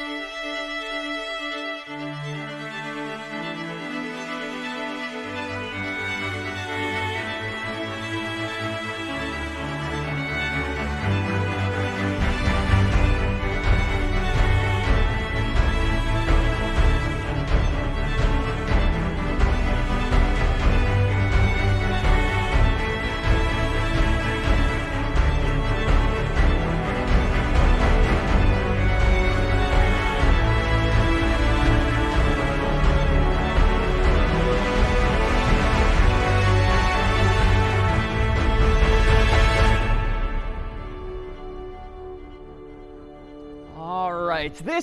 right,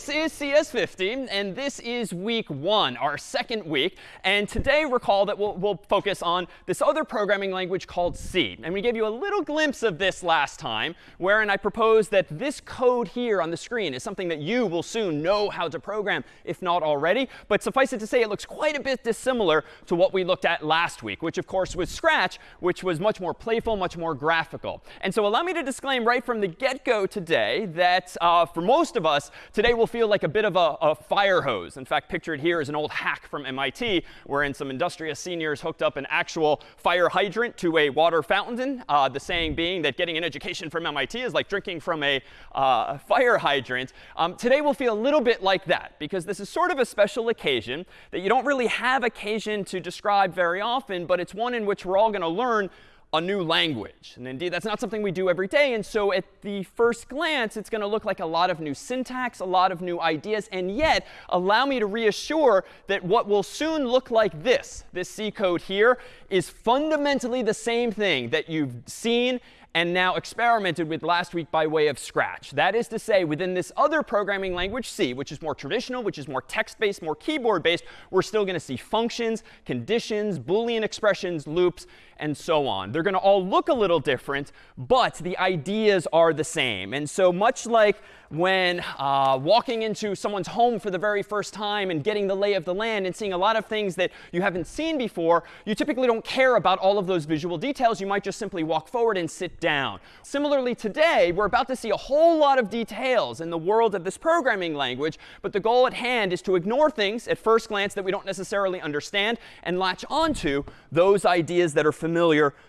this is CS50, and this is week one, our second week. And today, recall that we'll, we'll, focus on this other programming language called C. And we gave you a little glimpse of this last time, wherein I proposed that this code here on the screen is something that you will soon know how to program, if not already. But suffice it to say, it looks quite a bit dissimilar to what we looked at last week, which, of course, was Scratch, which was much more playful, much more graphical. And so allow me to disclaim right from the get-go today that uh, for most of us, today will feel like a bit of a, a, fire hose. In fact, pictured here is an old hack from MIT, wherein some industrious seniors hooked up an actual fire hydrant to a water fountain. Uh, the saying being that getting an education from MIT is like drinking from a uh, fire hydrant. Um, today will feel a little bit like that, because this is sort of a special occasion that you don't really have occasion to describe very often, but it's one in which we're all going to learn a new language. And indeed, that's not something we do every day. And so at the first glance, it's going to look like a lot of new syntax, a lot of new ideas. And yet, allow me to reassure that what will soon look like this, this C code here, is fundamentally the same thing that you've seen and now experimented with last week by way of Scratch. That is to say, within this other programming language, C, which is more traditional, which is more text-based, more keyboard-based, we're still going to see functions, conditions, Boolean expressions, loops, and so on. They're going to all look a little different, but the ideas are the same. And so much like when uh, walking into someone's home for the very first time and getting the lay of the land and seeing a lot of things that you haven't seen before, you typically don't care about all of those visual details. You might just simply walk forward and sit down. Similarly, today, we're about to see a whole lot of details in the world of this programming language. But the goal at hand is to ignore things at first glance that we don't necessarily understand and latch onto those ideas that are familiar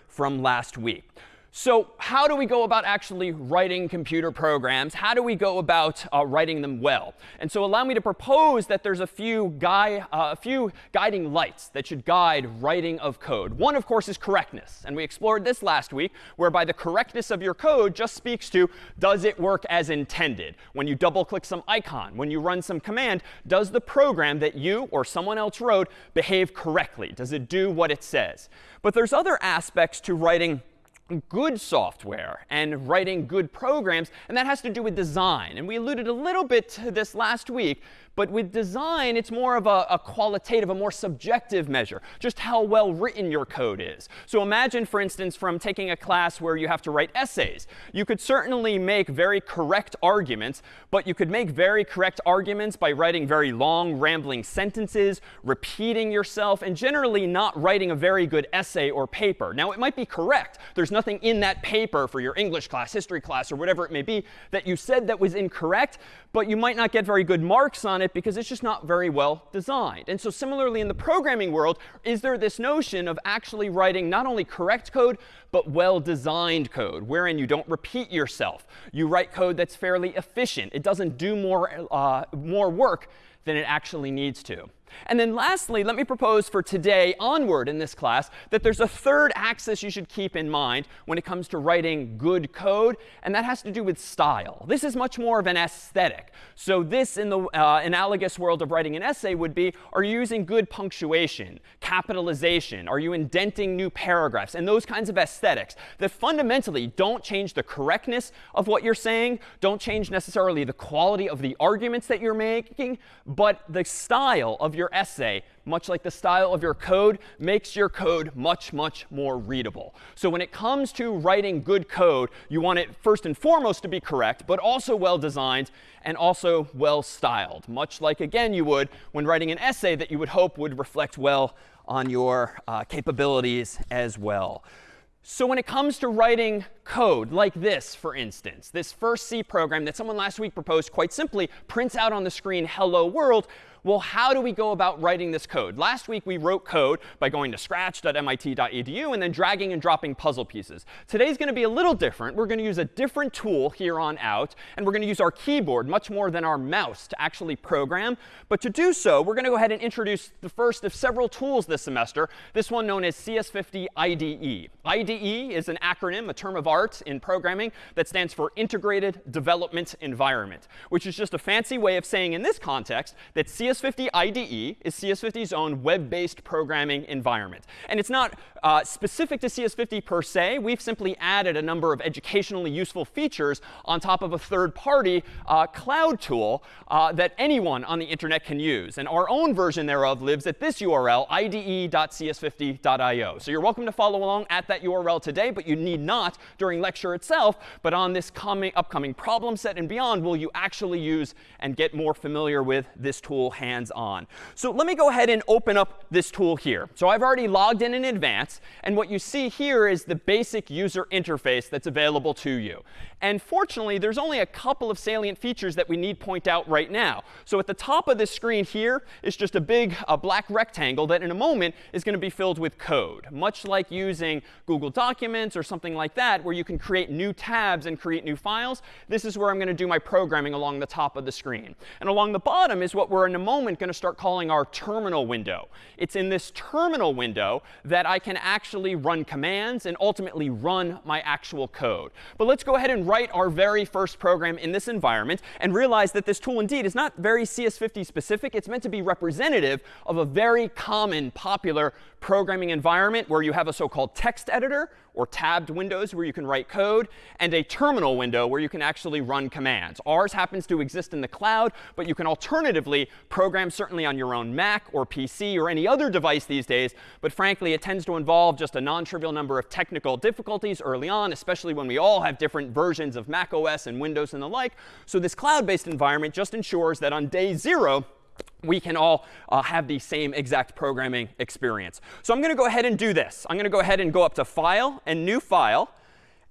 from last week. So how do we go about actually writing computer programs? How do we go about uh, writing them well? And so allow me to propose that there's a few, uh, a few guiding lights that should guide writing of code. One, of course, is correctness. And we explored this last week, whereby the correctness of your code just speaks to, does it work as intended? When you double click some icon, when you run some command, does the program that you or someone else wrote behave correctly? Does it do what it says? But there's other aspects to writing good software and writing good programs. And that has to do with design. And we alluded a little bit to this last week. But with design, it's more of a, a, qualitative, a more subjective measure, just how well written your code is. So imagine, for instance, from taking a class where you have to write essays. You could certainly make very correct arguments, but you could make very correct arguments by writing very long, rambling sentences, repeating yourself, and generally not writing a very good essay or paper. Now, it might be correct. There's nothing in that paper for your English class, history class, or whatever it may be that you said that was incorrect, but you might not get very good marks on it it because it's just not very well designed. And so similarly in the programming world, is there this notion of actually writing not only correct code, but well-designed code, wherein you don't repeat yourself. You write code that's fairly efficient. It doesn't do more, uh, more work than it actually needs to. And then lastly, let me propose for today onward in this class that there's a third axis you should keep in mind when it comes to writing good code, and that has to do with style. This is much more of an aesthetic. So this, in the uh, analogous world of writing an essay, would be, are you using good punctuation, capitalization? Are you indenting new paragraphs? And those kinds of aesthetics that fundamentally don't change the correctness of what you're saying, don't change necessarily the quality of the arguments that you're making, but the style of your essay, much like the style of your code, makes your code much, much more readable. So when it comes to writing good code, you want it first and foremost to be correct, but also well designed and also well styled, much like, again, you would when writing an essay that you would hope would reflect well on your uh, capabilities as well. So when it comes to writing code like this, for instance. This first C program that someone last week proposed quite simply prints out on the screen hello world well, how do we go about writing this code? Last week, we wrote code by going to scratch.mit.edu and then dragging and dropping puzzle pieces. Today's going to be a little different. We're going to use a different tool here on out. And we're going to use our keyboard much more than our mouse to actually program. But to do so, we're going to go ahead and introduce the first of several tools this semester, this one known as CS50 IDE. IDE is an acronym, a term of art in programming that stands for Integrated Development Environment, which is just a fancy way of saying in this context that CS CS50 IDE is CS50's own web-based programming environment. And it's not uh, specific to CS50 per se. We've simply added a number of educationally useful features on top of a third-party uh, cloud tool uh, that anyone on the internet can use. And our own version thereof lives at this URL, ide.cs50.io. So you're welcome to follow along at that URL today, but you need not during lecture itself. But on this coming, upcoming problem set and beyond, will you actually use and get more familiar with this tool hands-on. So let me go ahead and open up this tool here. So I've already logged in in advance. And what you see here is the basic user interface that's available to you. And fortunately, there's only a couple of salient features that we need point out right now. So at the top of this screen here is just a big a black rectangle that in a moment is going to be filled with code, much like using Google Documents or something like that, where you can create new tabs and create new files. This is where I'm going to do my programming along the top of the screen. And along the bottom is what we're in a moment going to start calling our terminal window. It's in this terminal window that I can actually run commands and ultimately run my actual code. But let's go ahead and write our very first program in this environment and realize that this tool indeed is not very CS50 specific. It's meant to be representative of a very common, popular programming environment where you have a so-called text editor or tabbed windows where you can write code, and a terminal window where you can actually run commands. Ours happens to exist in the cloud, but you can alternatively program certainly on your own Mac or PC or any other device these days. But frankly, it tends to involve just a non-trivial number of technical difficulties early on, especially when we all have different versions of Mac OS and Windows and the like. So this cloud-based environment just ensures that on day zero, we can all uh, have the same exact programming experience. So I'm going to go ahead and do this. I'm going to go ahead and go up to File and New File.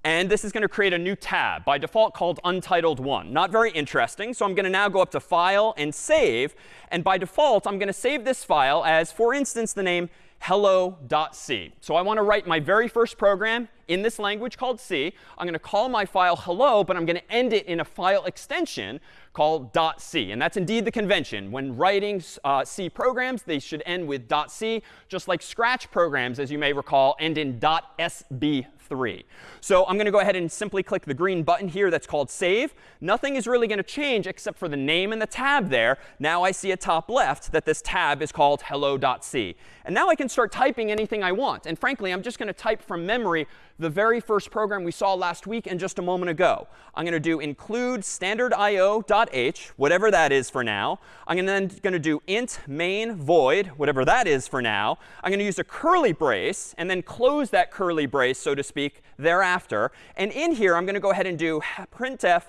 And this is going to create a new tab, by default called Untitled1. Not very interesting. So I'm going to now go up to File and Save. And by default, I'm going to save this file as, for instance, the name hello.c. So I want to write my very first program in this language called C. I'm going to call my file hello, but I'm going to end it in a file extension called .c. And that's indeed the convention. When writing uh, C programs, they should end with .c, just like Scratch programs, as you may recall, end in .sb 3. So I'm going to go ahead and simply click the green button here that's called Save. Nothing is really going to change except for the name and the tab there. Now I see at top left that this tab is called hello.c. And now I can start typing anything I want. And frankly, I'm just going to type from memory the very first program we saw last week and just a moment ago. I'm going to do include standard io.h, whatever that is for now. I'm then going to do int main void, whatever that is for now. I'm going to use a curly brace and then close that curly brace, so to speak, thereafter. And in here, I'm going to go ahead and do printf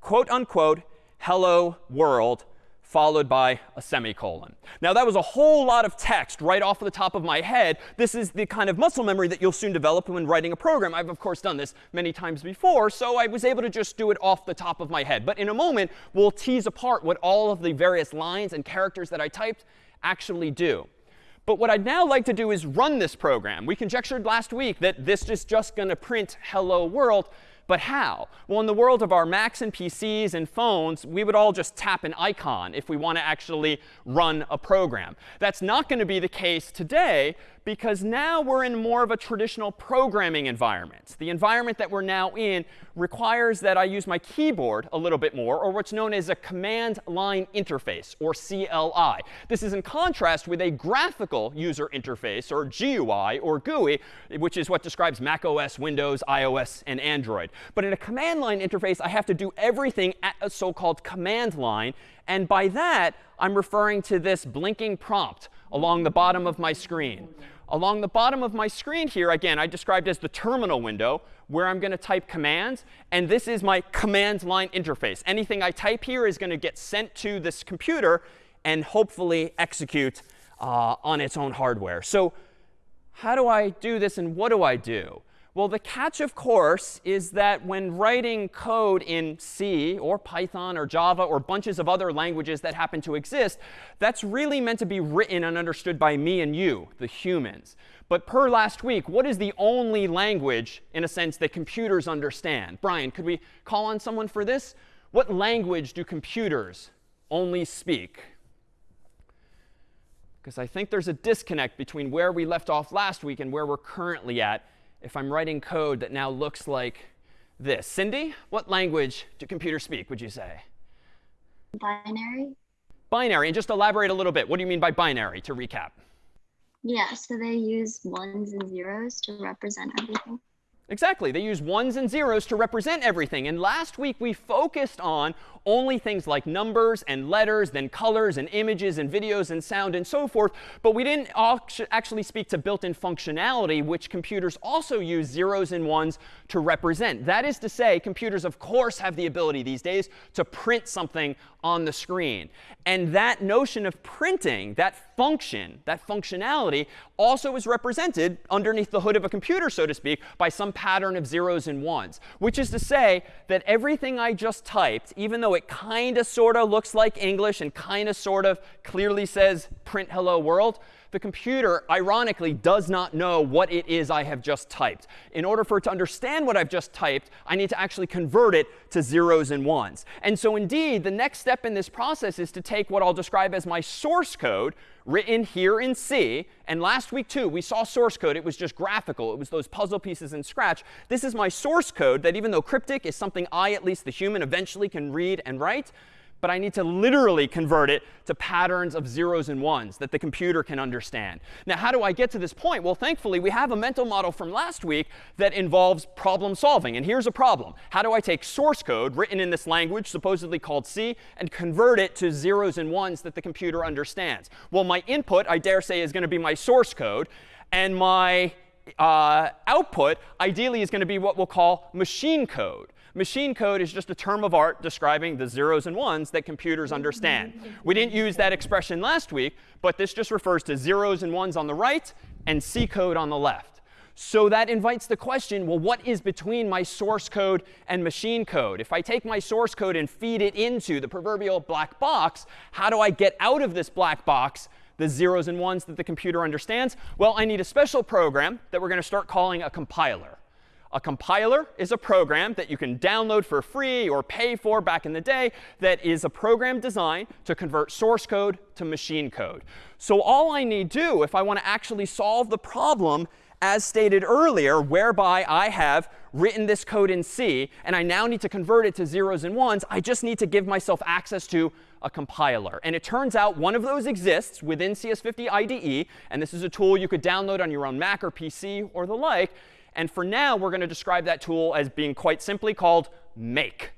quote unquote hello world followed by a semicolon. Now, that was a whole lot of text right off the top of my head. This is the kind of muscle memory that you'll soon develop when writing a program. I've, of course, done this many times before, so I was able to just do it off the top of my head. But in a moment, we'll tease apart what all of the various lines and characters that I typed actually do. But what I'd now like to do is run this program. We conjectured last week that this is just going to print hello world. But how? Well, in the world of our Macs and PCs and phones, we would all just tap an icon if we want to actually run a program. That's not going to be the case today because now we're in more of a traditional programming environment. The environment that we're now in requires that I use my keyboard a little bit more, or what's known as a command line interface, or CLI. This is in contrast with a graphical user interface, or GUI, or GUI, which is what describes Mac OS, Windows, iOS, and Android. But in a command line interface, I have to do everything at a so-called command line. And by that, I'm referring to this blinking prompt along the bottom of my screen. Along the bottom of my screen here, again, I described as the terminal window where I'm going to type commands. And this is my command line interface. Anything I type here is going to get sent to this computer and hopefully execute uh, on its own hardware. So how do I do this and what do I do? Well, the catch, of course, is that when writing code in C or Python or Java or bunches of other languages that happen to exist, that's really meant to be written and understood by me and you, the humans. But per last week, what is the only language, in a sense, that computers understand? Brian, could we call on someone for this? What language do computers only speak? Because I think there's a disconnect between where we left off last week and where we're currently at if I'm writing code that now looks like this. Cindy, what language do computers speak, would you say? Binary. Binary. And just elaborate a little bit. What do you mean by binary, to recap? Yeah, so they use ones and zeros to represent everything. Exactly. They use ones and zeros to represent everything. And last week, we focused on only things like numbers and letters, then colors and images and videos and sound and so forth. But we didn't actually speak to built-in functionality, which computers also use zeros and ones to represent. That is to say, computers, of course, have the ability these days to print something on the screen. And that notion of printing, that function, that functionality, also is represented underneath the hood of a computer, so to speak, by some pattern of zeros and ones. Which is to say that everything I just typed, even though it kind of sort of looks like English and kind of sort of clearly says print hello world, the computer, ironically, does not know what it is I have just typed. In order for it to understand what I've just typed, I need to actually convert it to zeros and ones. And so indeed, the next step in this process is to take what I'll describe as my source code, written here in C. And last week, too, we saw source code. It was just graphical. It was those puzzle pieces in Scratch. This is my source code that even though cryptic is something I, at least the human, eventually can read and write, but I need to literally convert it to patterns of zeros and ones that the computer can understand. Now, how do I get to this point? Well, thankfully, we have a mental model from last week that involves problem solving. And here's a problem. How do I take source code written in this language, supposedly called C, and convert it to zeros and ones that the computer understands? Well, my input, I dare say, is going to be my source code. And my uh, output, ideally, is going to be what we'll call machine code. Machine code is just a term of art describing the zeros and ones that computers understand. We didn't use that expression last week, but this just refers to zeros and ones on the right and C code on the left. So that invites the question, well, what is between my source code and machine code? If I take my source code and feed it into the proverbial black box, how do I get out of this black box the zeros and ones that the computer understands? Well, I need a special program that we're going to start calling a compiler. A compiler is a program that you can download for free or pay for back in the day that is a program designed to convert source code to machine code. So all I need to do if I want to actually solve the problem as stated earlier, whereby I have written this code in C, and I now need to convert it to zeros and ones, I just need to give myself access to a compiler. And it turns out one of those exists within CS50 IDE, and this is a tool you could download on your own Mac or PC or the like. And for now, we're going to describe that tool as being quite simply called make.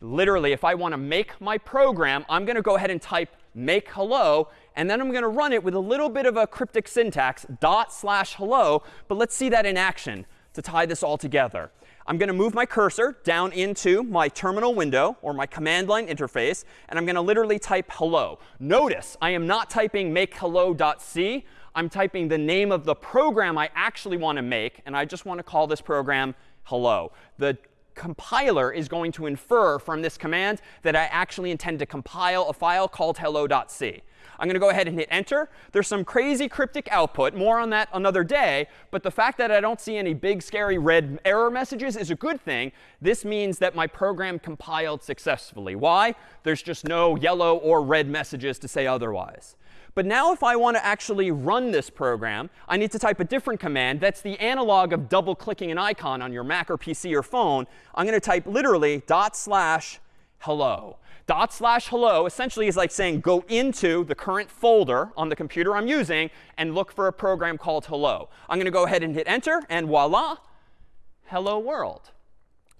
Literally, if I want to make my program, I'm going to go ahead and type make hello. And then I'm going to run it with a little bit of a cryptic syntax, dot slash hello. But let's see that in action to tie this all together. I'm going to move my cursor down into my terminal window or my command line interface. And I'm going to literally type hello. Notice I am not typing make hello.c. I'm typing the name of the program I actually want to make. And I just want to call this program hello. The compiler is going to infer from this command that I actually intend to compile a file called hello.c. I'm going to go ahead and hit enter. There's some crazy cryptic output. More on that another day. But the fact that I don't see any big, scary red error messages is a good thing. This means that my program compiled successfully. Why? There's just no yellow or red messages to say otherwise. But now if I want to actually run this program, I need to type a different command that's the analog of double clicking an icon on your Mac or PC or phone. I'm going to type literally dot slash hello. Dot slash hello essentially is like saying go into the current folder on the computer I'm using and look for a program called hello. I'm going to go ahead and hit enter, and voila, hello world.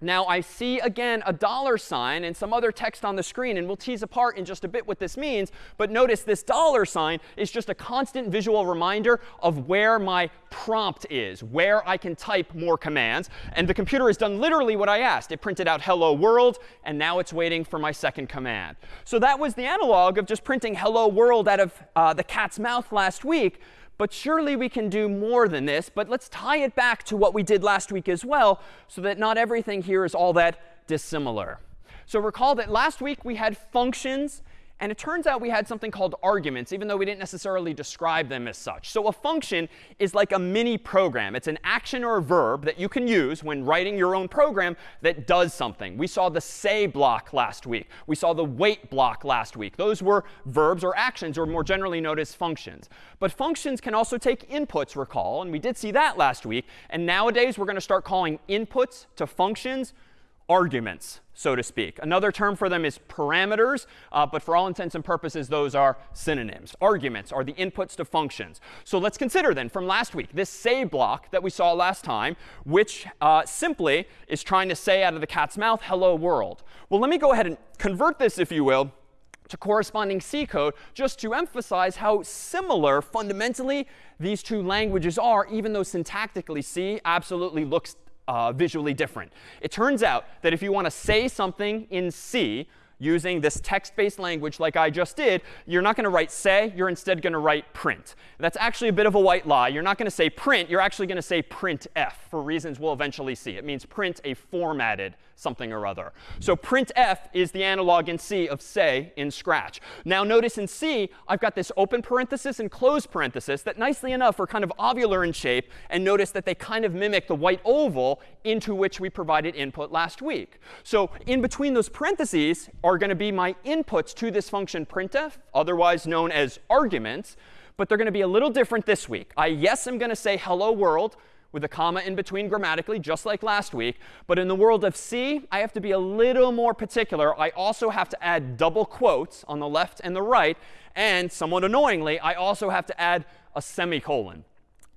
Now I see, again, a dollar sign and some other text on the screen. And we'll tease apart in just a bit what this means. But notice this dollar sign is just a constant visual reminder of where my prompt is, where I can type more commands. And the computer has done literally what I asked. It printed out hello world, and now it's waiting for my second command. So that was the analog of just printing hello world out of uh, the cat's mouth last week. But surely we can do more than this. But let's tie it back to what we did last week as well, so that not everything here is all that dissimilar. So recall that last week we had functions and it turns out we had something called arguments, even though we didn't necessarily describe them as such. So a function is like a mini program. It's an action or a verb that you can use when writing your own program that does something. We saw the say block last week. We saw the wait block last week. Those were verbs or actions, or more generally known as functions. But functions can also take inputs, recall. And we did see that last week. And nowadays, we're going to start calling inputs to functions arguments, so to speak. Another term for them is parameters, uh, but for all intents and purposes, those are synonyms. Arguments are the inputs to functions. So let's consider then from last week this say block that we saw last time, which uh, simply is trying to say out of the cat's mouth, hello world. Well, let me go ahead and convert this, if you will, to corresponding C code just to emphasize how similar fundamentally these two languages are, even though syntactically C absolutely looks uh, visually different. It turns out that if you want to say something in C using this text-based language like I just did, you're not going to write say. You're instead going to write print. That's actually a bit of a white lie. You're not going to say print. You're actually going to say printf for reasons we'll eventually see. It means print a formatted something or other. So printf is the analog in C of say in Scratch. Now notice in C, I've got this open parenthesis and closed parenthesis that nicely enough are kind of ovular in shape. And notice that they kind of mimic the white oval into which we provided input last week. So in between those parentheses are going to be my inputs to this function printf, otherwise known as arguments. But they're going to be a little different this week. I, yes, am going to say hello world with a comma in between grammatically, just like last week. But in the world of C, I have to be a little more particular. I also have to add double quotes on the left and the right. And somewhat annoyingly, I also have to add a semicolon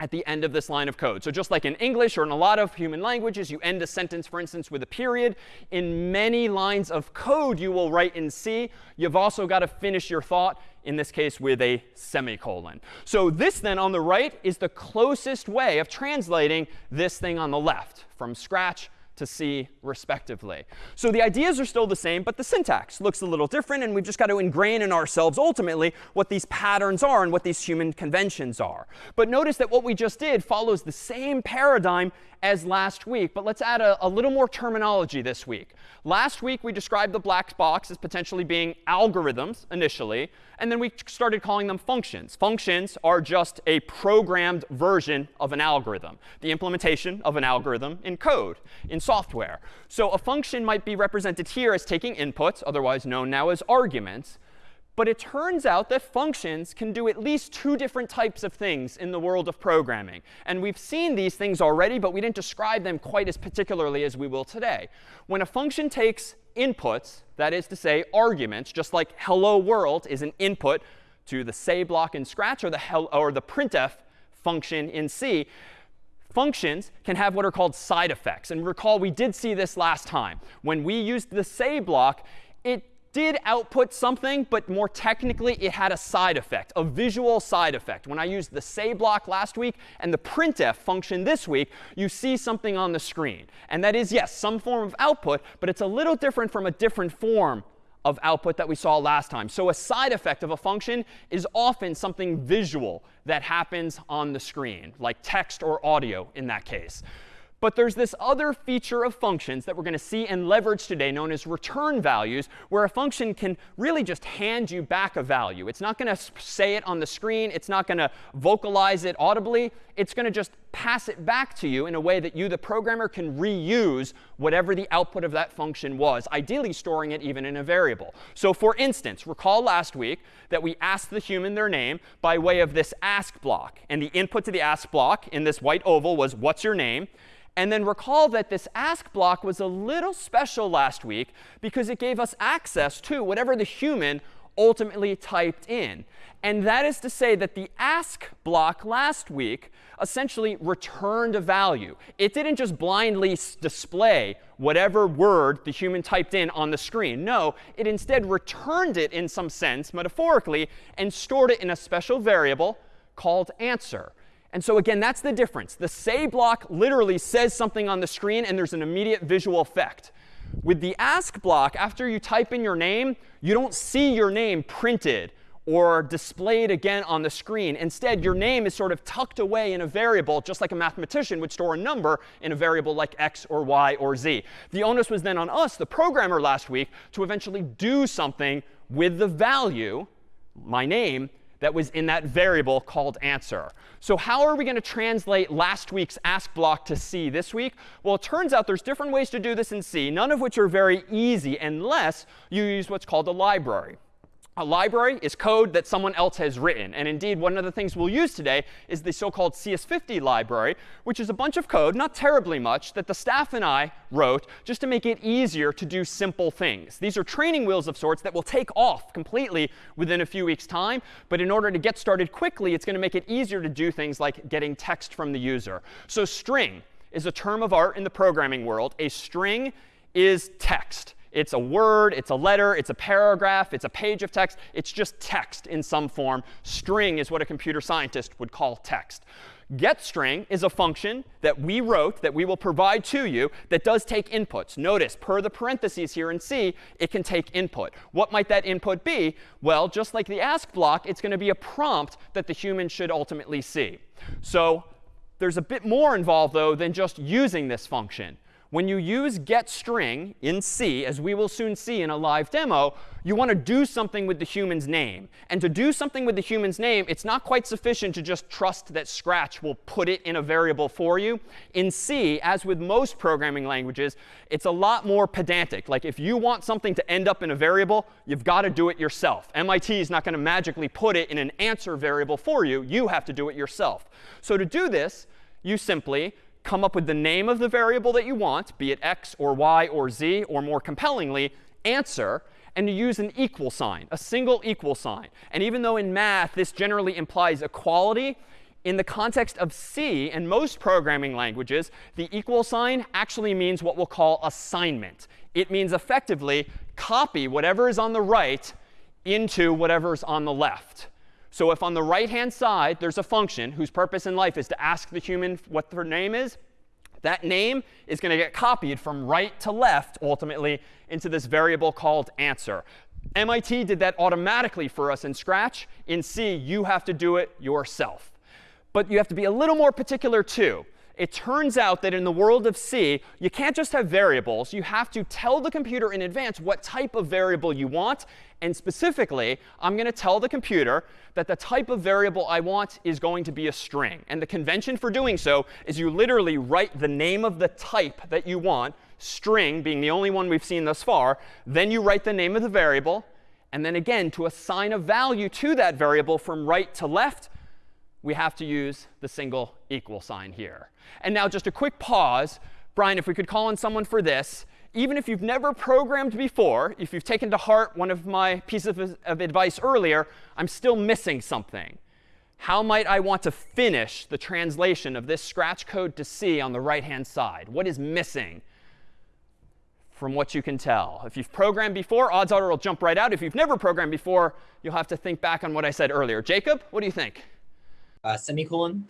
at the end of this line of code. So just like in English or in a lot of human languages, you end a sentence, for instance, with a period. In many lines of code you will write in C, you've also got to finish your thought, in this case with a semicolon. So this then on the right is the closest way of translating this thing on the left from scratch to C respectively. So the ideas are still the same, but the syntax looks a little different. And we've just got to ingrain in ourselves ultimately what these patterns are and what these human conventions are. But notice that what we just did follows the same paradigm as last week. But let's add a, a little more terminology this week. Last week, we described the black box as potentially being algorithms initially. And then we started calling them functions. Functions are just a programmed version of an algorithm, the implementation of an algorithm in code, in software. So a function might be represented here as taking inputs, otherwise known now as arguments. But it turns out that functions can do at least two different types of things in the world of programming. And we've seen these things already, but we didn't describe them quite as particularly as we will today. When a function takes inputs, that is to say arguments, just like hello world is an input to the say block in Scratch or the, or the printf function in C, functions can have what are called side effects. And recall, we did see this last time. When we used the say block, it did output something, but more technically, it had a side effect, a visual side effect. When I used the say block last week and the printf function this week, you see something on the screen. And that is, yes, some form of output, but it's a little different from a different form of output that we saw last time. So a side effect of a function is often something visual that happens on the screen, like text or audio in that case. But there's this other feature of functions that we're going to see and leverage today known as return values, where a function can really just hand you back a value. It's not going to say it on the screen. It's not going to vocalize it audibly. It's going to just pass it back to you in a way that you, the programmer, can reuse whatever the output of that function was, ideally storing it even in a variable. So for instance, recall last week that we asked the human their name by way of this ask block. And the input to the ask block in this white oval was, what's your name? And then recall that this ask block was a little special last week because it gave us access to whatever the human ultimately typed in. And that is to say that the ask block last week essentially returned a value. It didn't just blindly display whatever word the human typed in on the screen. No, it instead returned it in some sense, metaphorically, and stored it in a special variable called answer. And so again, that's the difference. The say block literally says something on the screen, and there's an immediate visual effect. With the ask block, after you type in your name, you don't see your name printed or displayed again on the screen. Instead, your name is sort of tucked away in a variable, just like a mathematician would store a number in a variable like x or y or z. The onus was then on us, the programmer last week, to eventually do something with the value, my name, that was in that variable called answer. So how are we going to translate last week's ask block to C this week? Well, it turns out there's different ways to do this in C, none of which are very easy unless you use what's called a library. A library is code that someone else has written. And indeed, one of the things we'll use today is the so-called CS50 library, which is a bunch of code, not terribly much, that the staff and I wrote just to make it easier to do simple things. These are training wheels of sorts that will take off completely within a few weeks' time. But in order to get started quickly, it's going to make it easier to do things like getting text from the user. So string is a term of art in the programming world. A string is text. It's a word, it's a letter, it's a paragraph, it's a page of text. It's just text in some form. String is what a computer scientist would call text. GetString is a function that we wrote that we will provide to you that does take inputs. Notice, per the parentheses here in C, it can take input. What might that input be? Well, just like the ask block, it's going to be a prompt that the human should ultimately see. So there's a bit more involved, though, than just using this function. When you use getString in C, as we will soon see in a live demo, you want to do something with the human's name. And to do something with the human's name, it's not quite sufficient to just trust that Scratch will put it in a variable for you. In C, as with most programming languages, it's a lot more pedantic. Like if you want something to end up in a variable, you've got to do it yourself. MIT is not going to magically put it in an answer variable for you. You have to do it yourself. So to do this, you simply come up with the name of the variable that you want, be it x or y or z, or more compellingly, answer, and to use an equal sign, a single equal sign. And even though in math this generally implies equality, in the context of C and most programming languages, the equal sign actually means what we'll call assignment. It means effectively copy whatever is on the right into whatever is on the left. So if on the right-hand side there's a function whose purpose in life is to ask the human what their name is, that name is going to get copied from right to left, ultimately, into this variable called answer. MIT did that automatically for us in Scratch. In C, you have to do it yourself. But you have to be a little more particular, too it turns out that in the world of C, you can't just have variables. You have to tell the computer in advance what type of variable you want. And specifically, I'm going to tell the computer that the type of variable I want is going to be a string. And the convention for doing so is you literally write the name of the type that you want, string being the only one we've seen thus far. Then you write the name of the variable. And then again, to assign a value to that variable from right to left, we have to use the single equal sign here. And now just a quick pause. Brian, if we could call on someone for this. Even if you've never programmed before, if you've taken to heart one of my pieces of, advice earlier, I'm still missing something. How might I want to finish the translation of this scratch code to C on the right-hand side? What is missing from what you can tell? If you've programmed before, odds are it'll jump right out. If you've never programmed before, you'll have to think back on what I said earlier. Jacob, what do you think? Uh, semicolon.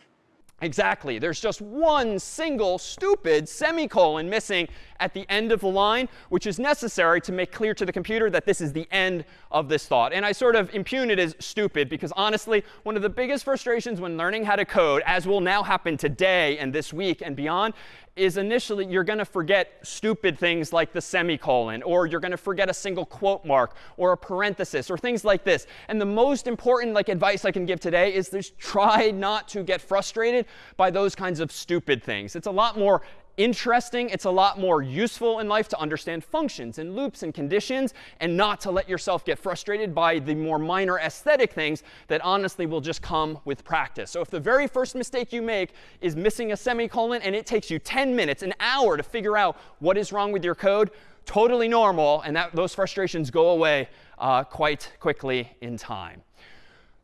Exactly. There's just one single stupid semicolon missing at the end of the line, which is necessary to make clear to the computer that this is the end of this thought. And I sort of impugn it as stupid because honestly, one of the biggest frustrations when learning how to code, as will now happen today and this week and beyond, is initially you're going to forget stupid things like the semicolon, or you're going to forget a single quote mark, or a parenthesis, or things like this. And the most important like advice I can give today is just try not to get frustrated by those kinds of stupid things. It's a lot more interesting. It's a lot more useful in life to understand functions and loops and conditions and not to let yourself get frustrated by the more minor aesthetic things that honestly will just come with practice. So if the very first mistake you make is missing a semicolon and it takes you 10 minutes, an hour to figure out what is wrong with your code, totally normal. And that, those frustrations go away uh, quite quickly in time.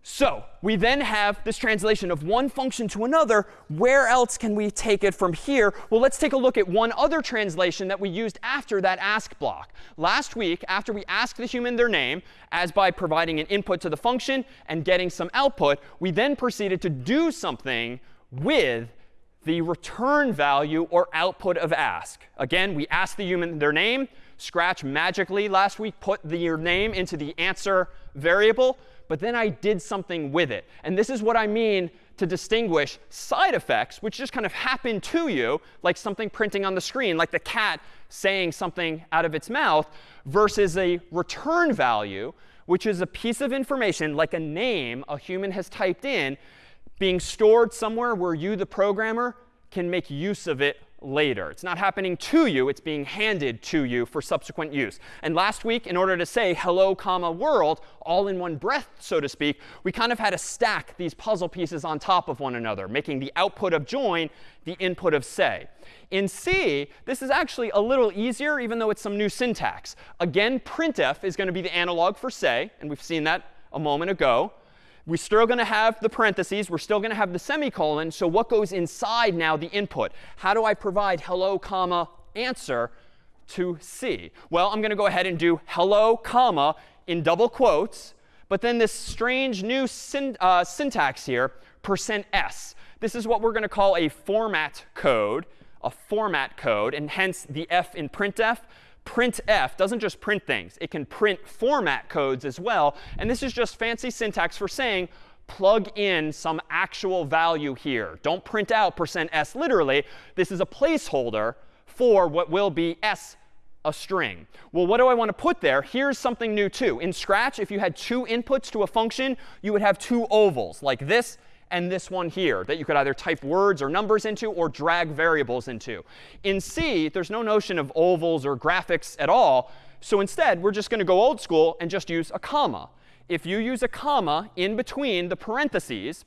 So we then have this translation of one function to another. Where else can we take it from here? Well, let's take a look at one other translation that we used after that ask block. Last week, after we asked the human their name, as by providing an input to the function and getting some output, we then proceeded to do something with the return value or output of ask. Again, we ask the human their name. Scratch magically last week put the, your name into the answer variable. But then I did something with it. And this is what I mean to distinguish side effects, which just kind of happen to you, like something printing on the screen, like the cat saying something out of its mouth, versus a return value, which is a piece of information, like a name a human has typed in, being stored somewhere where you, the programmer, can make use of it later. It's not happening to you. It's being handed to you for subsequent use. And last week, in order to say hello, comma, world, all in one breath, so to speak, we kind of had to stack these puzzle pieces on top of one another, making the output of join the input of say. In C, this is actually a little easier, even though it's some new syntax. Again, printf is going to be the analog for say, and we've seen that a moment ago. We're still going to have the parentheses. We're still going to have the semicolon. So what goes inside now the input? How do I provide hello, comma, answer to C? Well, I'm going to go ahead and do hello, comma, in double quotes. But then this strange new syn uh, syntax here, percent %s. This is what we're going to call a format code, a format code, and hence the f in printf printf doesn't just print things. It can print format codes as well. And this is just fancy syntax for saying plug in some actual value here. Don't print out percent %s literally. This is a placeholder for what will be s a string. Well, what do I want to put there? Here's something new too. In Scratch, if you had two inputs to a function, you would have two ovals like this and this one here that you could either type words or numbers into or drag variables into. In C, there's no notion of ovals or graphics at all. So instead, we're just going to go old school and just use a comma. If you use a comma in between the parentheses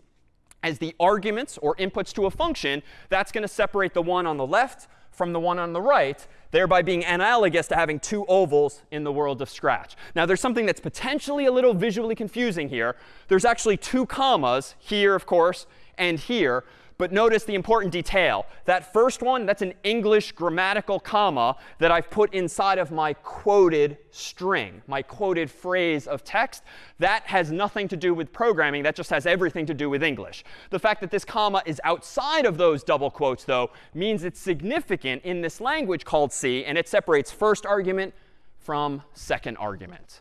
as the arguments or inputs to a function, that's going to separate the one on the left from the one on the right, thereby being analogous to having two ovals in the world of Scratch. Now, there's something that's potentially a little visually confusing here. There's actually two commas here, of course, and here. But notice the important detail. That first one, that's an English grammatical comma that I've put inside of my quoted string, my quoted phrase of text. That has nothing to do with programming. That just has everything to do with English. The fact that this comma is outside of those double quotes, though, means it's significant in this language called C, and it separates first argument from second argument.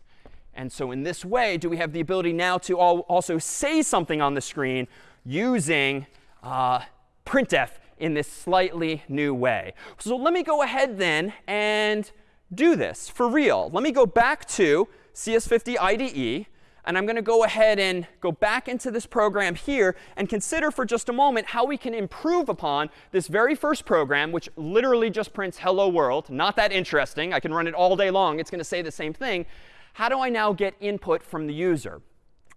And so in this way, do we have the ability now to also say something on the screen using uh, printf in this slightly new way. So let me go ahead then and do this for real. Let me go back to CS50 IDE. And I'm going to go ahead and go back into this program here and consider for just a moment how we can improve upon this very first program, which literally just prints hello world. Not that interesting. I can run it all day long. It's going to say the same thing. How do I now get input from the user?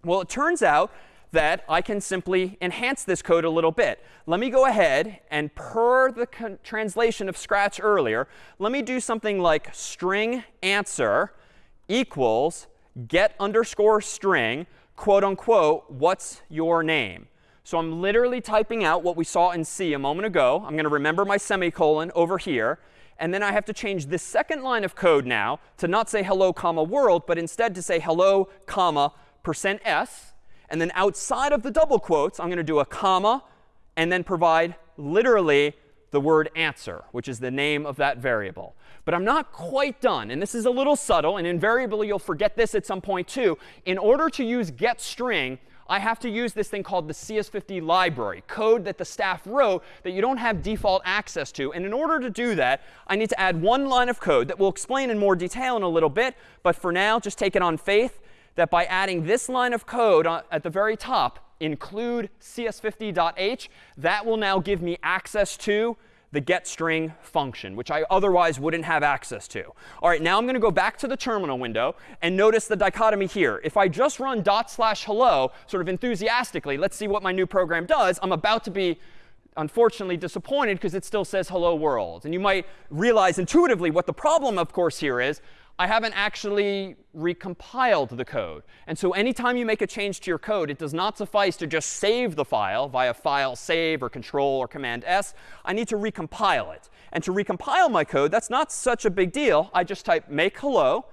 Well, it turns out that I can simply enhance this code a little bit. Let me go ahead and per the translation of Scratch earlier, let me do something like string answer equals get underscore string, quote unquote, what's your name? So I'm literally typing out what we saw in C a moment ago. I'm going to remember my semicolon over here. And then I have to change this second line of code now to not say hello, comma, world, but instead to say hello, comma, percent %s and then outside of the double quotes, I'm going to do a comma and then provide literally the word answer, which is the name of that variable. But I'm not quite done. And this is a little subtle. And invariably, you'll forget this at some point too. In order to use getString, I have to use this thing called the CS50 library, code that the staff wrote that you don't have default access to. And in order to do that, I need to add one line of code that we'll explain in more detail in a little bit. But for now, just take it on faith that by adding this line of code at the very top, include cs50.h, that will now give me access to the getString function, which I otherwise wouldn't have access to. All right, now I'm going to go back to the terminal window and notice the dichotomy here. If I just run dot slash hello sort of enthusiastically, let's see what my new program does, I'm about to be unfortunately disappointed because it still says hello world. And you might realize intuitively what the problem, of course, here is. I haven't actually recompiled the code. And so anytime you make a change to your code, it does not suffice to just save the file via file save or control or command S. I need to recompile it. And to recompile my code, that's not such a big deal. I just type make hello,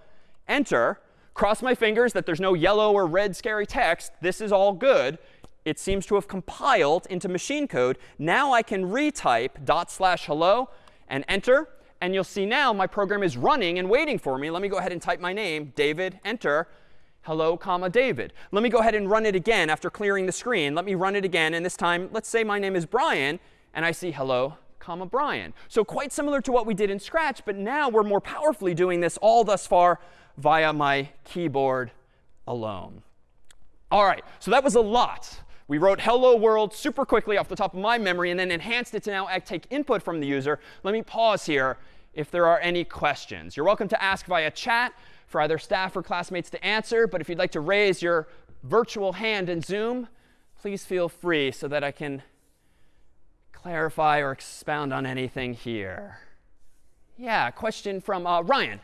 enter, cross my fingers that there's no yellow or red scary text. This is all good. it seems to have compiled into machine code. Now I can retype dot slash hello and enter. And you'll see now my program is running and waiting for me. Let me go ahead and type my name, David, enter hello, comma, David. Let me go ahead and run it again after clearing the screen. Let me run it again. And this time, let's say my name is Brian, and I see hello, comma, Brian. So quite similar to what we did in Scratch, but now we're more powerfully doing this all thus far via my keyboard alone. All right, so that was a lot. We wrote hello world super quickly off the top of my memory and then enhanced it to now take input from the user. Let me pause here if there are any questions. You're welcome to ask via chat for either staff or classmates to answer. But if you'd like to raise your virtual hand in Zoom, please feel free so that I can clarify or expound on anything here. Yeah, question from uh, Ryan.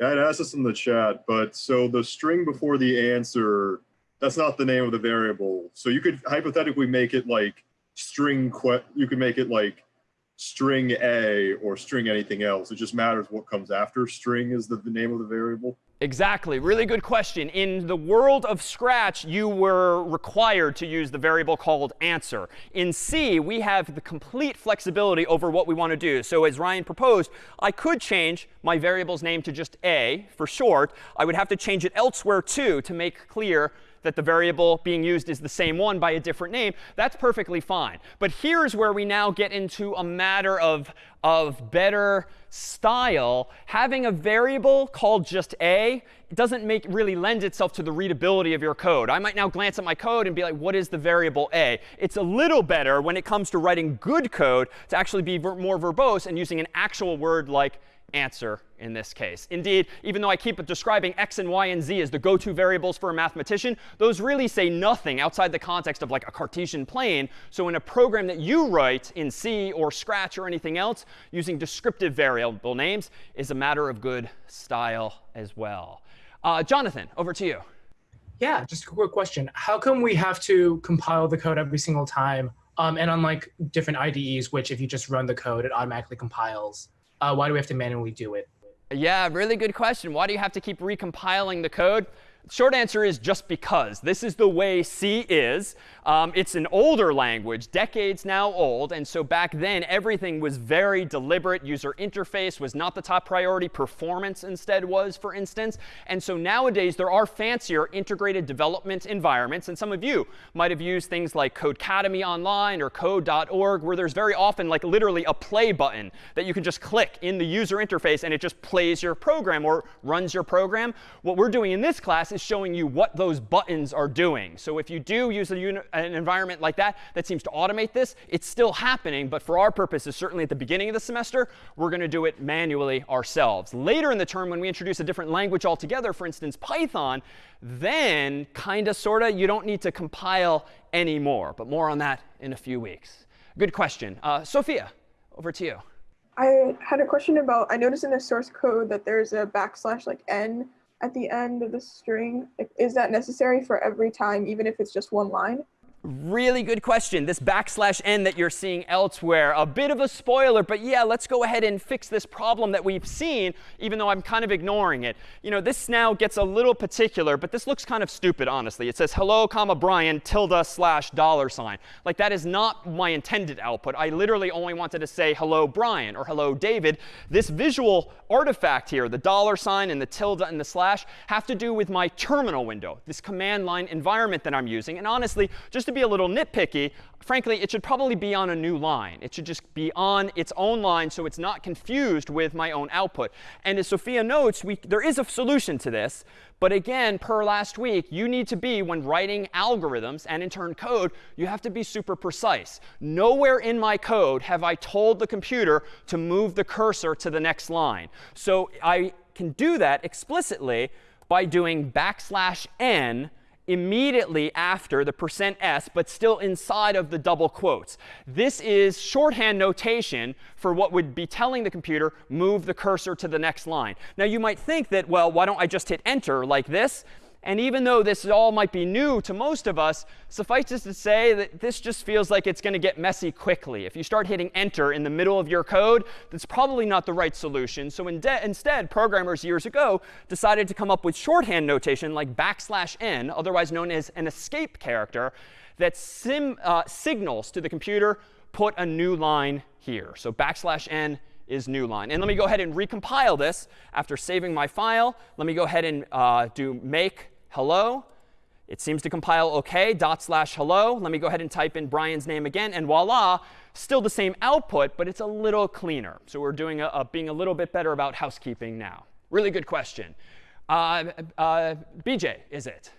Yeah, I'd asked this in the chat, but so the string before the answer, that's not the name of the variable. So you could hypothetically make it like string, you could make it like string A or string anything else. It just matters what comes after. String is the, the, name of the variable. Exactly. Really good question. In the world of Scratch, you were required to use the variable called answer. In C, we have the complete flexibility over what we want to do. So as Ryan proposed, I could change my variable's name to just A for short. I would have to change it elsewhere, too, to make clear that the variable being used is the same one by a different name, that's perfectly fine. But here's where we now get into a matter of, of better style. Having a variable called just a doesn't make really lend itself to the readability of your code. I might now glance at my code and be like, what is the variable a? It's a little better when it comes to writing good code to actually be ver more verbose and using an actual word like answer in this case. Indeed, even though I keep describing x and y and z as the go-to variables for a mathematician, those really say nothing outside the context of like a Cartesian plane. So in a program that you write in C or Scratch or anything else, using descriptive variable names is a matter of good style as well. Uh, Jonathan, over to you. Yeah, just a quick question. How come we have to compile the code every single time? Um, and unlike different IDEs, which if you just run the code, it automatically compiles, uh, why do we have to manually do it? Yeah, really good question. Why do you have to keep recompiling the code? Short answer is just because. This is the way C is. Um, it's an older language, decades now old. And so back then, everything was very deliberate. User interface was not the top priority. Performance instead was, for instance. And so nowadays, there are fancier integrated development environments. And some of you might have used things like Codecademy Online or code.org, where there's very often like literally a play button that you can just click in the user interface, and it just plays your program or runs your program. What we're doing in this class is showing you what those buttons are doing. So if you do use an environment like that that seems to automate this, it's still happening. But for our purposes, certainly at the beginning of the semester, we're going to do it manually ourselves. Later in the term, when we introduce a different language altogether, for instance, Python, then kind of, sort of, you don't need to compile anymore. But more on that in a few weeks. Good question. Uh, Sophia, over to you. I had a question about, I noticed in the source code that there's a backslash like n at the end of the string? Is that necessary for every time, even if it's just one line? Really good question. This backslash n that you're seeing elsewhere, a bit of a spoiler, but yeah, let's go ahead and fix this problem that we've seen, even though I'm kind of ignoring it. You know, this now gets a little particular, but this looks kind of stupid, honestly. It says hello, comma, Brian, tilde slash dollar sign. Like that is not my intended output. I literally only wanted to say hello, Brian, or hello, David. This visual artifact here, the dollar sign and the tilde and the slash, have to do with my terminal window, this command line environment that I'm using. And honestly, just to be a little nitpicky, frankly, it should probably be on a new line. It should just be on its own line so it's not confused with my own output. And as Sophia notes, we, there is a solution to this. But again, per last week, you need to be, when writing algorithms and in turn code, you have to be super precise. Nowhere in my code have I told the computer to move the cursor to the next line. So I can do that explicitly by doing backslash n immediately after the percent %s, but still inside of the double quotes. This is shorthand notation for what would be telling the computer, move the cursor to the next line. Now, you might think that, well, why don't I just hit enter like this? And even though this all might be new to most of us, suffices to say that this just feels like it's going to get messy quickly. If you start hitting enter in the middle of your code, that's probably not the right solution. So instead, programmers years ago decided to come up with shorthand notation like backslash n, otherwise known as an escape character, that uh, signals to the computer, put a new line here. So backslash n is new line. And let me go ahead and recompile this after saving my file. Let me go ahead and uh, do make hello. It seems to compile OK, dot slash hello. Let me go ahead and type in Brian's name again. And voila, still the same output, but it's a little cleaner. So we're doing a, a being a little bit better about housekeeping now. Really good question. Uh, uh, BJ, is it?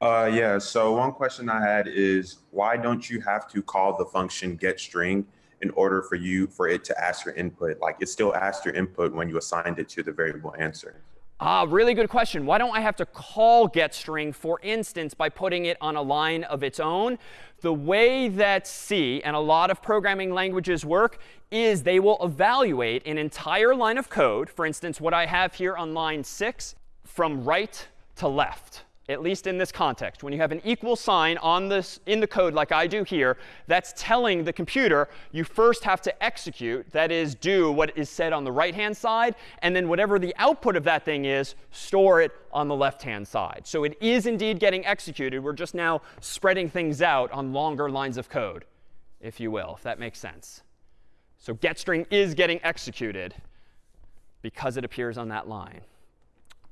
Uh, yeah, so one question I had is why don't you have to call the function getString in order for you for it to ask your input? Like it still asks your input when you assigned it to the variable answer. Ah, really good question. Why don't I have to call getString, for instance, by putting it on a line of its own? The way that C and a lot of programming languages work is they will evaluate an entire line of code, for instance, what I have here on line 6, from right to left at least in this context. When you have an equal sign on this in the code like I do here, that's telling the computer you first have to execute, that is, do what is said on the right-hand side, and then whatever the output of that thing is, store it on the left-hand side. So it is indeed getting executed. We're just now spreading things out on longer lines of code, if you will, if that makes sense. So getString is getting executed because it appears on that line.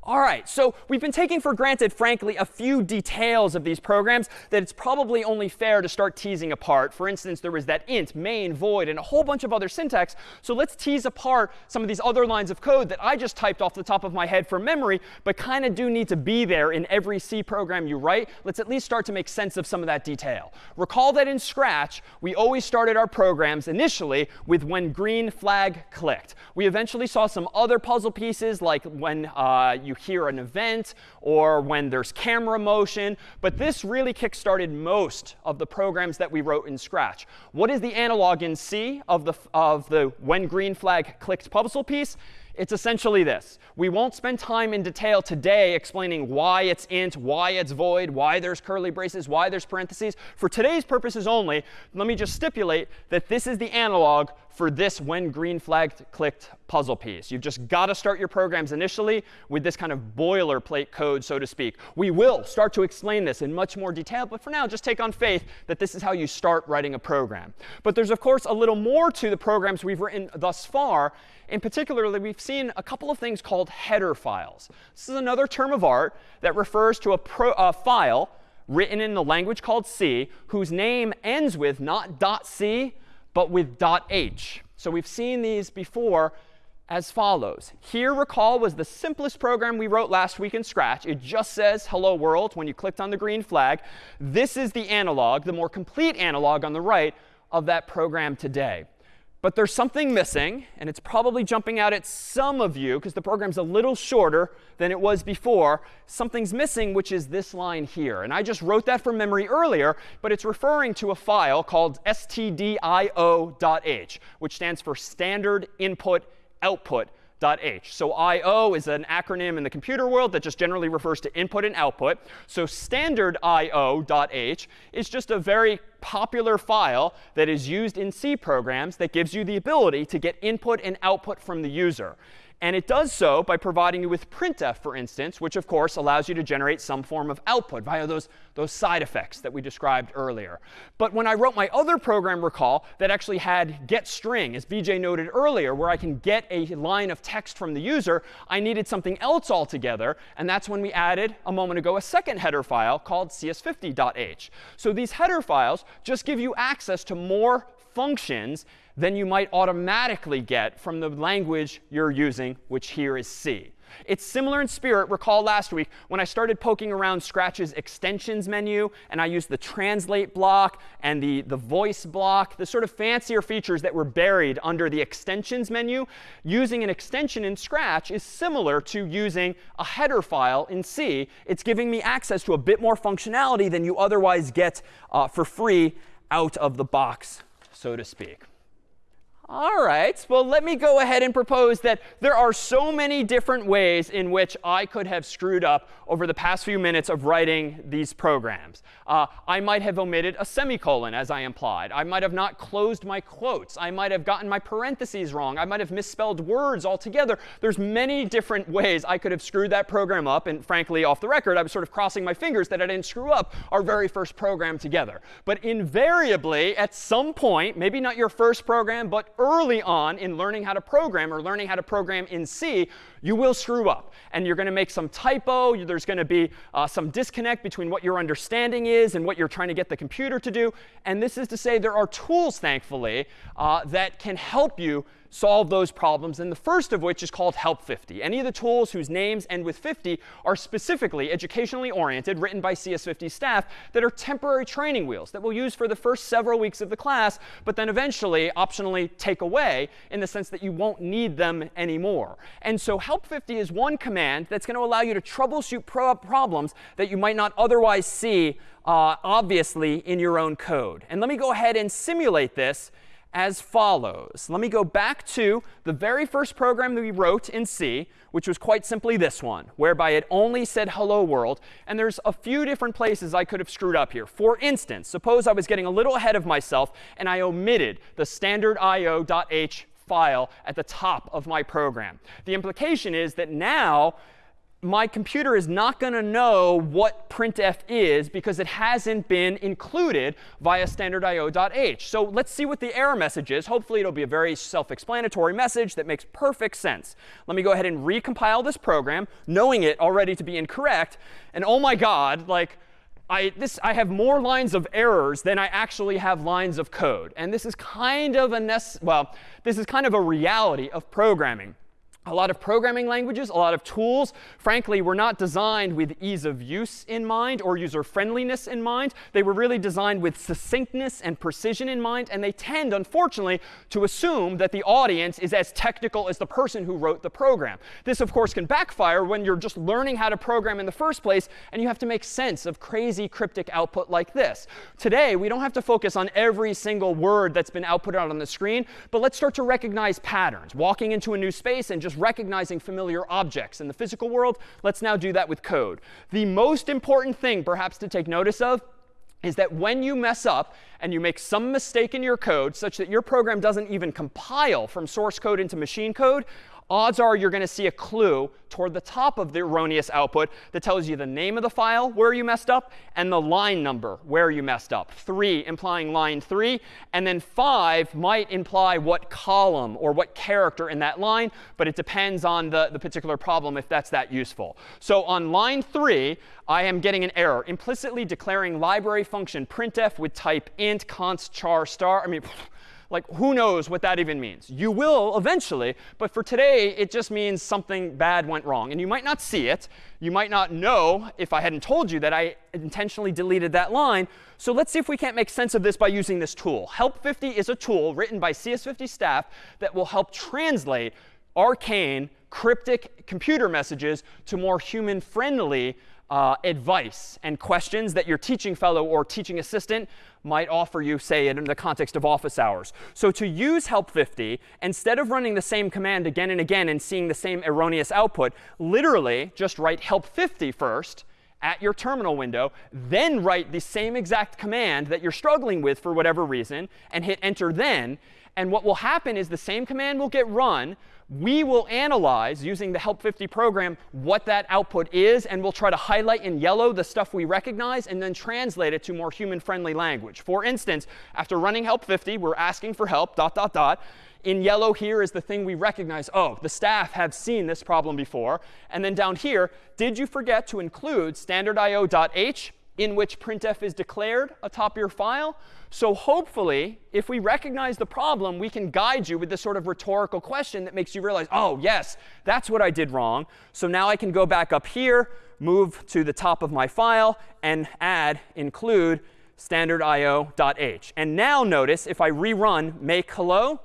All right, so we've been taking for granted, frankly, a few details of these programs that it's probably only fair to start teasing apart. For instance, there was that int, main, void, and a whole bunch of other syntax. So let's tease apart some of these other lines of code that I just typed off the top of my head from memory, but kind of do need to be there in every C program you write. Let's at least start to make sense of some of that detail. Recall that in Scratch, we always started our programs initially with when green flag clicked. We eventually saw some other puzzle pieces, like when uh, you you hear an event or when there's camera motion. But this really kickstarted most of the programs that we wrote in Scratch. What is the analog in C of the, of the when green flag clicked puzzle piece? It's essentially this. We won't spend time in detail today explaining why it's int, why it's void, why there's curly braces, why there's parentheses. For today's purposes only, let me just stipulate that this is the analog for this when green flag clicked puzzle piece. You've just got to start your programs initially with this kind of boilerplate code, so to speak. We will start to explain this in much more detail, but for now, just take on faith that this is how you start writing a program. But there's, of course, a little more to the programs we've written thus far. In particular, we've seen a couple of things called header files. This is another term of art that refers to a, pro, a file written in the language called C whose name ends with not .c, but with dot .h. So we've seen these before as follows. Here, recall, was the simplest program we wrote last week in Scratch. It just says hello world when you clicked on the green flag. This is the analog, the more complete analog on the right of that program today. But there's something missing, and it's probably jumping out at some of you because the program's a little shorter than it was before. Something's missing, which is this line here. And I just wrote that from memory earlier, but it's referring to a file called stdio.h, which stands for Standard Input Output .h. So I.O. is an acronym in the computer world that just generally refers to input and output. So standard I.O.h is just a very popular file that is used in C programs that gives you the ability to get input and output from the user. And it does so by providing you with printf, for instance, which of course allows you to generate some form of output via those, those side effects that we described earlier. But when I wrote my other program, recall, that actually had getString, as BJ noted earlier, where I can get a line of text from the user, I needed something else altogether. And that's when we added, a moment ago, a second header file called cs50.h. So these header files just give you access to more functions than you might automatically get from the language you're using, which here is C. It's similar in spirit. Recall last week when I started poking around Scratch's extensions menu, and I used the translate block and the, the voice block, the sort of fancier features that were buried under the extensions menu. Using an extension in Scratch is similar to using a header file in C. It's giving me access to a bit more functionality than you otherwise get uh, for free out of the box, so to speak. All right. Well, let me go ahead and propose that there are so many different ways in which I could have screwed up over the past few minutes of writing these programs. Uh, I might have omitted a semicolon, as I implied. I might have not closed my quotes. I might have gotten my parentheses wrong. I might have misspelled words altogether. There's many different ways I could have screwed that program up. And frankly, off the record, I was sort of crossing my fingers that I didn't screw up our very first program together. But invariably, at some point, maybe not your first program, but early on in learning how to program or learning how to program in C, you will screw up. And you're going to make some typo. There's going to be uh, some disconnect between what your understanding is and what you're trying to get the computer to do. And this is to say there are tools, thankfully, uh, that can help you solve those problems, and the first of which is called Help 50. Any of the tools whose names end with 50 are specifically educationally oriented, written by CS50 staff, that are temporary training wheels that we'll use for the first several weeks of the class, but then eventually optionally take away in the sense that you won't need them anymore. And so Help 50 is one command that's going to allow you to troubleshoot pro problems that you might not otherwise see uh, obviously in your own code. And let me go ahead and simulate this as follows. Let me go back to the very first program that we wrote in C, which was quite simply this one, whereby it only said hello world. And there's a few different places I could have screwed up here. For instance, suppose I was getting a little ahead of myself and I omitted the standard io.h file at the top of my program. The implication is that now my computer is not going to know what printf is because it hasn't been included via standardio.h. So let's see what the error message is. Hopefully, it'll be a very self-explanatory message that makes perfect sense. Let me go ahead and recompile this program, knowing it already to be incorrect. And oh my god, like, I, this, I have more lines of errors than I actually have lines of code. And this is kind of a, well, this is kind of a reality of programming a lot of programming languages, a lot of tools, frankly, were not designed with ease of use in mind or user friendliness in mind. They were really designed with succinctness and precision in mind. And they tend, unfortunately, to assume that the audience is as technical as the person who wrote the program. This, of course, can backfire when you're just learning how to program in the first place and you have to make sense of crazy cryptic output like this. Today, we don't have to focus on every single word that's been output out on the screen, but let's start to recognize patterns. Walking into a new space and just just recognizing familiar objects in the physical world. Let's now do that with code. The most important thing, perhaps, to take notice of is that when you mess up and you make some mistake in your code such that your program doesn't even compile from source code into machine code, odds are you're going to see a clue toward the top of the erroneous output that tells you the name of the file where you messed up and the line number where you messed up. 3 implying line 3. And then 5 might imply what column or what character in that line. But it depends on the, the particular problem if that's that useful. So on line 3, I am getting an error, implicitly declaring library function printf with type int const char star. I mean, like, who knows what that even means? You will eventually, but for today, it just means something bad went wrong. And you might not see it. You might not know if I hadn't told you that I intentionally deleted that line. So let's see if we can't make sense of this by using this tool. Help 50 is a tool written by CS50 staff that will help translate arcane, cryptic computer messages to more human-friendly uh, advice and questions that your teaching fellow or teaching assistant might offer you, say, in the context of office hours. So to use Help 50, instead of running the same command again and again and seeing the same erroneous output, literally just write Help 50 first at your terminal window, then write the same exact command that you're struggling with for whatever reason, and hit Enter then. And what will happen is the same command will get run, we will analyze, using the Help 50 program, what that output is. And we'll try to highlight in yellow the stuff we recognize and then translate it to more human-friendly language. For instance, after running Help 50, we're asking for help, dot, dot, dot. In yellow here is the thing we recognize. Oh, the staff have seen this problem before. And then down here, did you forget to include standardio.h in which printf is declared atop your file? So hopefully, if we recognize the problem, we can guide you with this sort of rhetorical question that makes you realize, oh, yes, that's what I did wrong. So now I can go back up here, move to the top of my file, and add, include standardio.h. And now notice, if I rerun make hello,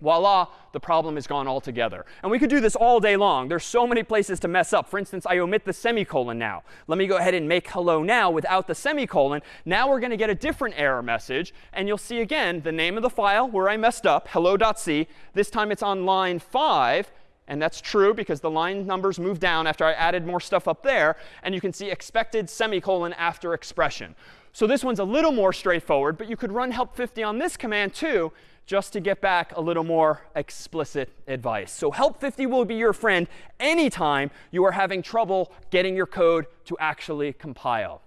Voila, the problem is gone altogether. And we could do this all day long. There's so many places to mess up. For instance, I omit the semicolon now. Let me go ahead and make hello now without the semicolon. Now we're going to get a different error message. And you'll see again the name of the file where I messed up, hello.c. This time it's on line 5. And that's true because the line numbers moved down after I added more stuff up there. And you can see expected semicolon after expression. So this one's a little more straightforward. But you could run help 50 on this command too just to get back a little more explicit advice. So help 50 will be your friend anytime you are having trouble getting your code to actually compile.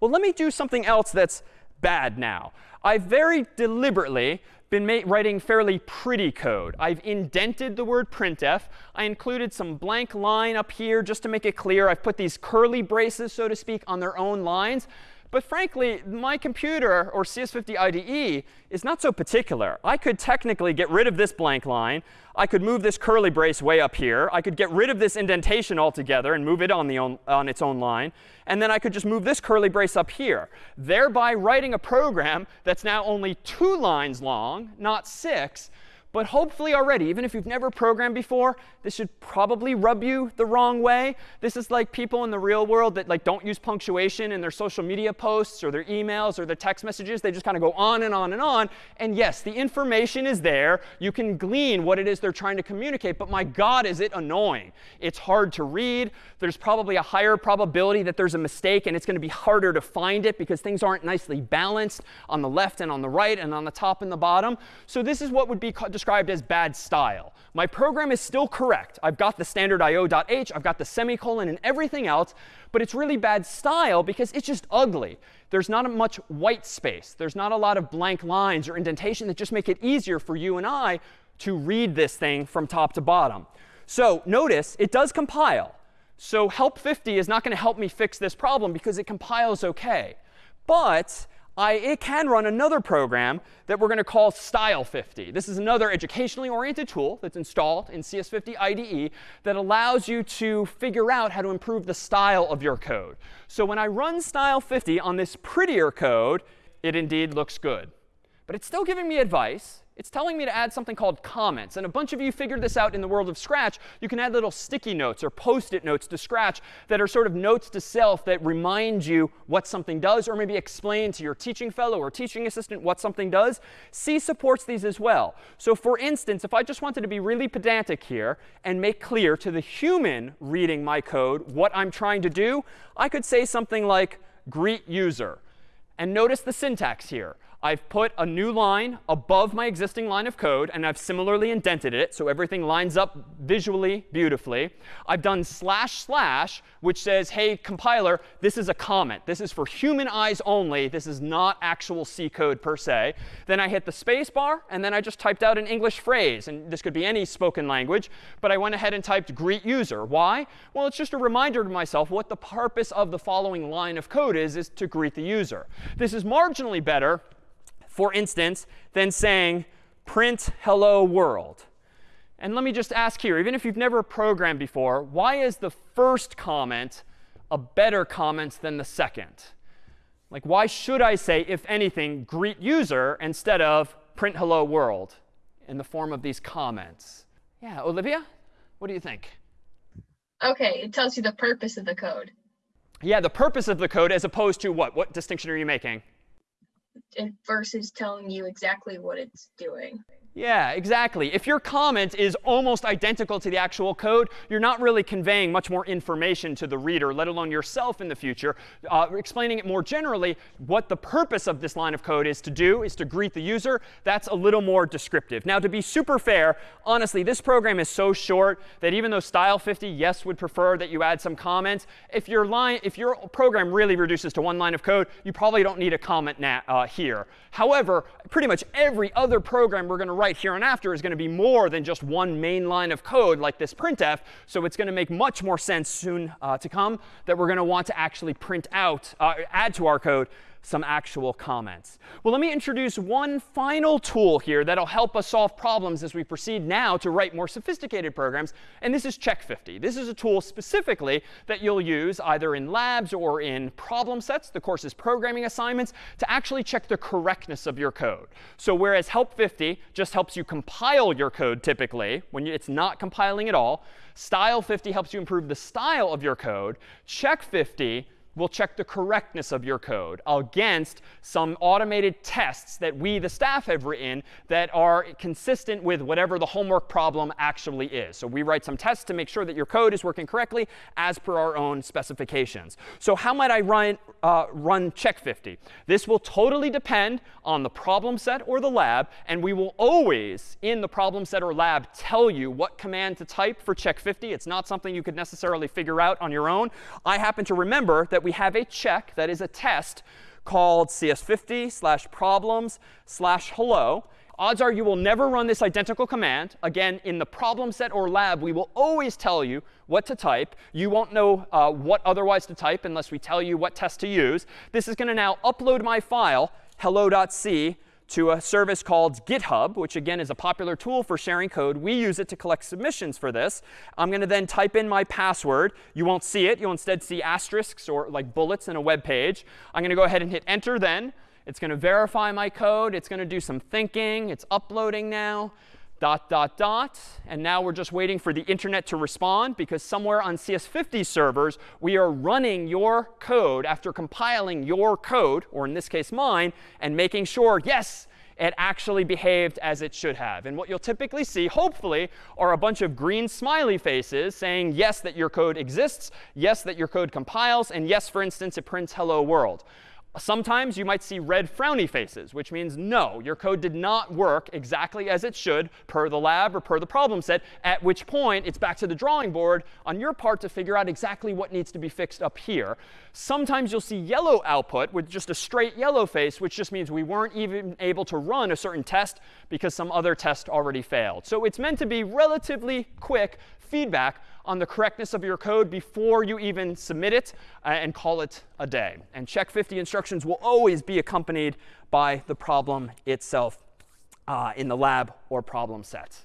Well, let me do something else that's bad now. I very deliberately been writing fairly pretty code. I've indented the word printf. I included some blank line up here just to make it clear. I've put these curly braces, so to speak, on their own lines. But frankly, my computer, or CS50 IDE, is not so particular. I could technically get rid of this blank line. I could move this curly brace way up here. I could get rid of this indentation altogether and move it on, the own, on its own line. And then I could just move this curly brace up here, thereby writing a program that's now only two lines long, not six, but hopefully already, even if you've never programmed before, this should probably rub you the wrong way. This is like people in the real world that like don't use punctuation in their social media posts or their emails or their text messages. They just kind of go on and on and on. And yes, the information is there. You can glean what it is they're trying to communicate. But my God, is it annoying. It's hard to read. There's probably a higher probability that there's a mistake. And it's going to be harder to find it because things aren't nicely balanced on the left and on the right and on the top and the bottom. So this is what would be described as bad style. My program is still correct. I've got the standard io.h, I've got the semicolon and everything else, but it's really bad style because it's just ugly. There's not much white space. There's not a lot of blank lines or indentation that just make it easier for you and I to read this thing from top to bottom. So notice it does compile. So help 50 is not going to help me fix this problem because it compiles OK. But I, it can run another program that we're going to call Style50. This is another educationally oriented tool that's installed in CS50 IDE that allows you to figure out how to improve the style of your code. So when I run Style50 on this prettier code, it indeed looks good. But it's still giving me advice it's telling me to add something called comments. And a bunch of you figured this out in the world of Scratch. You can add little sticky notes or post-it notes to Scratch that are sort of notes to self that remind you what something does or maybe explain to your teaching fellow or teaching assistant what something does. C supports these as well. So for instance, if I just wanted to be really pedantic here and make clear to the human reading my code what I'm trying to do, I could say something like greet user. And notice the syntax here. I've put a new line above my existing line of code, and I've similarly indented it so everything lines up visually beautifully. I've done slash slash, which says, hey, compiler, this is a comment. This is for human eyes only. This is not actual C code per se. Then I hit the space bar, and then I just typed out an English phrase. And this could be any spoken language. But I went ahead and typed greet user. Why? Well, it's just a reminder to myself what the purpose of the following line of code is, is to greet the user. This is marginally better for instance, than saying print hello world. And let me just ask here, even if you've never programmed before, why is the first comment a better comment than the second? Like, why should I say, if anything, greet user instead of print hello world in the form of these comments? Yeah, Olivia, what do you think? OK, it tells you the purpose of the code. Yeah, the purpose of the code as opposed to what? What distinction are you making? Versus telling you exactly what it's doing. Yeah, exactly. If your comment is almost identical to the actual code, you're not really conveying much more information to the reader, let alone yourself in the future. Uh, explaining it more generally, what the purpose of this line of code is to do is to greet the user. That's a little more descriptive. Now, to be super fair, honestly, this program is so short that even though Style 50, yes, would prefer that you add some comments, if your line, if your program really reduces to one line of code, you probably don't need a comment uh, here. However, pretty much every other program we're going to write here and after is going to be more than just one main line of code like this printf. So it's going to make much more sense soon uh, to come that we're going to want to actually print out, uh, add to our code some actual comments. Well, let me introduce one final tool here that'll help us solve problems as we proceed now to write more sophisticated programs. And this is Check50. This is a tool specifically that you'll use either in labs or in problem sets, the course's programming assignments, to actually check the correctness of your code. So whereas Help 50 just helps you compile your code typically, when it's not compiling at all, Style 50 helps you improve the style of your code. Check 50 will check the correctness of your code against some automated tests that we, the staff, have written that are consistent with whatever the homework problem actually is. So we write some tests to make sure that your code is working correctly as per our own specifications. So how might I run, uh, run check 50? This will totally depend on the problem set or the lab. And we will always, in the problem set or lab, tell you what command to type for check 50. It's not something you could necessarily figure out on your own. I happen to remember that we have a check that is a test called cs50 slash problems slash hello. Odds are you will never run this identical command. Again, in the problem set or lab, we will always tell you what to type. You won't know uh, what otherwise to type unless we tell you what test to use. This is going to now upload my file, hello.c, to a service called GitHub, which again is a popular tool for sharing code. We use it to collect submissions for this. I'm going to then type in my password. You won't see it. You'll instead see asterisks or like bullets in a web page. I'm going to go ahead and hit enter then. It's going to verify my code. It's going to do some thinking. It's uploading now dot, dot, dot. And now we're just waiting for the internet to respond because somewhere on CS50 servers, we are running your code after compiling your code, or in this case mine, and making sure, yes, it actually behaved as it should have. And what you'll typically see, hopefully, are a bunch of green smiley faces saying, yes, that your code exists, yes, that your code compiles, and yes, for instance, it prints hello world. Sometimes you might see red frowny faces, which means no, your code did not work exactly as it should per the lab or per the problem set, at which point it's back to the drawing board on your part to figure out exactly what needs to be fixed up here. Sometimes you'll see yellow output with just a straight yellow face, which just means we weren't even able to run a certain test because some other test already failed. So it's meant to be relatively quick feedback on the correctness of your code before you even submit it uh, and call it a day. And check 50 instructions will always be accompanied by the problem itself uh, in the lab or problem set.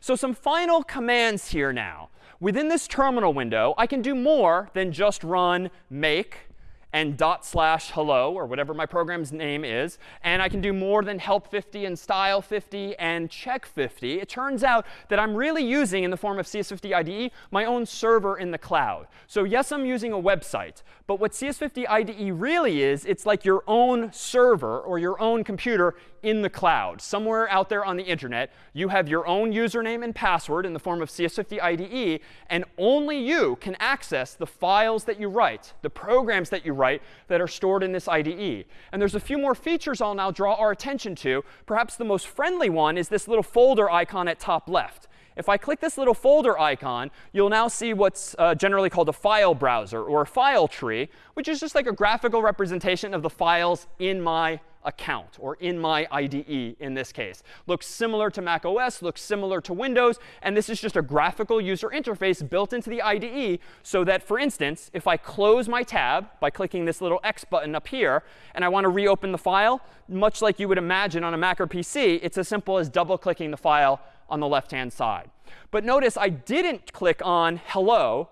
So some final commands here now. Within this terminal window, I can do more than just run make and dot slash hello, or whatever my program's name is. And I can do more than help 50 and style 50 and check 50. It turns out that I'm really using, in the form of CS50 IDE, my own server in the cloud. So yes, I'm using a website. But what CS50 IDE really is, it's like your own server or your own computer in the cloud, somewhere out there on the internet. You have your own username and password in the form of CS50 IDE, and only you can access the files that you write, the programs that you write that are stored in this IDE. And there's a few more features I'll now draw our attention to. Perhaps the most friendly one is this little folder icon at top left. If I click this little folder icon, you'll now see what's uh, generally called a file browser or a file tree, which is just like a graphical representation of the files in my account or in my IDE in this case. Looks similar to Mac OS, looks similar to Windows, and this is just a graphical user interface built into the IDE so that, for instance, if I close my tab by clicking this little X button up here and I want to reopen the file, much like you would imagine on a Mac or PC, it's as simple as double clicking the file on the left-hand side. But notice I didn't click on hello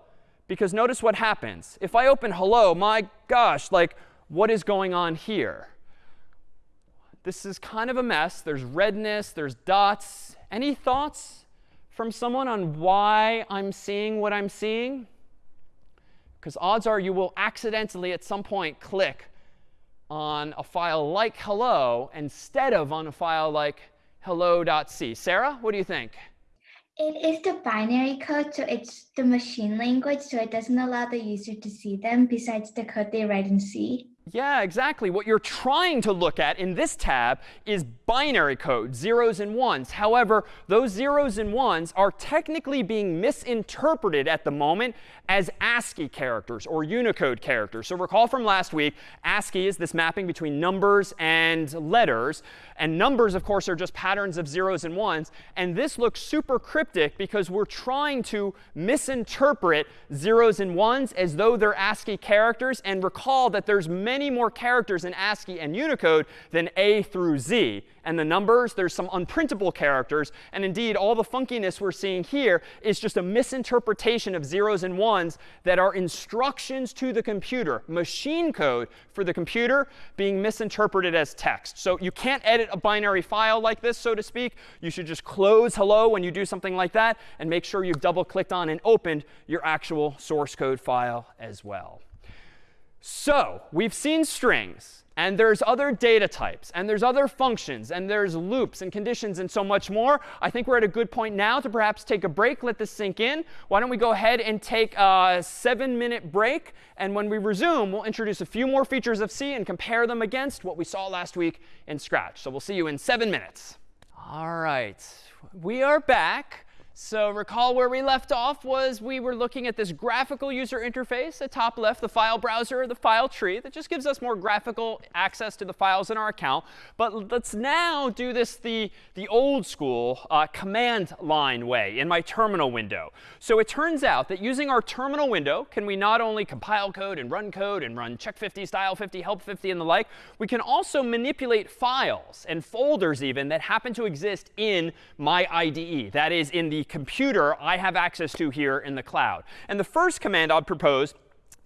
because notice what happens. If I open hello, my gosh, like what is going on here? This is kind of a mess. There's redness, there's dots. Any thoughts from someone on why I'm seeing what I'm seeing? Because odds are you will accidentally at some point click on a file like hello instead of on a file like hello.c. Sarah, what do you think? It is the binary code, so it's the machine language, so it doesn't allow the user to see them besides the code they write in C. Yeah, exactly. What you're trying to look at in this tab is binary code, zeros and ones. However, those zeros and ones are technically being misinterpreted at the moment as ASCII characters or Unicode characters. So recall from last week, ASCII is this mapping between numbers and letters. And numbers, of course, are just patterns of zeros and ones. And this looks super cryptic because we're trying to misinterpret zeros and ones as though they're ASCII characters. And recall that there's many more characters in ASCII and Unicode than A through Z. And the numbers, there's some unprintable characters. And indeed, all the funkiness we're seeing here is just a misinterpretation of zeros and ones that are instructions to the computer, machine code for the computer being misinterpreted as text. So you can't edit a binary file like this, so to speak. You should just close hello when you do something like that and make sure you've double clicked on and opened your actual source code file as well. So we've seen strings, and there's other data types, and there's other functions, and there's loops and conditions and so much more. I think we're at a good point now to perhaps take a break, let this sink in. Why don't we go ahead and take a seven-minute break, and when we resume, we'll introduce a few more features of C and compare them against what we saw last week in Scratch. So we'll see you in seven minutes. All right, we are back. So recall where we left off was we were looking at this graphical user interface at top left, the file browser, the file tree. That just gives us more graphical access to the files in our account. But let's now do this the, the old school uh, command line way in my terminal window. So it turns out that using our terminal window, can we not only compile code and run code and run check 50, style 50, help 50, and the like, we can also manipulate files and folders even that happen to exist in my IDE. That is in the computer I have access to here in the cloud. And the first command I'd propose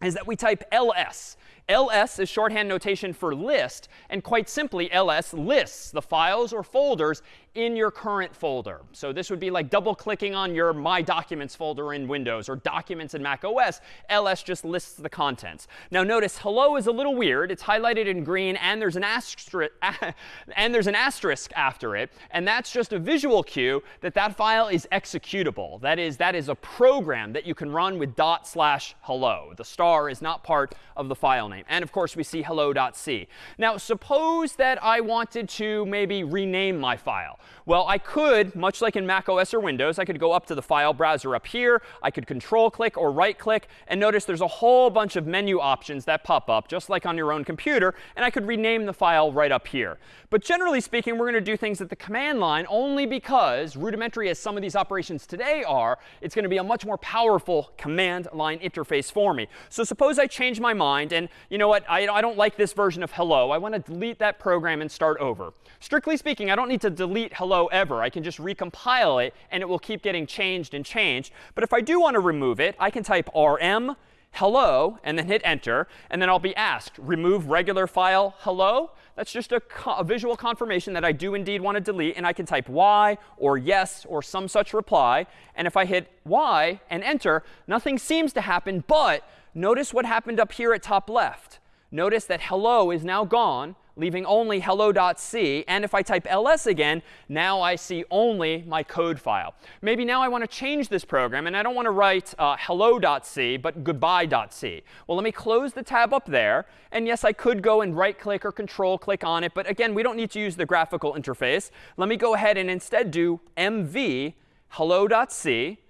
is that we type ls. ls is shorthand notation for list. And quite simply, ls lists the files or folders in your current folder. So this would be like double clicking on your My Documents folder in Windows or Documents in Mac OS. ls just lists the contents. Now notice hello is a little weird. It's highlighted in green and there's an asterisk and there's an asterisk after it. And that's just a visual cue that that file is executable. That is that is a program that you can run with dot slash hello. The star is not part of the file name. And of course we see hello.c. Now suppose that I wanted to maybe rename my file. Well, I could, much like in Mac OS or Windows, I could go up to the file browser up here. I could control click or right click. And notice there's a whole bunch of menu options that pop up, just like on your own computer. And I could rename the file right up here. But generally speaking, we're going to do things at the command line only because, rudimentary as some of these operations today are, it's going to be a much more powerful command line interface for me. So suppose I change my mind. And you know what? I, I don't like this version of hello. I want to delete that program and start over. Strictly speaking, I don't need to delete hello ever. I can just recompile it, and it will keep getting changed and changed. But if I do want to remove it, I can type rm hello and then hit enter. And then I'll be asked, remove regular file hello. That's just a, a, visual confirmation that I do indeed want to delete. And I can type y or yes or some such reply. And if I hit y and enter, nothing seems to happen. But notice what happened up here at top left. Notice that hello is now gone leaving only hello.c. And if I type ls again, now I see only my code file. Maybe now I want to change this program, and I don't want to write uh, hello.c, but goodbye.c. Well, let me close the tab up there. And yes, I could go and right-click or control-click on it. But again, we don't need to use the graphical interface. Let me go ahead and instead do mv hello.c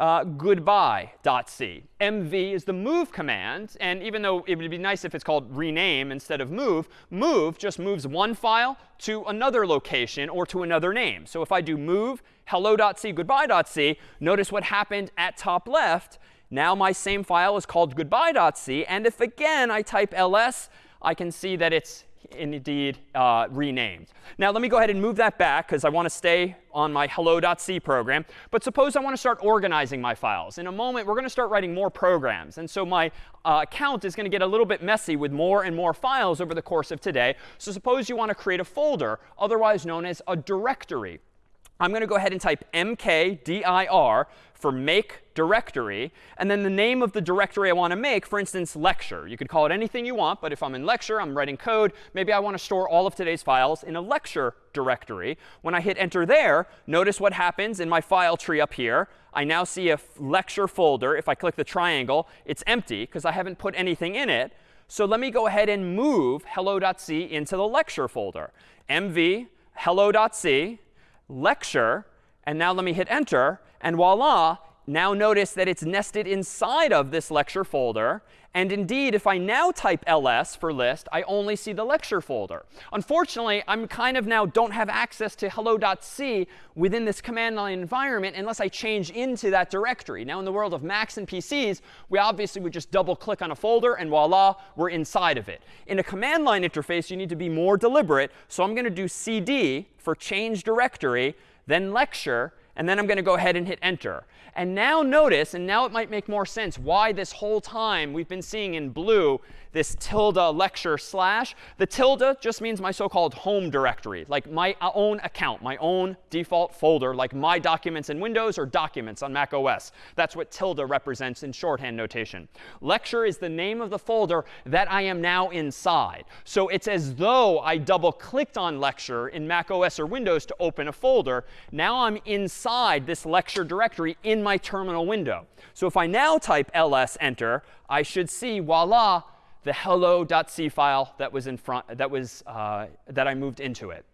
uh, goodbye.c. mv is the move command. And even though it would be nice if it's called rename instead of move, move just moves one file to another location or to another name. So if I do move hello.c, goodbye.c, notice what happened at top left. Now my same file is called goodbye.c. And if again I type ls, I can see that it's indeed uh, renamed. Now let me go ahead and move that back because I want to stay on my hello.c program. But suppose I want to start organizing my files. In a moment, we're going to start writing more programs. And so my uh, account is going to get a little bit messy with more and more files over the course of today. So suppose you want to create a folder, otherwise known as a directory. I'm going to go ahead and type mkdir for make directory, and then the name of the directory I want to make, for instance, lecture. You could call it anything you want, but if I'm in lecture, I'm writing code, maybe I want to store all of today's files in a lecture directory. When I hit enter there, notice what happens in my file tree up here. I now see a lecture folder. If I click the triangle, it's empty because I haven't put anything in it. So let me go ahead and move hello.c into the lecture folder. mv hello.c lecture. And now let me hit enter. And voila, now notice that it's nested inside of this lecture folder. And indeed, if I now type ls for list, I only see the lecture folder. Unfortunately, I'm kind of now don't have access to hello.c within this command line environment unless I change into that directory. Now, in the world of Macs and PCs, we obviously would just double click on a folder and voila, we're inside of it. In a command line interface, you need to be more deliberate. So I'm going to do cd for change directory, then lecture, and then I'm going to go ahead and hit enter. And now notice, and now it might make more sense, why this whole time we've been seeing in blue this tilde lecture slash. The tilde just means my so-called home directory, like my uh, own account, my own default folder, like my documents in Windows or documents on Mac OS. That's what tilde represents in shorthand notation. Lecture is the name of the folder that I am now inside. So it's as though I double clicked on lecture in Mac OS or Windows to open a folder. Now I'm inside this lecture directory in my terminal window. So if I now type ls enter, I should see, voila, the hello.c file that was in front that was uh, that I moved into it.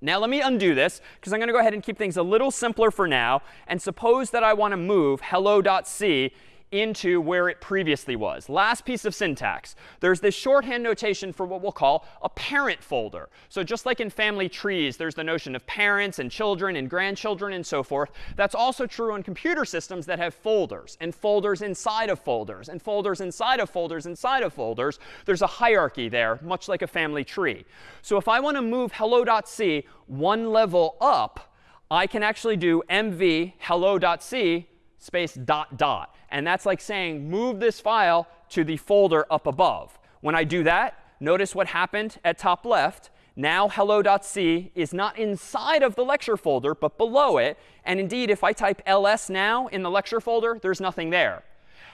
Now let me undo this because I'm going to go ahead and keep things a little simpler for now. And suppose that I want to move hello.c into where it previously was. Last piece of syntax. There's this shorthand notation for what we'll call a parent folder. So just like in family trees, there's the notion of parents and children and grandchildren and so forth. That's also true on computer systems that have folders and folders inside of folders and folders inside of folders inside of folders. There's a hierarchy there, much like a family tree. So if I want to move hello.c one level up, I can actually do mv hello.c space dot dot. And that's like saying move this file to the folder up above. When I do that, notice what happened at top left. Now hello.c is not inside of the lecture folder, but below it. And indeed, if I type ls now in the lecture folder, there's nothing there.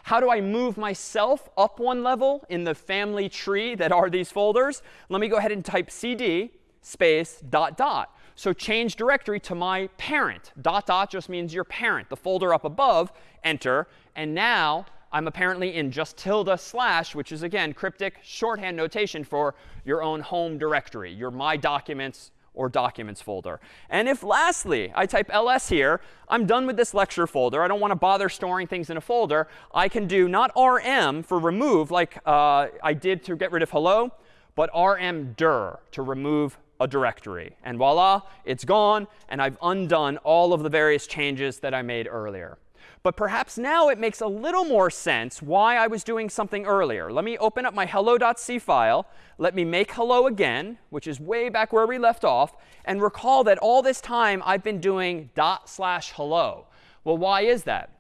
How do I move myself up one level in the family tree that are these folders? Let me go ahead and type cd space dot dot. So change directory to my parent. Dot dot just means your parent. The folder up above, enter. And now I'm apparently in just tilde slash, which is, again, cryptic shorthand notation for your own home directory, your My Documents or Documents folder. And if lastly, I type ls here, I'm done with this lecture folder. I don't want to bother storing things in a folder. I can do not rm for remove like uh, I did to get rid of hello, but rmdir to remove a directory. And voila, it's gone. And I've undone all of the various changes that I made earlier. But perhaps now it makes a little more sense why I was doing something earlier. Let me open up my hello.c file. Let me make hello again, which is way back where we left off. And recall that all this time I've been doing dot slash hello. Well, why is that?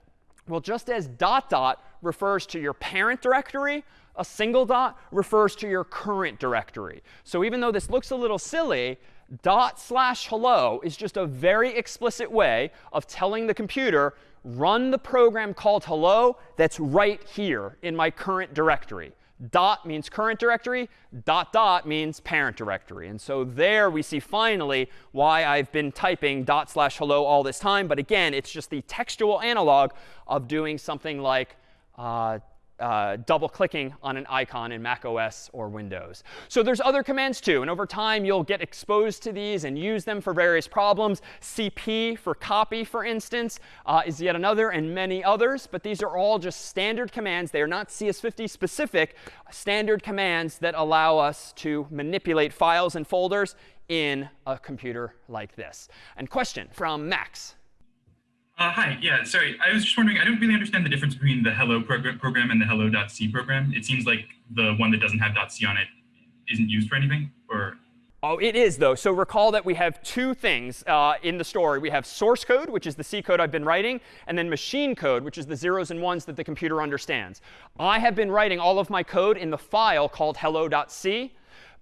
Well, just as dot dot refers to your parent directory, a single dot refers to your current directory. So even though this looks a little silly, dot slash hello is just a very explicit way of telling the computer, run the program called hello that's right here in my current directory. Dot means current directory. Dot dot means parent directory. And so there we see finally why I've been typing dot slash hello all this time. But again, it's just the textual analog of doing something like uh, uh, double clicking on an icon in Mac OS or Windows. So there's other commands too. And over time, you'll get exposed to these and use them for various problems. CP for copy, for instance, uh, is yet another, and many others. But these are all just standard commands. They are not CS50 specific, standard commands that allow us to manipulate files and folders in a computer like this. And question from Max. Uh, hi, yeah, sorry. I was just wondering, I don't really understand the difference between the hello progr program and the hello.c program. It seems like the one that doesn't have .c on it isn't used for anything, or? Oh, it is, though. So recall that we have two things uh, in the story. We have source code, which is the C code I've been writing, and then machine code, which is the zeros and ones that the computer understands. I have been writing all of my code in the file called hello.c.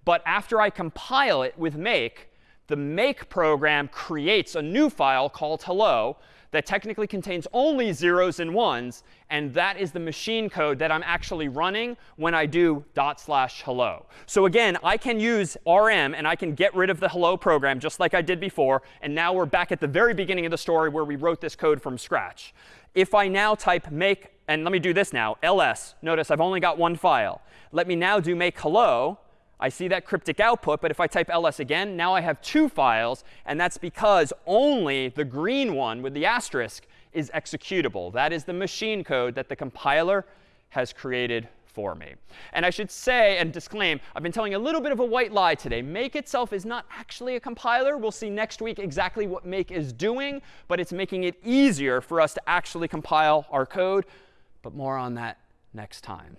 But after I compile it with make, the make program creates a new file called hello that technically contains only zeros and ones. And that is the machine code that I'm actually running when I do dot slash hello. So again, I can use rm and I can get rid of the hello program just like I did before. And now we're back at the very beginning of the story where we wrote this code from scratch. If I now type make, and let me do this now, ls, notice I've only got one file. Let me now do make hello. I see that cryptic output, but if I type ls again, now I have two files. And that's because only the green one with the asterisk is executable. That is the machine code that the compiler has created for me. And I should say and disclaim, I've been telling a little bit of a white lie today. Make itself is not actually a compiler. We'll see next week exactly what make is doing, but it's making it easier for us to actually compile our code. But more on that next time.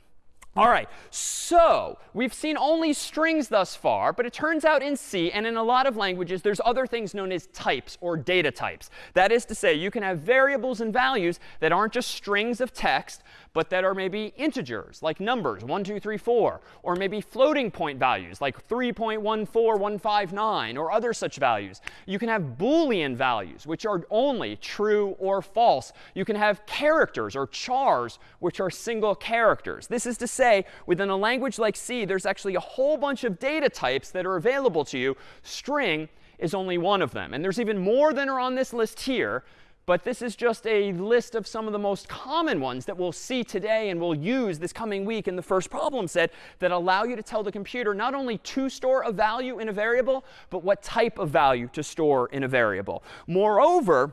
All right, so we've seen only strings thus far, but it turns out in C and in a lot of languages, there's other things known as types or data types. That is to say, you can have variables and values that aren't just strings of text, but that are maybe integers, like numbers, 1, 2, 3, 4, or maybe floating point values, like 3.14159, or other such values. You can have Boolean values, which are only true or false. You can have characters or chars, which are single characters. This is to say, within a language like C, there's actually a whole bunch of data types that are available to you. String is only one of them. And there's even more than are on this list here. But this is just a list of some of the most common ones that we'll see today and we'll use this coming week in the first problem set that allow you to tell the computer not only to store a value in a variable, but what type of value to store in a variable. Moreover,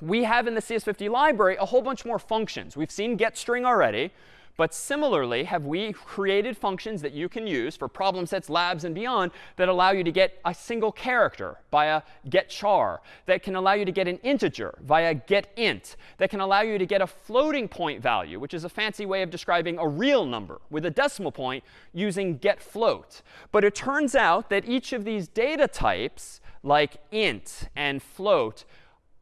we have in the CS50 library a whole bunch more functions. We've seen getString already. But similarly, have we created functions that you can use for problem sets, labs, and beyond that allow you to get a single character via getChar, that can allow you to get an integer via getInt, that can allow you to get a floating point value, which is a fancy way of describing a real number with a decimal point using getFloat. But it turns out that each of these data types, like int and float,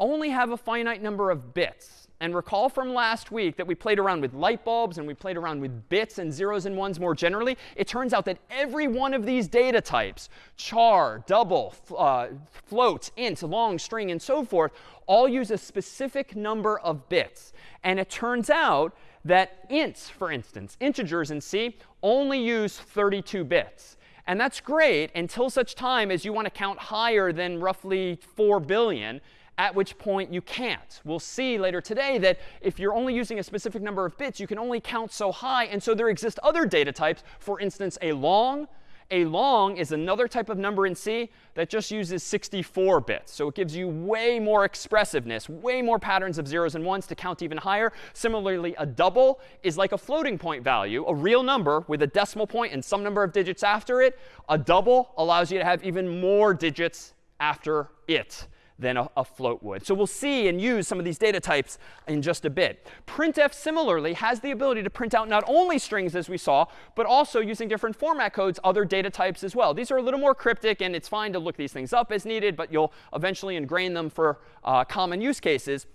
only have a finite number of bits. And recall from last week that we played around with light bulbs and we played around with bits and zeros and ones more generally. It turns out that every one of these data types, char, double, uh, float, int, long, string, and so forth, all use a specific number of bits. And it turns out that ints, for instance, integers in C, only use 32 bits. And that's great until such time as you want to count higher than roughly 4 billion at which point you can't. We'll see later today that if you're only using a specific number of bits, you can only count so high. And so there exist other data types. For instance, a long. A long is another type of number in C that just uses 64 bits. So it gives you way more expressiveness, way more patterns of zeros and ones to count even higher. Similarly, a double is like a floating point value, a real number with a decimal point and some number of digits after it. A double allows you to have even more digits after it than a, a, float would. So we'll see and use some of these data types in just a bit. Printf similarly has the ability to print out not only strings as we saw, but also using different format codes, other data types as well. These are a little more cryptic, and it's fine to look these things up as needed, but you'll eventually ingrain them for uh, common use cases.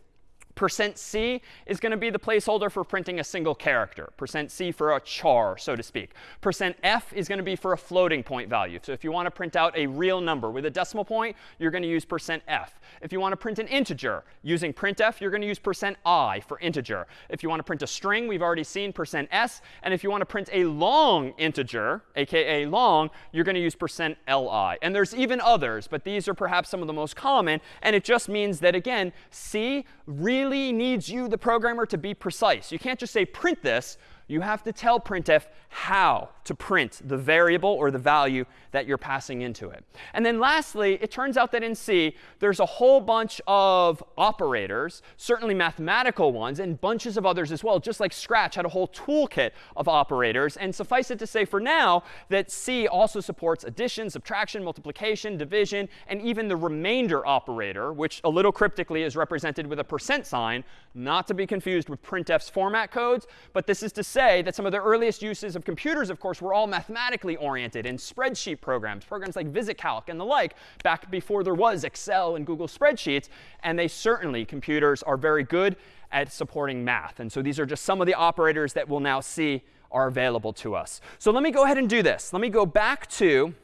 Percent %c is going to be the placeholder for printing a single character. Percent %c for a char, so to speak. Percent %f is going to be for a floating point value. So if you want to print out a real number with a decimal point, you're going to use percent %f. If you want to print an integer using printf, you're going to use percent %i for integer. If you want to print a string, we've already seen percent %s. And if you want to print a long integer, aka long, you're going to use percent %li. And there's even others, but these are perhaps some of the most common. And it just means that, again, C really really needs you, the programmer, to be precise. You can't just say print this you have to tell printf how to print the variable or the value that you're passing into it. And then lastly, it turns out that in C, there's a whole bunch of operators, certainly mathematical ones, and bunches of others as well, just like Scratch had a whole toolkit of operators. And suffice it to say for now that C also supports addition, subtraction, multiplication, division, and even the remainder operator, which a little cryptically is represented with a percent sign, not to be confused with printf's format codes. But this is to say that some of the earliest uses of computers, of course, were all mathematically oriented in spreadsheet programs, programs like VisiCalc and the like, back before there was Excel and Google Spreadsheets. And they certainly, computers are very good at supporting math. And so these are just some of the operators that we'll now see are available to us. So let me go ahead and do this. Let me go back to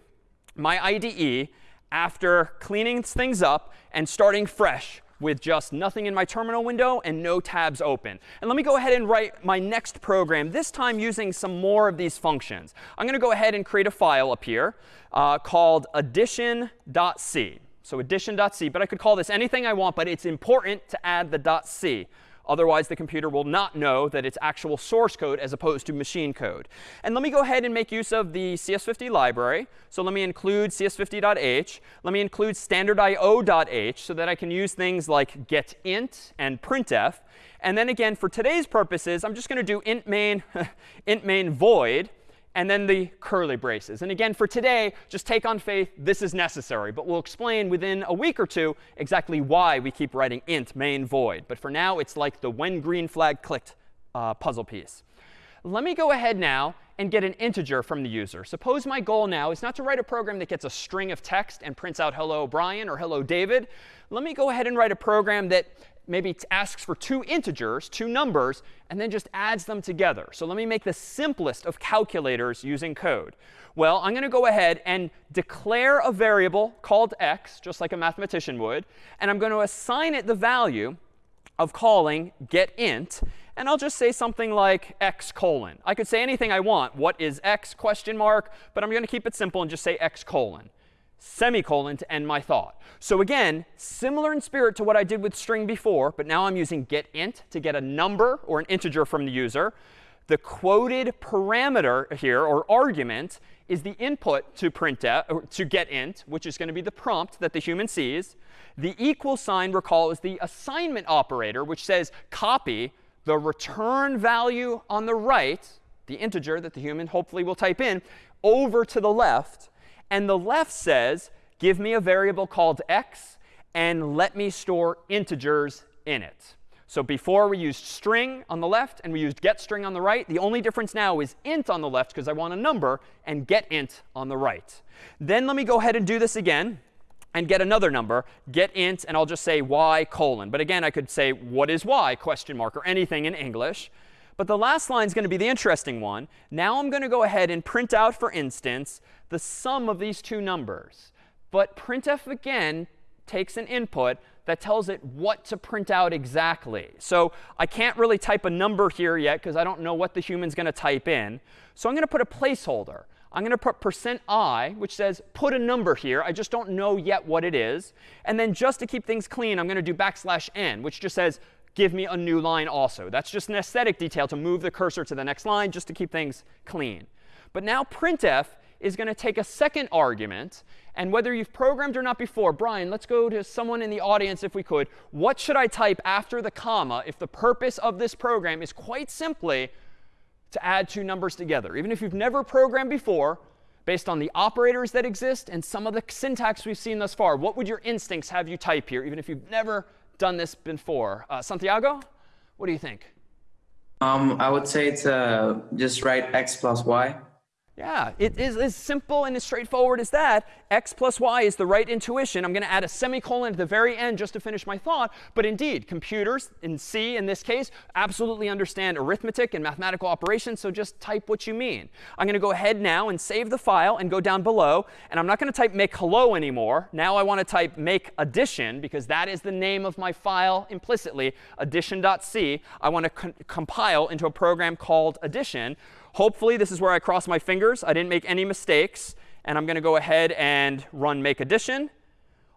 my IDE after cleaning things up and starting fresh with just nothing in my terminal window and no tabs open. And let me go ahead and write my next program, this time using some more of these functions. I'm going to go ahead and create a file up here uh, called addition.c. So addition.c, but I could call this anything I want, but it's important to add the .c Otherwise, the computer will not know that it's actual source code as opposed to machine code. And let me go ahead and make use of the CS50 library. So let me include cs50.h. Let me include standardio.h so that I can use things like getInt and printf. And then again, for today's purposes, I'm just going to do int main, int main void and then the curly braces. And again, for today, just take on faith this is necessary. But we'll explain within a week or two exactly why we keep writing int main void. But for now, it's like the when green flag clicked uh, puzzle piece. Let me go ahead now and get an integer from the user. Suppose my goal now is not to write a program that gets a string of text and prints out hello Brian or hello David. Let me go ahead and write a program that maybe asks for two integers, two numbers, and then just adds them together. So let me make the simplest of calculators using code. Well, I'm going to go ahead and declare a variable called x, just like a mathematician would. And I'm going to assign it the value of calling getInt. And I'll just say something like x colon. I could say anything I want. What is x question mark? But I'm going to keep it simple and just say x colon semicolon to end my thought. So again, similar in spirit to what I did with string before, but now I'm using getInt to get a number or an integer from the user. The quoted parameter here, or argument, is the input to printf, or to getInt, which is going to be the prompt that the human sees. The equal sign, recall, is the assignment operator, which says copy the return value on the right, the integer that the human hopefully will type in, over to the left. And the left says, give me a variable called x and let me store integers in it. So before we used string on the left and we used getString on the right. The only difference now is int on the left because I want a number and getInt on the right. Then let me go ahead and do this again and get another number, getInt, and I'll just say y colon. But again, I could say what is y question mark or anything in English. But the last line is going to be the interesting one. Now I'm going to go ahead and print out, for instance, the sum of these two numbers. But printf, again, takes an input that tells it what to print out exactly. So I can't really type a number here yet because I don't know what the human's going to type in. So I'm going to put a placeholder. I'm going to put percent %i, which says put a number here. I just don't know yet what it is. And then just to keep things clean, I'm going to do backslash n, which just says give me a new line also. That's just an aesthetic detail to move the cursor to the next line just to keep things clean. But now printf is going to take a second argument. And whether you've programmed or not before, Brian, let's go to someone in the audience if we could. What should I type after the comma if the purpose of this program is quite simply to add two numbers together? Even if you've never programmed before, based on the operators that exist and some of the syntax we've seen thus far, what would your instincts have you type here, even if you've never done this before. Uh, Santiago, what do you think? Um, I would say to just write x plus y. Yeah, it is as simple and as straightforward as that. x plus y is the right intuition. I'm going to add a semicolon at the very end just to finish my thought. But indeed, computers in C in this case absolutely understand arithmetic and mathematical operations. So just type what you mean. I'm going to go ahead now and save the file and go down below. And I'm not going to type make hello anymore. Now I want to type make addition because that is the name of my file implicitly, addition.c. I want to compile into a program called addition Hopefully, this is where I cross my fingers. I didn't make any mistakes. And I'm going to go ahead and run make addition.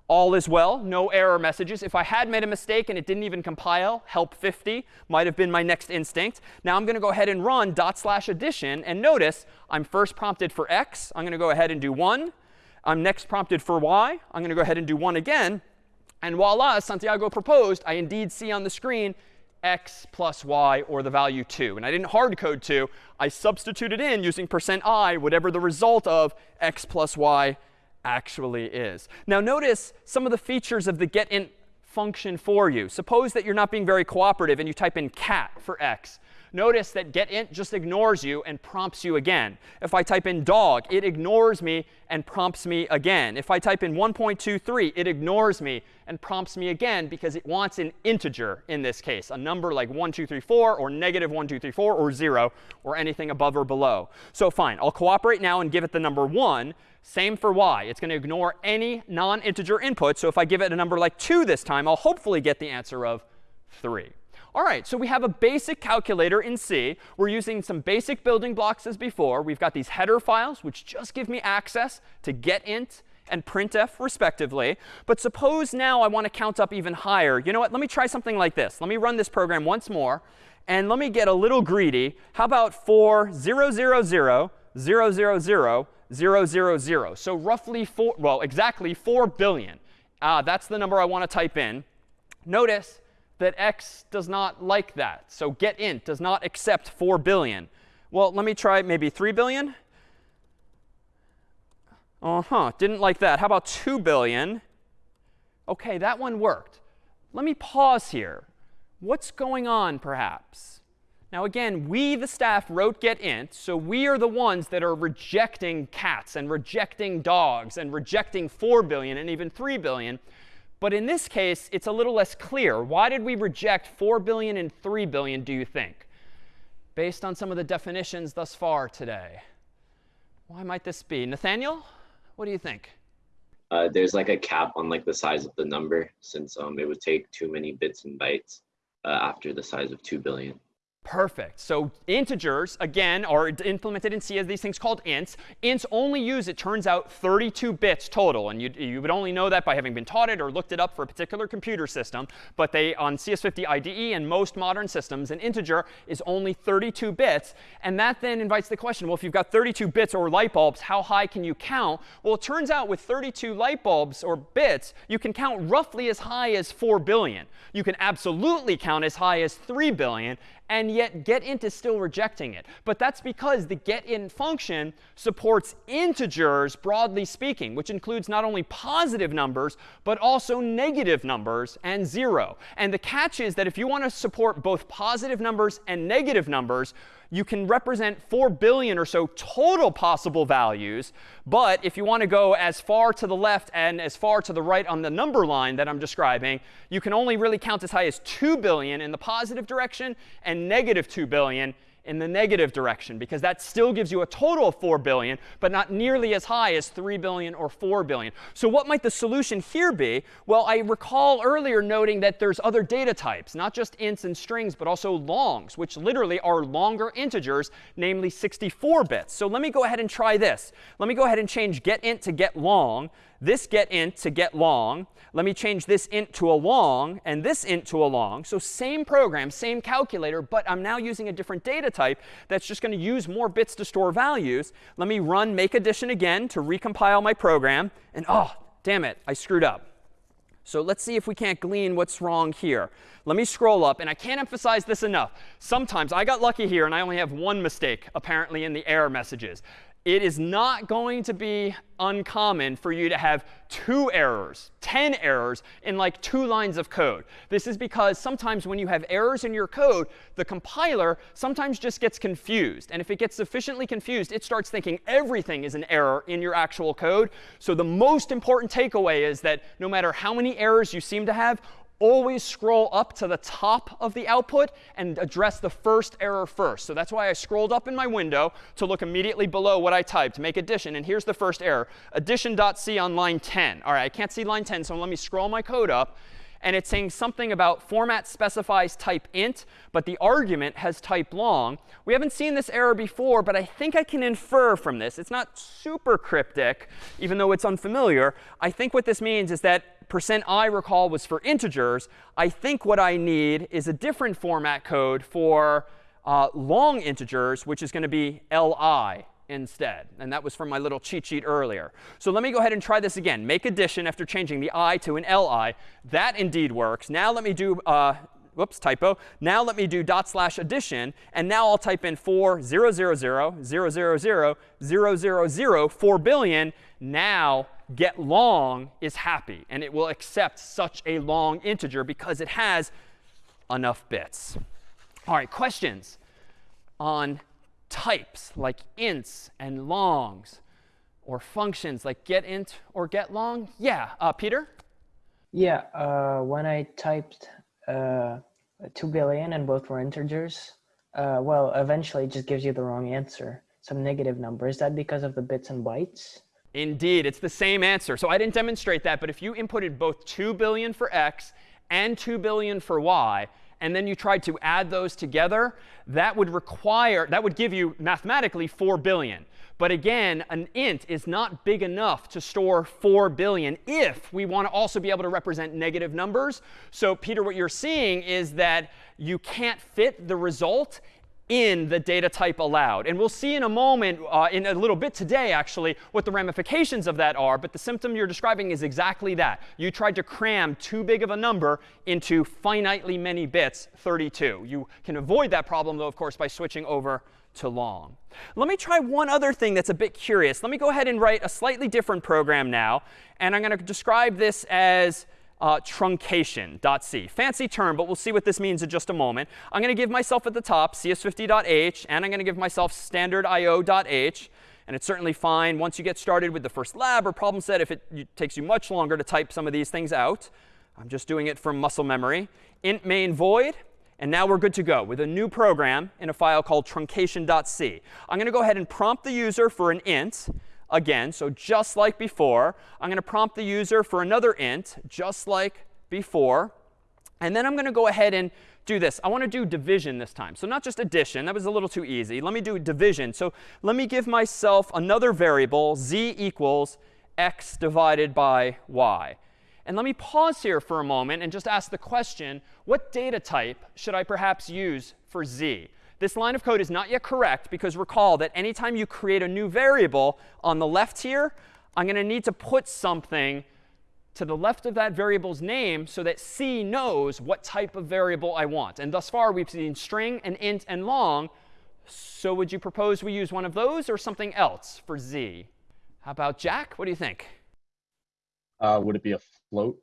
All is well, no error messages. If I had made a mistake and it didn't even compile, help 50 might have been my next instinct. Now I'm going to go ahead and run dot slash addition. And notice I'm first prompted for x. I'm going to go ahead and do 1. I'm next prompted for y. I'm going to go ahead and do 1 again. And voila, Santiago proposed, I indeed see on the screen x plus y or the value 2. And I didn't hard code 2. I substituted in using percent %i whatever the result of x plus y actually is. Now notice some of the features of the getInt function for you. Suppose that you're not being very cooperative and you type in cat for x. Notice that getInt just ignores you and prompts you again. If I type in dog, it ignores me and prompts me again. If I type in 1.23, it ignores me and prompts me again because it wants an integer in this case, a number like 1, 2, 3, 4, or negative 1, 2, 3, 4, or 0, or anything above or below. So fine, I'll cooperate now and give it the number 1. Same for y. It's going to ignore any non-integer input. So if I give it a number like 2 this time, I'll hopefully get the answer of 3. All right, so we have a basic calculator in C. We're using some basic building blocks as before. We've got these header files, which just give me access to getInt and printf respectively. But suppose now I want to count up even higher. You know what? Let me try something like this. Let me run this program once more. And let me get a little greedy. How about 4, 0, 0, 0, 0, 0, 0, 0, 0, 0. So roughly 4, well, exactly 4 billion. Uh, that's the number I want to type in. Notice that x does not like that. So getInt does not accept 4 billion. Well, let me try maybe 3 billion. Uh-huh, didn't like that. How about 2 billion? OK, that one worked. Let me pause here. What's going on, perhaps? Now, again, we, the staff, wrote getInt. So we are the ones that are rejecting cats and rejecting dogs and rejecting 4 billion and even 3 billion. But in this case, it's a little less clear. Why did we reject 4 billion and 3 billion, do you think? Based on some of the definitions thus far today. Why might this be? Nathaniel, what do you think? Uh, there's like a cap on like the size of the number since um, it would take too many bits and bytes uh, after the size of 2 billion. Perfect. So integers, again, are implemented in C as these things called ints. Ints only use, it turns out, 32 bits total. And you, you would only know that by having been taught it or looked it up for a particular computer system. But they, on CS50 IDE and most modern systems, an integer is only 32 bits. And that then invites the question, well, if you've got 32 bits or light bulbs, how high can you count? Well, it turns out with 32 light bulbs or bits, you can count roughly as high as 4 billion. You can absolutely count as high as 3 billion and yet getInt is still rejecting it. But that's because the getInt function supports integers, broadly speaking, which includes not only positive numbers, but also negative numbers and 0. And the catch is that if you want to support both positive numbers and negative numbers, you can represent 4 billion or so total possible values. But if you want to go as far to the left and as far to the right on the number line that I'm describing, you can only really count as high as 2 billion in the positive direction and negative 2 billion in the negative direction because that still gives you a total of 4 billion, but not nearly as high as 3 billion or 4 billion. So what might the solution here be? Well, I recall earlier noting that there's other data types, not just ints and strings, but also longs, which literally are longer integers, namely 64 bits. So let me go ahead and try this. Let me go ahead and change getInt to getLong this getInt to getLong. Let me change this int to a long and this int to a long. So same program, same calculator, but I'm now using a different data type that's just going to use more bits to store values. Let me run make addition again to recompile my program. And oh, damn it, I screwed up. So let's see if we can't glean what's wrong here. Let me scroll up. And I can't emphasize this enough. Sometimes I got lucky here, and I only have one mistake, apparently, in the error messages it is not going to be uncommon for you to have two errors, 10 errors in like two lines of code. This is because sometimes when you have errors in your code, the compiler sometimes just gets confused. And if it gets sufficiently confused, it starts thinking everything is an error in your actual code. So the most important takeaway is that no matter how many errors you seem to have, always scroll up to the top of the output and address the first error first. So that's why I scrolled up in my window to look immediately below what I typed, make addition. And here's the first error, addition.c on line 10. All right, I can't see line 10, so let me scroll my code up. And it's saying something about format specifies type int, but the argument has type long. We haven't seen this error before, but I think I can infer from this. It's not super cryptic, even though it's unfamiliar. I think what this means is that percent %i recall was for integers. I think what I need is a different format code for uh, long integers, which is going to be li instead. And that was from my little cheat sheet earlier. So let me go ahead and try this again. Make addition after changing the i to an li. That indeed works. Now let me do uh, whoops, typo. Now let me do dot slash addition. And now I'll type in 4, 0, 0, 0, 0, 0, 0, 0, 0, 0, 4 billion. Now get long is happy. And it will accept such a long integer because it has enough bits. All right, questions on types like ints and longs or functions like getInt or getLong? Yeah, uh, Peter? Yeah, uh, when I typed uh, 2 billion and both were integers, uh, well, eventually it just gives you the wrong answer, some negative number. Is that because of the bits and bytes? Indeed, it's the same answer. So I didn't demonstrate that, but if you inputted both 2 billion for x and 2 billion for y, and then you tried to add those together, that would require, that would give you mathematically 4 billion. But again, an int is not big enough to store 4 billion if we want to also be able to represent negative numbers. So Peter, what you're seeing is that you can't fit the result in the data type allowed. And we'll see in a moment, uh, in a little bit today actually, what the ramifications of that are. But the symptom you're describing is exactly that. You tried to cram too big of a number into finitely many bits, 32. You can avoid that problem, though, of course, by switching over to long. Let me try one other thing that's a bit curious. Let me go ahead and write a slightly different program now. And I'm going to describe this as uh, truncation.c. Fancy term, but we'll see what this means in just a moment. I'm going to give myself at the top cs50.h, and I'm going to give myself standard io.h. And it's certainly fine once you get started with the first lab or problem set if it takes you much longer to type some of these things out. I'm just doing it from muscle memory. int main void. And now we're good to go with a new program in a file called truncation.c. I'm going to go ahead and prompt the user for an int again. So just like before, I'm going to prompt the user for another int, just like before. And then I'm going to go ahead and do this. I want to do division this time. So not just addition. That was a little too easy. Let me do division. So let me give myself another variable, z equals x divided by y. And let me pause here for a moment and just ask the question, what data type should I perhaps use for z? This line of code is not yet correct because recall that anytime you create a new variable on the left here, I'm going to need to put something to the left of that variable's name so that C knows what type of variable I want. And thus far, we've seen string and int and long. So would you propose we use one of those or something else for Z? How about Jack? What do you think? Uh, would it be a float?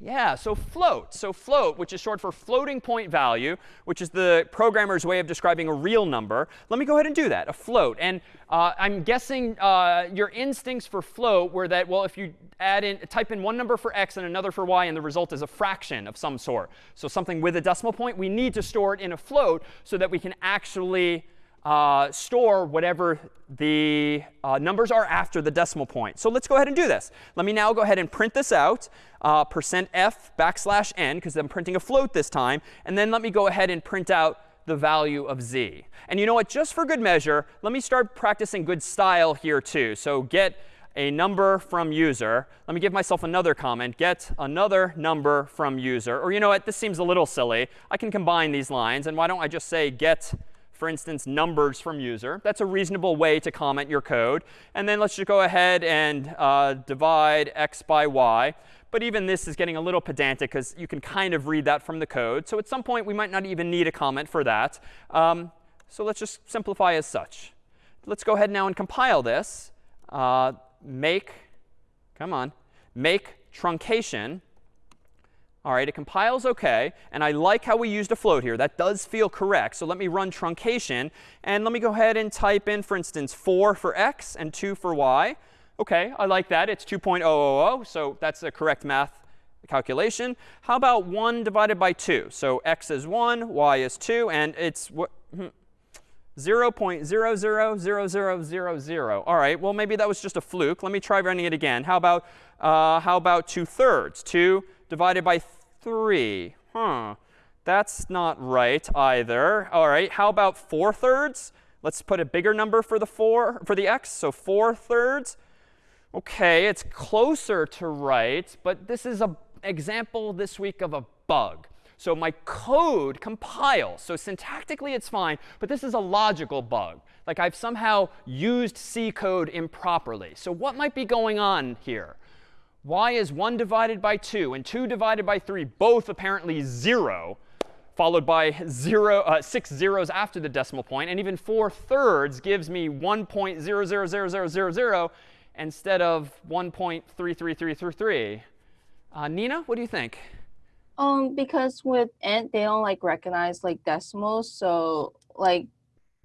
Yeah, so float. So float, which is short for floating point value, which is the programmer's way of describing a real number. Let me go ahead and do that, a float. And uh, I'm guessing uh, your instincts for float were that, well, if you add in, type in one number for x and another for y, and the result is a fraction of some sort, so something with a decimal point, we need to store it in a float so that we can actually uh, store whatever the uh, numbers are after the decimal point. So let's go ahead and do this. Let me now go ahead and print this out, uh, percent %f backslash n, because I'm printing a float this time. And then let me go ahead and print out the value of z. And you know what? Just for good measure, let me start practicing good style here too. So get a number from user. Let me give myself another comment. Get another number from user. Or you know what? This seems a little silly. I can combine these lines. And why don't I just say get for instance, numbers from user. That's a reasonable way to comment your code. And then let's just go ahead and uh, divide x by y. But even this is getting a little pedantic because you can kind of read that from the code. So at some point, we might not even need a comment for that. Um, so let's just simplify as such. Let's go ahead now and compile this. Uh, make, come on, make truncation all right, it compiles OK. And I like how we used a float here. That does feel correct. So let me run truncation. And let me go ahead and type in, for instance, 4 for x and 2 for y. OK, I like that. It's 2.000. So that's the correct math calculation. How about 1 divided by 2? So x is 1, y is 2. And it's what? Hmm, 0.000000. All right, well, maybe that was just a fluke. Let me try running it again. How about, uh, how about 2 thirds? 2 divided by 3. Huh. That's not right either. All right, how about 4 thirds? Let's put a bigger number for the 4 for the x. So 4 thirds. OK, it's closer to right. But this is an example this week of a bug. So my code compiles. So syntactically, it's fine. But this is a logical bug. Like I've somehow used C code improperly. So what might be going on here? Y is 1 divided by 2 and 2 divided by 3, both apparently 0, followed by zero, uh, 6 zeros after the decimal. And even 4 thirds gives me 1.000000 instead of 1.33333. Uh, Nina, what do you think? Um, because with int, they don't like recognize like decimals. So like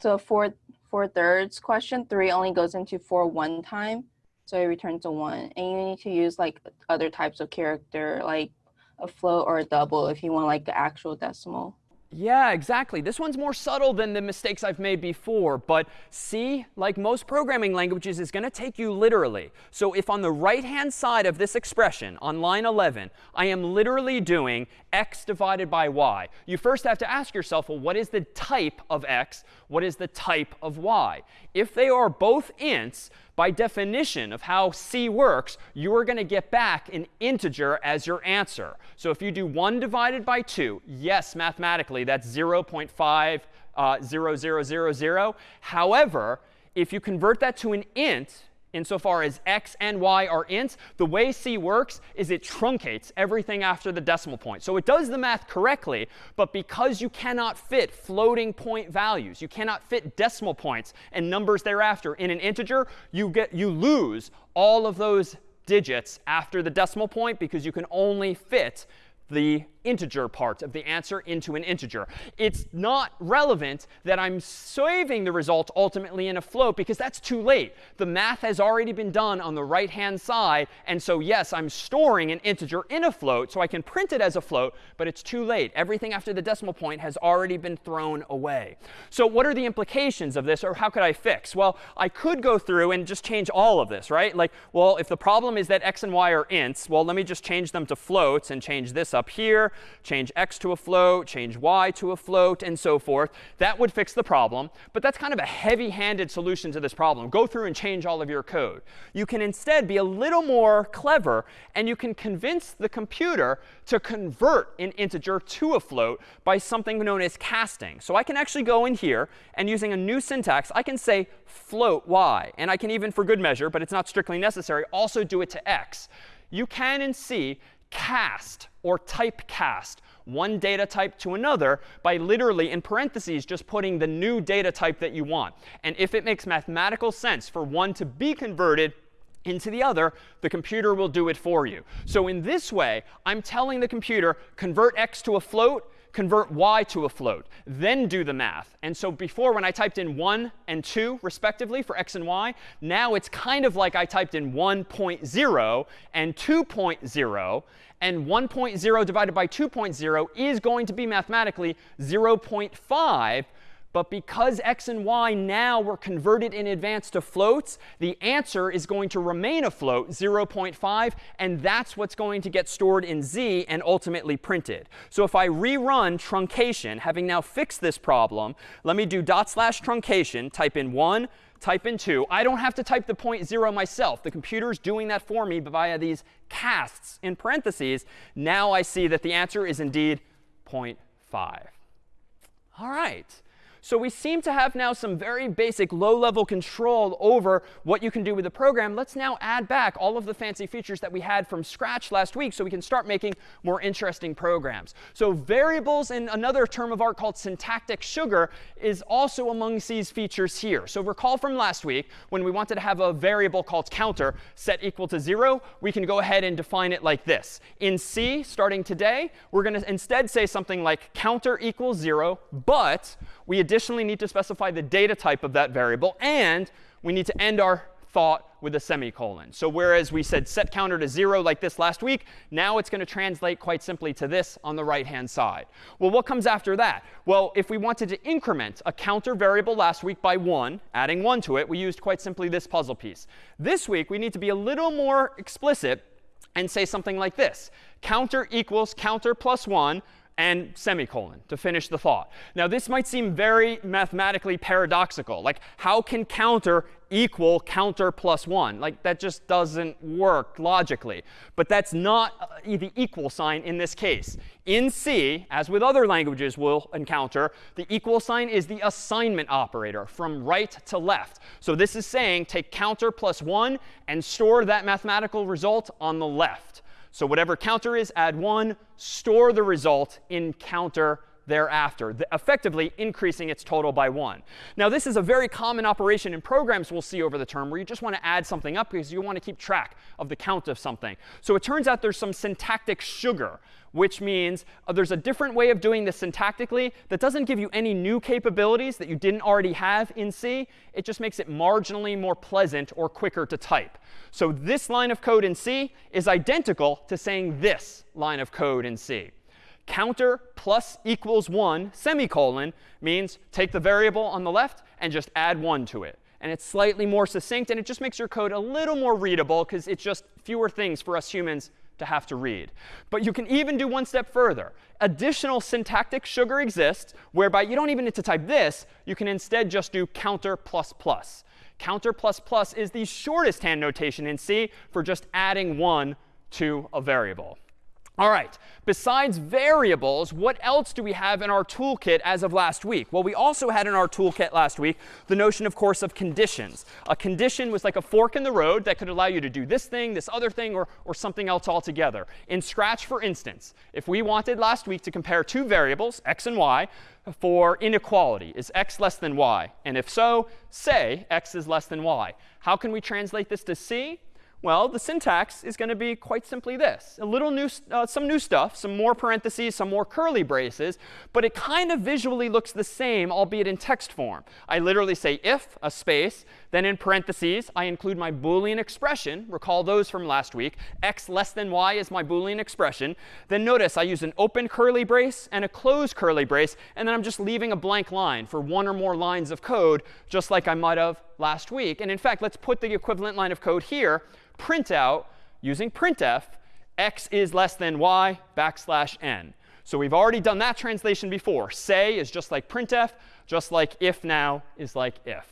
the four four thirds question, three only goes into four one time. So it returns a one. And you need to use like other types of character, like a float or a double if you want like the actual decimal. Yeah, exactly. This one's more subtle than the mistakes I've made before. But C, like most programming languages, is going to take you literally. So if on the right-hand side of this expression, on line 11, I am literally doing x divided by y, you first have to ask yourself, well, what is the type of x? What is the type of y? If they are both ints, by definition of how C works, you are going to get back an integer as your answer. So if you do 1 divided by 2, yes, mathematically, that's 0.50000. Uh, However, if you convert that to an int, insofar as x and y are ints, the way C works is it truncates everything after the decimal point. So it does the math correctly, but because you cannot fit floating point values, you cannot fit decimal points and numbers thereafter in an integer, you get you lose all of those digits after the decimal point because you can only fit the integer part of the answer into an integer. It's not relevant that I'm saving the result ultimately in a float because that's too late. The math has already been done on the right-hand side. And so yes, I'm storing an integer in a float so I can print it as a float, but it's too late. Everything after the decimal point has already been thrown away. So what are the implications of this or how could I fix? Well, I could go through and just change all of this, right? Like, well, if the problem is that x and y are ints, well, let me just change them to floats and change this up here change x to a float, change y to a float, and so forth. That would fix the problem. But that's kind of a heavy-handed solution to this problem. Go through and change all of your code. You can instead be a little more clever, and you can convince the computer to convert an integer to a float by something known as casting. So I can actually go in here, and using a new syntax, I can say float y. And I can even, for good measure, but it's not strictly necessary, also do it to x. You can in C cast or typecast one data type to another by literally, in parentheses, just putting the new data type that you want. And if it makes mathematical sense for one to be converted into the other, the computer will do it for you. So in this way, I'm telling the computer, convert x to a float, convert y to a float, then do the math. And so before, when I typed in 1 and 2, respectively, for x and y, now it's kind of like I typed in 1.0 and 2.0. And 1.0 divided by 2.0 is going to be mathematically 0.5 but because x and y now were converted in advance to floats, the answer is going to remain a float, 0.5. And that's what's going to get stored in z and ultimately printed. So if I rerun truncation, having now fixed this problem, let me do dot slash truncation, type in 1, type in 2. I don't have to type the point 0 myself. The computer's doing that for me via these casts in parentheses. Now I see that the answer is indeed 0.5. All right. So we seem to have now some very basic low-level control over what you can do with the program. Let's now add back all of the fancy features that we had from scratch last week so we can start making more interesting programs. So variables in another term of art called syntactic sugar is also among these features here. So recall from last week when we wanted to have a variable called counter set equal to 0, we can go ahead and define it like this. In C, starting today, we're going to instead say something like counter equals 0, but we additionally need to specify the data type of that variable. And we need to end our thought with a semicolon. So whereas we said set counter to 0 like this last week, now it's going to translate quite simply to this on the right-hand side. Well, what comes after that? Well, if we wanted to increment a counter variable last week by 1, adding 1 to it, we used quite simply this puzzle piece. This week, we need to be a little more explicit and say something like this. Counter equals counter plus 1 and semicolon to finish the thought. Now, this might seem very mathematically paradoxical. Like, how can counter equal counter plus 1? Like, that just doesn't work logically. But that's not uh, the equal sign in this case. In C, as with other languages we'll encounter, the equal sign is the assignment operator from right to left. So this is saying take counter plus 1 and store that mathematical result on the left. So whatever counter is, add 1, store the result in counter thereafter, effectively increasing its total by 1. Now, this is a very common operation in programs we'll see over the term where you just want to add something up because you want to keep track of the count of something. So it turns out there's some syntactic sugar which means uh, there's a different way of doing this syntactically that doesn't give you any new capabilities that you didn't already have in C. It just makes it marginally more pleasant or quicker to type. So this line of code in C is identical to saying this line of code in C. Counter plus equals 1 semicolon means take the variable on the left and just add 1 to it. And it's slightly more succinct, and it just makes your code a little more readable because it's just fewer things for us humans to have to read. But you can even do one step further. Additional syntactic sugar exists whereby you don't even need to type this. You can instead just do counter plus plus. Counter plus plus is the shortest hand notation in C for just adding 1 to a variable. All right, besides variables, what else do we have in our toolkit as of last week? Well, we also had in our toolkit last week the notion, of course, of conditions. A condition was like a fork in the road that could allow you to do this thing, this other thing, or, or something else altogether. In Scratch, for instance, if we wanted last week to compare two variables, x and y, for inequality, is x less than y? And if so, say x is less than y. How can we translate this to C? Well, the syntax is going to be quite simply this. A little new, uh, some new stuff, some more parentheses, some more curly braces, but it kind of visually looks the same, albeit in text form. I literally say if, a space, then in parentheses, I include my Boolean expression. Recall those from last week. x less than y is my Boolean expression. Then notice I use an open curly brace and a closed curly brace, and then I'm just leaving a blank line for one or more lines of code, just like I might have last week. And in fact, let's put the equivalent line of code here print out using printf x is less than y backslash n. So we've already done that translation before. Say is just like printf, just like if now is like if.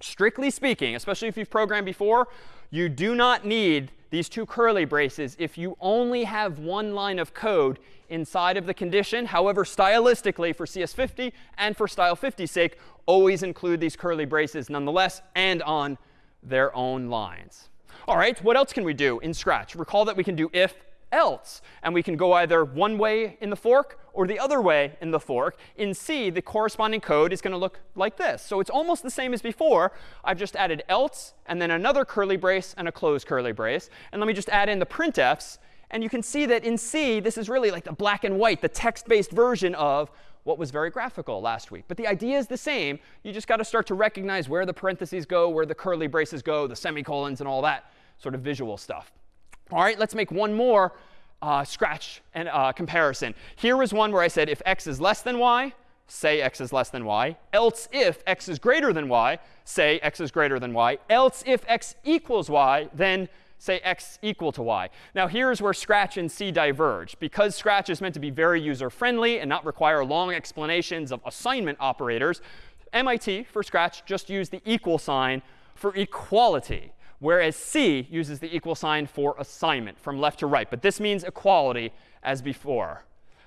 Strictly speaking, especially if you've programmed before, you do not need these two curly braces if you only have one line of code inside of the condition. However, stylistically, for CS50 and for style 50's sake, always include these curly braces nonetheless and on their own lines. All right, what else can we do in Scratch? Recall that we can do if else. And we can go either one way in the fork or the other way in the fork. In C, the corresponding code is going to look like this. So it's almost the same as before. I've just added else and then another curly brace and a closed curly brace. And let me just add in the printfs. And you can see that in C, this is really like the black and white, the text-based version of what was very graphical last week. But the idea is the same. You just got to start to recognize where the parentheses go, where the curly braces go, the semicolons, and all that sort of visual stuff. All right, let's make one more uh, scratch and uh, comparison. Here was one where I said if x is less than y, say x is less than y. Else if x is greater than y, say x is greater than y. Else if x equals y, then say x equal to y. Now here's where Scratch and C diverge. Because Scratch is meant to be very user-friendly and not require long explanations of assignment operators, MIT, for Scratch, just used the equal sign for equality whereas C uses the equal sign for assignment from left to right. But this means equality as before.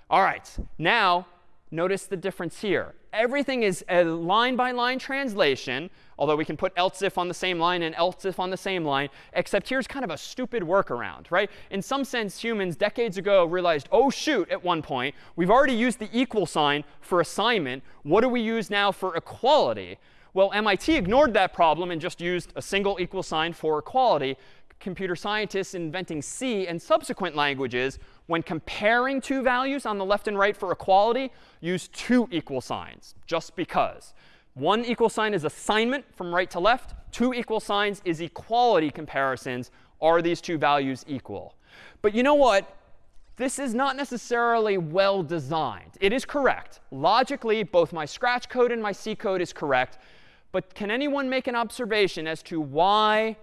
All right, now notice the difference here. Everything is a line-by-line -line translation, although we can put else if on the same line and else if on the same line, except here's kind of a stupid workaround, right? In some sense, humans decades ago realized, oh, shoot, at one point, we've already used the equal sign for assignment. What do we use now for equality? Well, MIT ignored that problem and just used a single equal sign for equality. Computer scientists inventing C and subsequent languages, when comparing two values on the left and right for equality, use two equal signs, just because. One equal sign is assignment from right to left. Two equal signs is equality comparisons. Are these two values equal? But you know what? This is not necessarily well designed. It is correct. Logically, both my Scratch code and my C code is correct. But can anyone make an observation as to why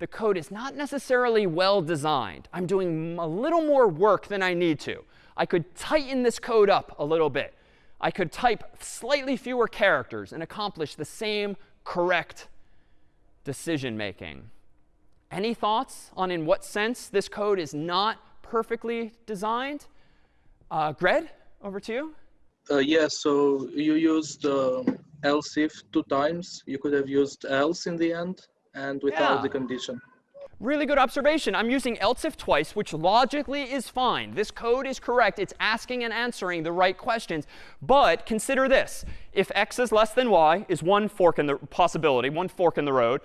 the code is not necessarily well designed? I'm doing a little more work than I need to. I could tighten this code up a little bit. I could type slightly fewer characters and accomplish the same correct decision making. Any thoughts on in what sense this code is not perfectly designed? Uh, Gred, over to you. Uh, yeah, so you used uh, else if two times. You could have used else in the end and without Yeah. the condition. Really good observation. I'm using else if twice, which logically is fine. This code is correct. It's asking and answering the right questions. But consider this. If x is less than y is one fork in the possibility, one fork in the road.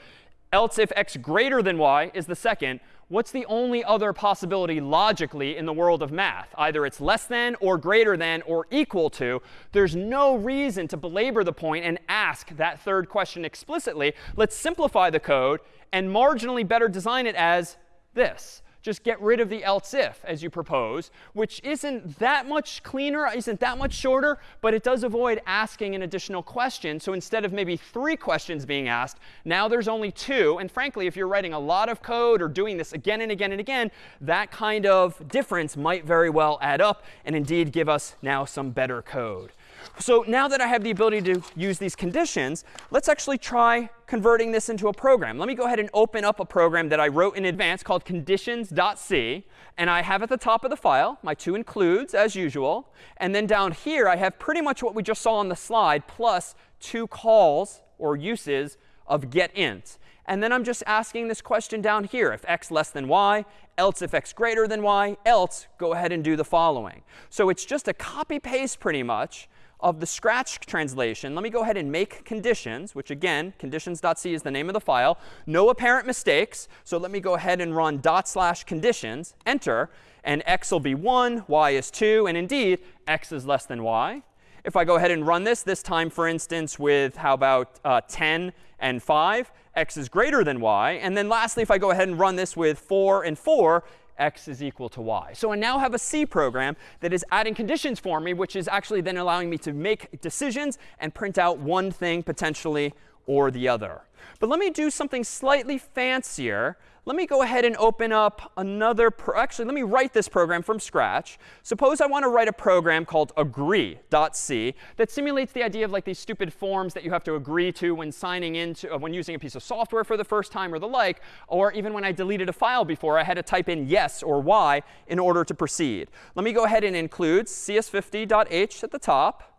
Else if x greater than y is the second. What's the only other possibility logically in the world of math? Either it's less than or greater than or equal to. There's no reason to belabor the point and ask that third question explicitly. Let's simplify the code and marginally better design it as this. just get rid of the else if as you propose, which isn't that much cleaner, isn't that much shorter, but it does avoid asking an additional question. So instead of maybe three questions being asked, now there's only two. And frankly, if you're writing a lot of code or doing this again and again and again, that kind of difference might very well add up and indeed give us now some better code. So now that I have the ability to use these conditions, let's actually try converting this into a program. Let me go ahead and open up a program that I wrote in advance called conditions.c. And I have at the top of the file my two includes, as usual. And then down here, I have pretty much what we just saw on the slide, plus two calls or uses of getInt. And then I'm just asking this question down here. If x less than y, else if x greater than y, else go ahead and do the following. So it's just a copy paste pretty much of the Scratch translation, let me go ahead and make conditions, which again, conditions.c is the name of the file. No apparent mistakes. So let me go ahead and run dot slash conditions, enter, and x will be 1, y is 2, and indeed, x is less than y. If I go ahead and run this, this time, for instance, with how about uh, 10 and 5, x is greater than y. And then lastly, if I go ahead and run this with 4 and 4, x is equal to y. So I now have a C program that is adding conditions for me, which is actually then allowing me to make decisions and print out one thing potentially or the other. But let me do something slightly fancier let me go ahead and open up another, actually, let me write this program from scratch. Suppose I want to write a program called agree.c that simulates the idea of like these stupid forms that you have to agree to when signing into, uh, when using a piece of software for the first time or the like, or even when I deleted a file before, I had to type in yes or y in order to proceed. Let me go ahead and include cs50.h at the top.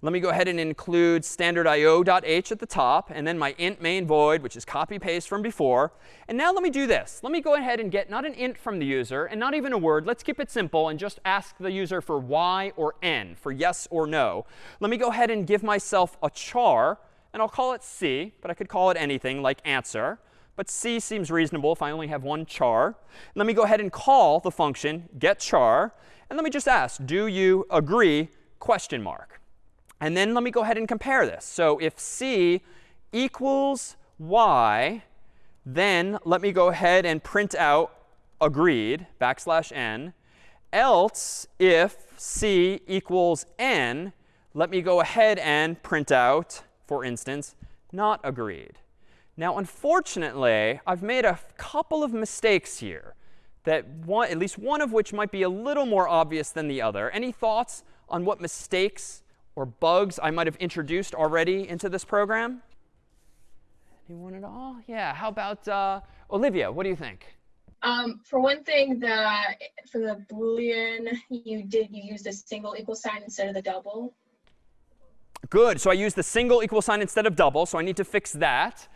Let me go ahead and include standard.io.h at the top, and then my int main void, which is copy paste from before. And now let me do this. Let me go ahead and get not an int from the user, and not even a word. Let's keep it simple and just ask the user for y or n, for yes or no. Let me go ahead and give myself a char, and I'll call it c, but I could call it anything like answer. But c seems reasonable if I only have one char. Let me go ahead and call the function getChar, and let me just ask, do you agree, question mark. And then let me go ahead and compare this. So if c equals y, then let me go ahead and print out agreed, backslash n. Else, if c equals n, let me go ahead and print out, for instance, not agreed. Now, unfortunately, I've made a couple of mistakes here, that one, at least one of which might be a little more obvious than the other. Any thoughts on what mistakes or bugs I might have introduced already into this program? Anyone at all? Yeah. How about uh, Olivia? What do you think? Um, for one thing, the for the boolean, you did you used a single equal sign instead of the double. Good. So I used the single equal sign instead of double. So I need to fix that.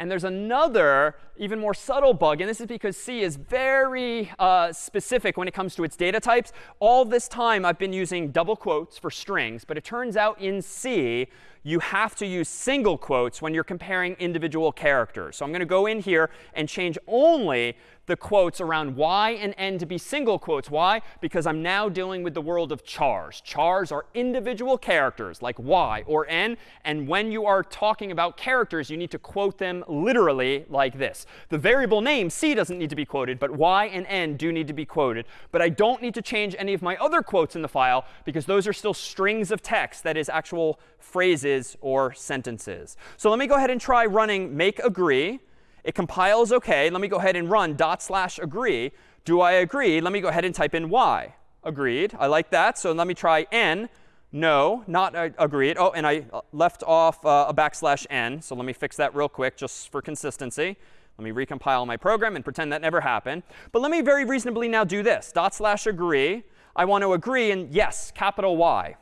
And there's another, even more subtle bug. And this is because C is very uh, specific when it comes to its data types. All this time, I've been using double quotes for strings. But it turns out in C, you have to use single quotes when you're comparing individual characters. So I'm going to go in here and change only the quotes around y and n to be single quotes. Why? Because I'm now dealing with the world of chars. Chars are individual characters like y or n. And when you are talking about characters, you need to quote them literally like this. The variable name c doesn't need to be quoted, but y and n do need to be quoted. But I don't need to change any of my other quotes in the file because those are still strings of text, that is actual phrases or sentences. So let me go ahead and try running make agree. It compiles OK. Let me go ahead and run dot slash agree. Do I agree? Let me go ahead and type in y. Agreed. I like that. So let me try n. No, not agreed. Oh, and I uh, left off uh, a backslash n. So let me fix that real quick just for consistency. Let me recompile my program and pretend that never happened. But let me very reasonably now do this. Dot slash agree. I want to agree and yes, capital Y.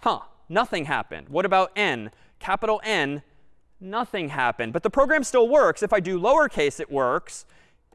Huh, nothing happened. What about n? Capital N nothing happened. But the program still works. If I do lowercase, it works.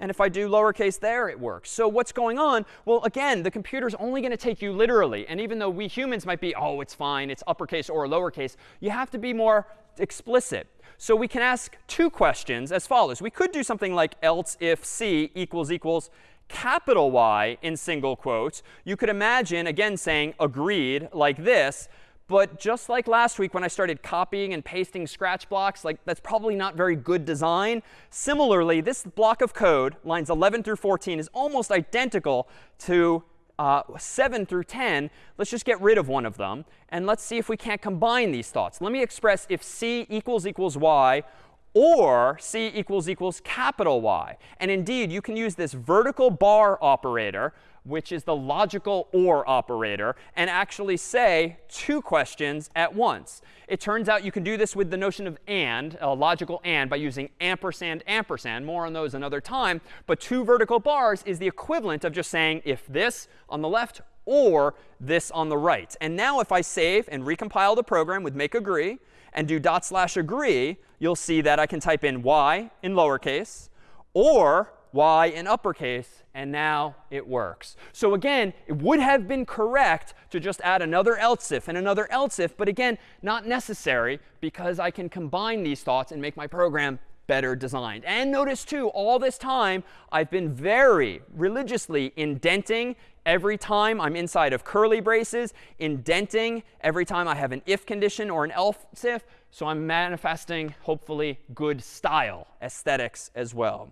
And if I do lowercase there, it works. So what's going on? Well, again, the computer's only going to take you literally. And even though we humans might be, oh, it's fine, it's uppercase or lowercase, you have to be more explicit. So we can ask two questions as follows. We could do something like else if c equals equals capital Y in single quotes. You could imagine, again, saying agreed like this. But just like last week when I started copying and pasting scratch blocks, like that's probably not very good design. Similarly, this block of code, lines 11 through 14, is almost identical to uh, 7 through 10. Let's just get rid of one of them. And let's see if we can't combine these thoughts. Let me express if c equals equals y or c equals equals capital Y. And indeed, you can use this vertical bar operator which is the logical OR operator, and actually say two questions at once. It turns out you can do this with the notion of AND, a logical AND, by using ampersand, ampersand. More on those another time. But two vertical bars is the equivalent of just saying if this on the left or this on the right. And now if I save and recompile the program with make agree and do dot slash agree, you'll see that I can type in y in lowercase or y in uppercase, and now it works. So again, it would have been correct to just add another else if and another else if, but again, not necessary because I can combine these thoughts and make my program better designed. And notice too, all this time, I've been very religiously indenting every time I'm inside of curly braces, indenting every time I have an if condition or an else if. So I'm manifesting, hopefully, good style aesthetics as well.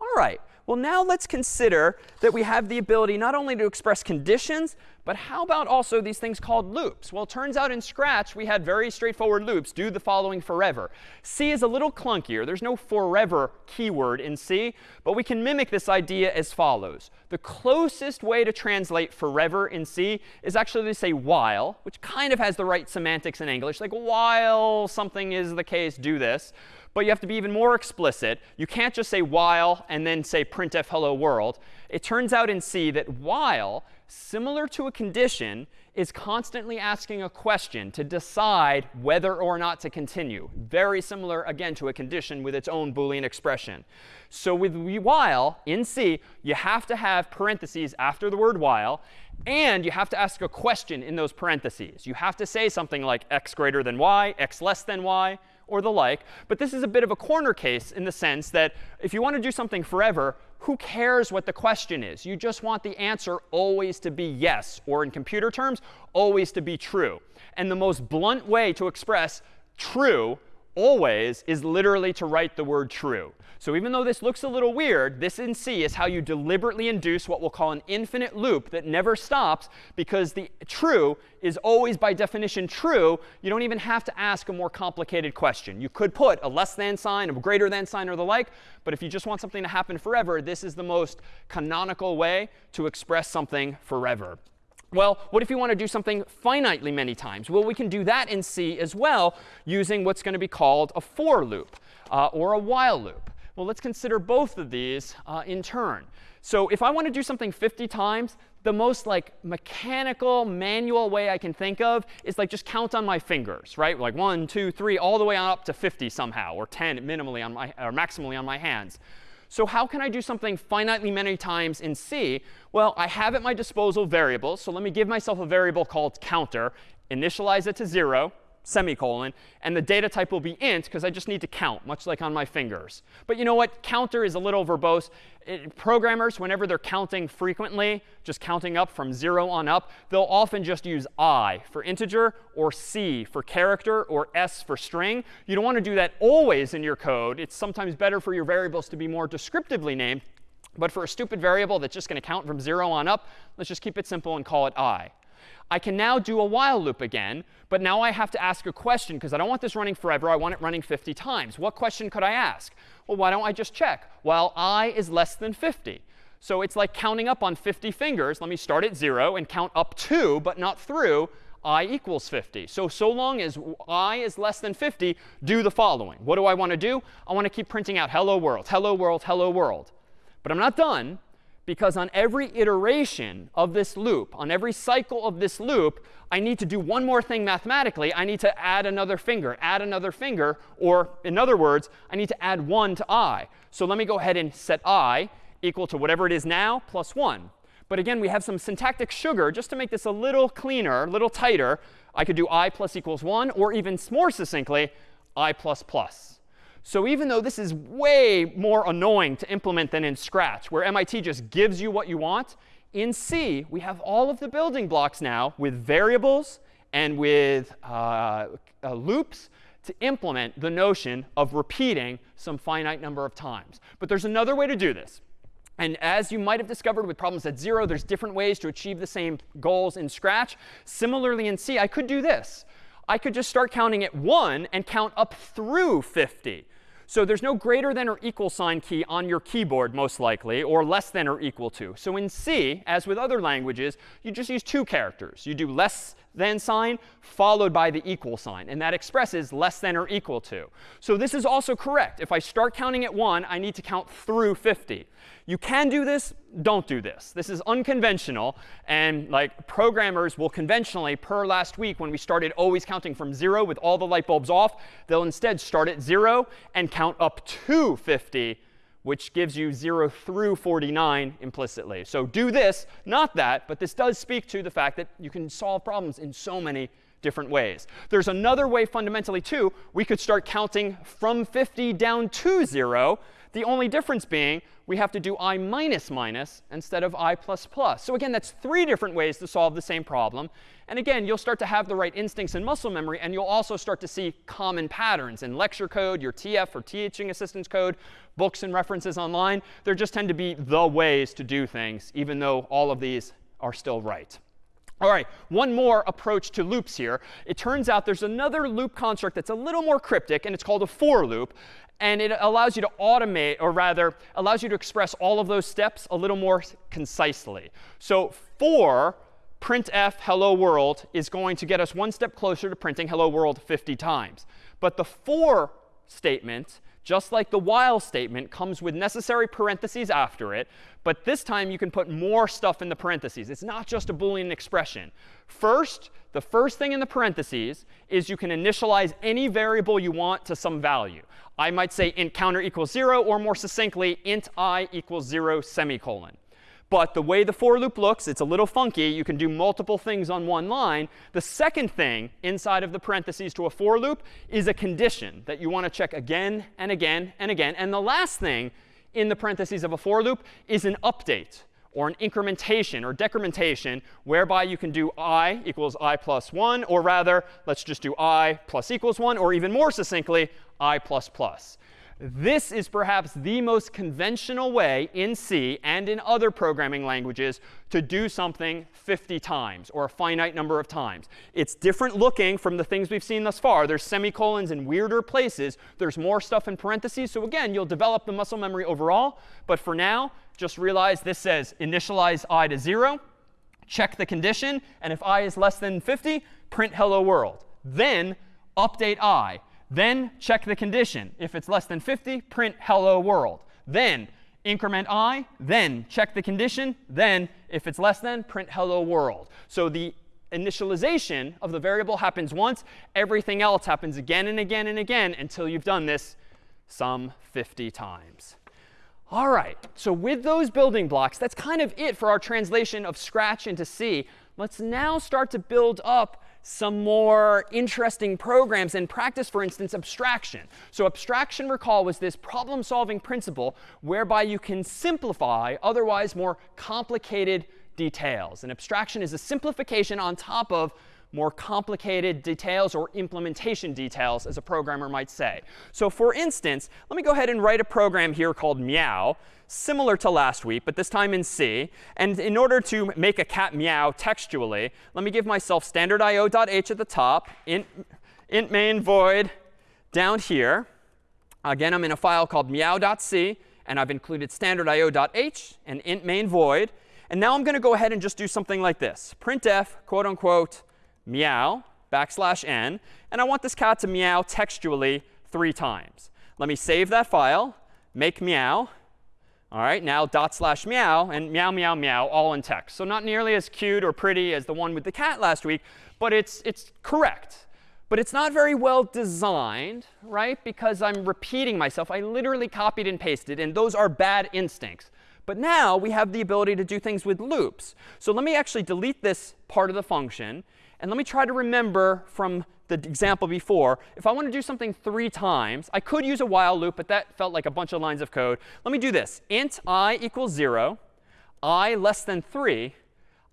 All right. Well, now let's consider that we have the ability not only to express conditions, but how about also these things called loops? Well, it turns out in Scratch, we had very straightforward loops. Do the following forever. C is a little clunkier. There's no forever keyword in C. But we can mimic this idea as follows. The closest way to translate forever in C is actually to say while, which kind of has the right semantics in English. Like while something is the case, do this but you have to be even more explicit. You can't just say while and then say printf hello world. It turns out in C that while, similar to a condition, is constantly asking a question to decide whether or not to continue. Very similar, again, to a condition with its own Boolean expression. So with while in C, you have to have parentheses after the word while. And you have to ask a question in those parentheses. You have to say something like x greater than y, x less than y, or the like. But this is a bit of a corner case in the sense that if you want to do something forever, who cares what the question is? You just want the answer always to be yes, or in computer terms, always to be true. And the most blunt way to express true always is literally to write the word true. So even though this looks a little weird, this in C is how you deliberately induce what we'll call an infinite loop that never stops because the true is always by definition true. You don't even have to ask a more complicated question. You could put a less than sign, a greater than sign, or the like. But if you just want something to happen forever, this is the most canonical way to express something forever. Well, what if you want to do something finitely many times? Well, we can do that in C as well using what's going to be called a for loop uh, or a while loop. Well, let's consider both of these uh, in turn. So if I want to do something 50 times, the most like mechanical, manual way I can think of is like just count on my fingers, right? Like one, two, three, all the way up to 50 somehow, or 10 minimally on my, or maximally on my hands. So how can I do something finitely many times in C? Well, I have at my disposal variables. So let me give myself a variable called counter, initialize it to 0, semicolon, and the data type will be int because I just need to count, much like on my fingers. But you know what? Counter is a little verbose. It, programmers, whenever they're counting frequently, just counting up from 0 on up, they'll often just use i for integer or c for character or s for string. You don't want to do that always in your code. It's sometimes better for your variables to be more descriptively named. But for a stupid variable that's just going to count from 0 on up, let's just keep it simple and call it i. I can now do a while loop again, but now I have to ask a question because I don't want this running forever. I want it running 50 times. What question could I ask? Well, why don't I just check? Well, i is less than 50. So it's like counting up on 50 fingers. Let me start at 0 and count up to, but not through, i equals 50. So, so long as i is less than 50, do the following. What do I want to do? I want to keep printing out hello world, hello world, hello world. But I'm not done because on every iteration of this loop, on every cycle of this loop, I need to do one more thing mathematically. I need to add another finger, add another finger, or in other words, I need to add 1 to i. So let me go ahead and set i equal to whatever it is now plus 1. But again, we have some syntactic sugar. Just to make this a little cleaner, a little tighter, I could do i plus equals 1, or even more succinctly, i plus plus. So even though this is way more annoying to implement than in Scratch, where MIT just gives you what you want, in C, we have all of the building blocks now with variables and with uh, uh, loops to implement the notion of repeating some finite number of times. But there's another way to do this. And as you might have discovered with problem set 0, there's different ways to achieve the same goals in Scratch. Similarly in C, I could do this. I could just start counting at 1 and count up through 50. So there's no greater than or equal sign key on your keyboard, most likely, or less than or equal to. So in C, as with other languages, you just use two characters. You do less than sign followed by the equal sign. And that expresses less than or equal to. So this is also correct. If I start counting at 1, I need to count through 50. You can do this. Don't do this. This is unconventional. And like programmers will conventionally, per last week when we started always counting from 0 with all the light bulbs off, they'll instead start at 0 and count up to 50 which gives you 0 through 49 implicitly. So do this, not that, but this does speak to the fact that you can solve problems in so many different ways. There's another way fundamentally, too. We could start counting from 50 down to 0. The only difference being we have to do i minus minus instead of i plus plus. So again, that's three different ways to solve the same problem. And again, you'll start to have the right instincts and muscle memory, and you'll also start to see common patterns in lecture code, your TF or teaching assistance code, books and references online. There just tend to be the ways to do things, even though all of these are still right. All right, one more approach to loops here. It turns out there's another loop construct that's a little more cryptic, and it's called a for loop. And it allows you to automate, or rather, allows you to express all of those steps a little more concisely. So for printf hello world is going to get us one step closer to printing hello world 50 times. But the for statement, just like the while statement, comes with necessary parentheses after it. But this time, you can put more stuff in the parentheses. It's not just a Boolean expression. First, the first thing in the parentheses is you can initialize any variable you want to some value. I might say int counter equals 0, or more succinctly, int i equals 0 semicolon. But the way the for loop looks, it's a little funky. You can do multiple things on one line. The second thing inside of the parentheses to a for loop is a condition that you want to check again and again and again. And the last thing in the parentheses of a for loop is an update or an incrementation or decrementation whereby you can do i equals i plus 1, or rather, let's just do i plus equals 1, or even more succinctly, i plus plus. This is perhaps the most conventional way in C and in other programming languages to do something 50 times or a finite number of times. It's different looking from the things we've seen thus far. There's semicolons in weirder places. There's more stuff in parentheses. So again, you'll develop the muscle memory overall. But for now, just realize this says initialize i to 0, check the condition, and if i is less than 50, print hello world. Then update i. Then check the condition. If it's less than 50, print hello world. Then increment i, then check the condition. Then if it's less than, print hello world. So the initialization of the variable happens once. Everything else happens again and again and again until you've done this some 50 times. All right, so with those building blocks, that's kind of it for our translation of Scratch into C. Let's now start to build up some more interesting programs and practice, for instance, abstraction. So abstraction, recall, was this problem-solving principle whereby you can simplify otherwise more complicated details. And abstraction is a simplification on top of more complicated details or implementation details, as a programmer might say. So for instance, let me go ahead and write a program here called meow similar to last week, but this time in C. And in order to make a cat meow textually, let me give myself standard io.h at the top, int, int main void down here. Again, I'm in a file called meow.c, and I've included standard io.h and int main void. And now I'm going to go ahead and just do something like this. printf, quote unquote, meow, backslash n. And I want this cat to meow textually three times. Let me save that file, make meow, all right, now dot slash meow and meow, meow, meow, all in text. So not nearly as cute or pretty as the one with the cat last week, but it's, it's correct. But it's not very well designed, right? Because I'm repeating myself. I literally copied and pasted, and those are bad instincts. But now we have the ability to do things with loops. So let me actually delete this part of the function. And let me try to remember from the example before, if I want to do something three times, I could use a while loop, but that felt like a bunch of lines of code. Let me do this. int i equals 0, i less than 3,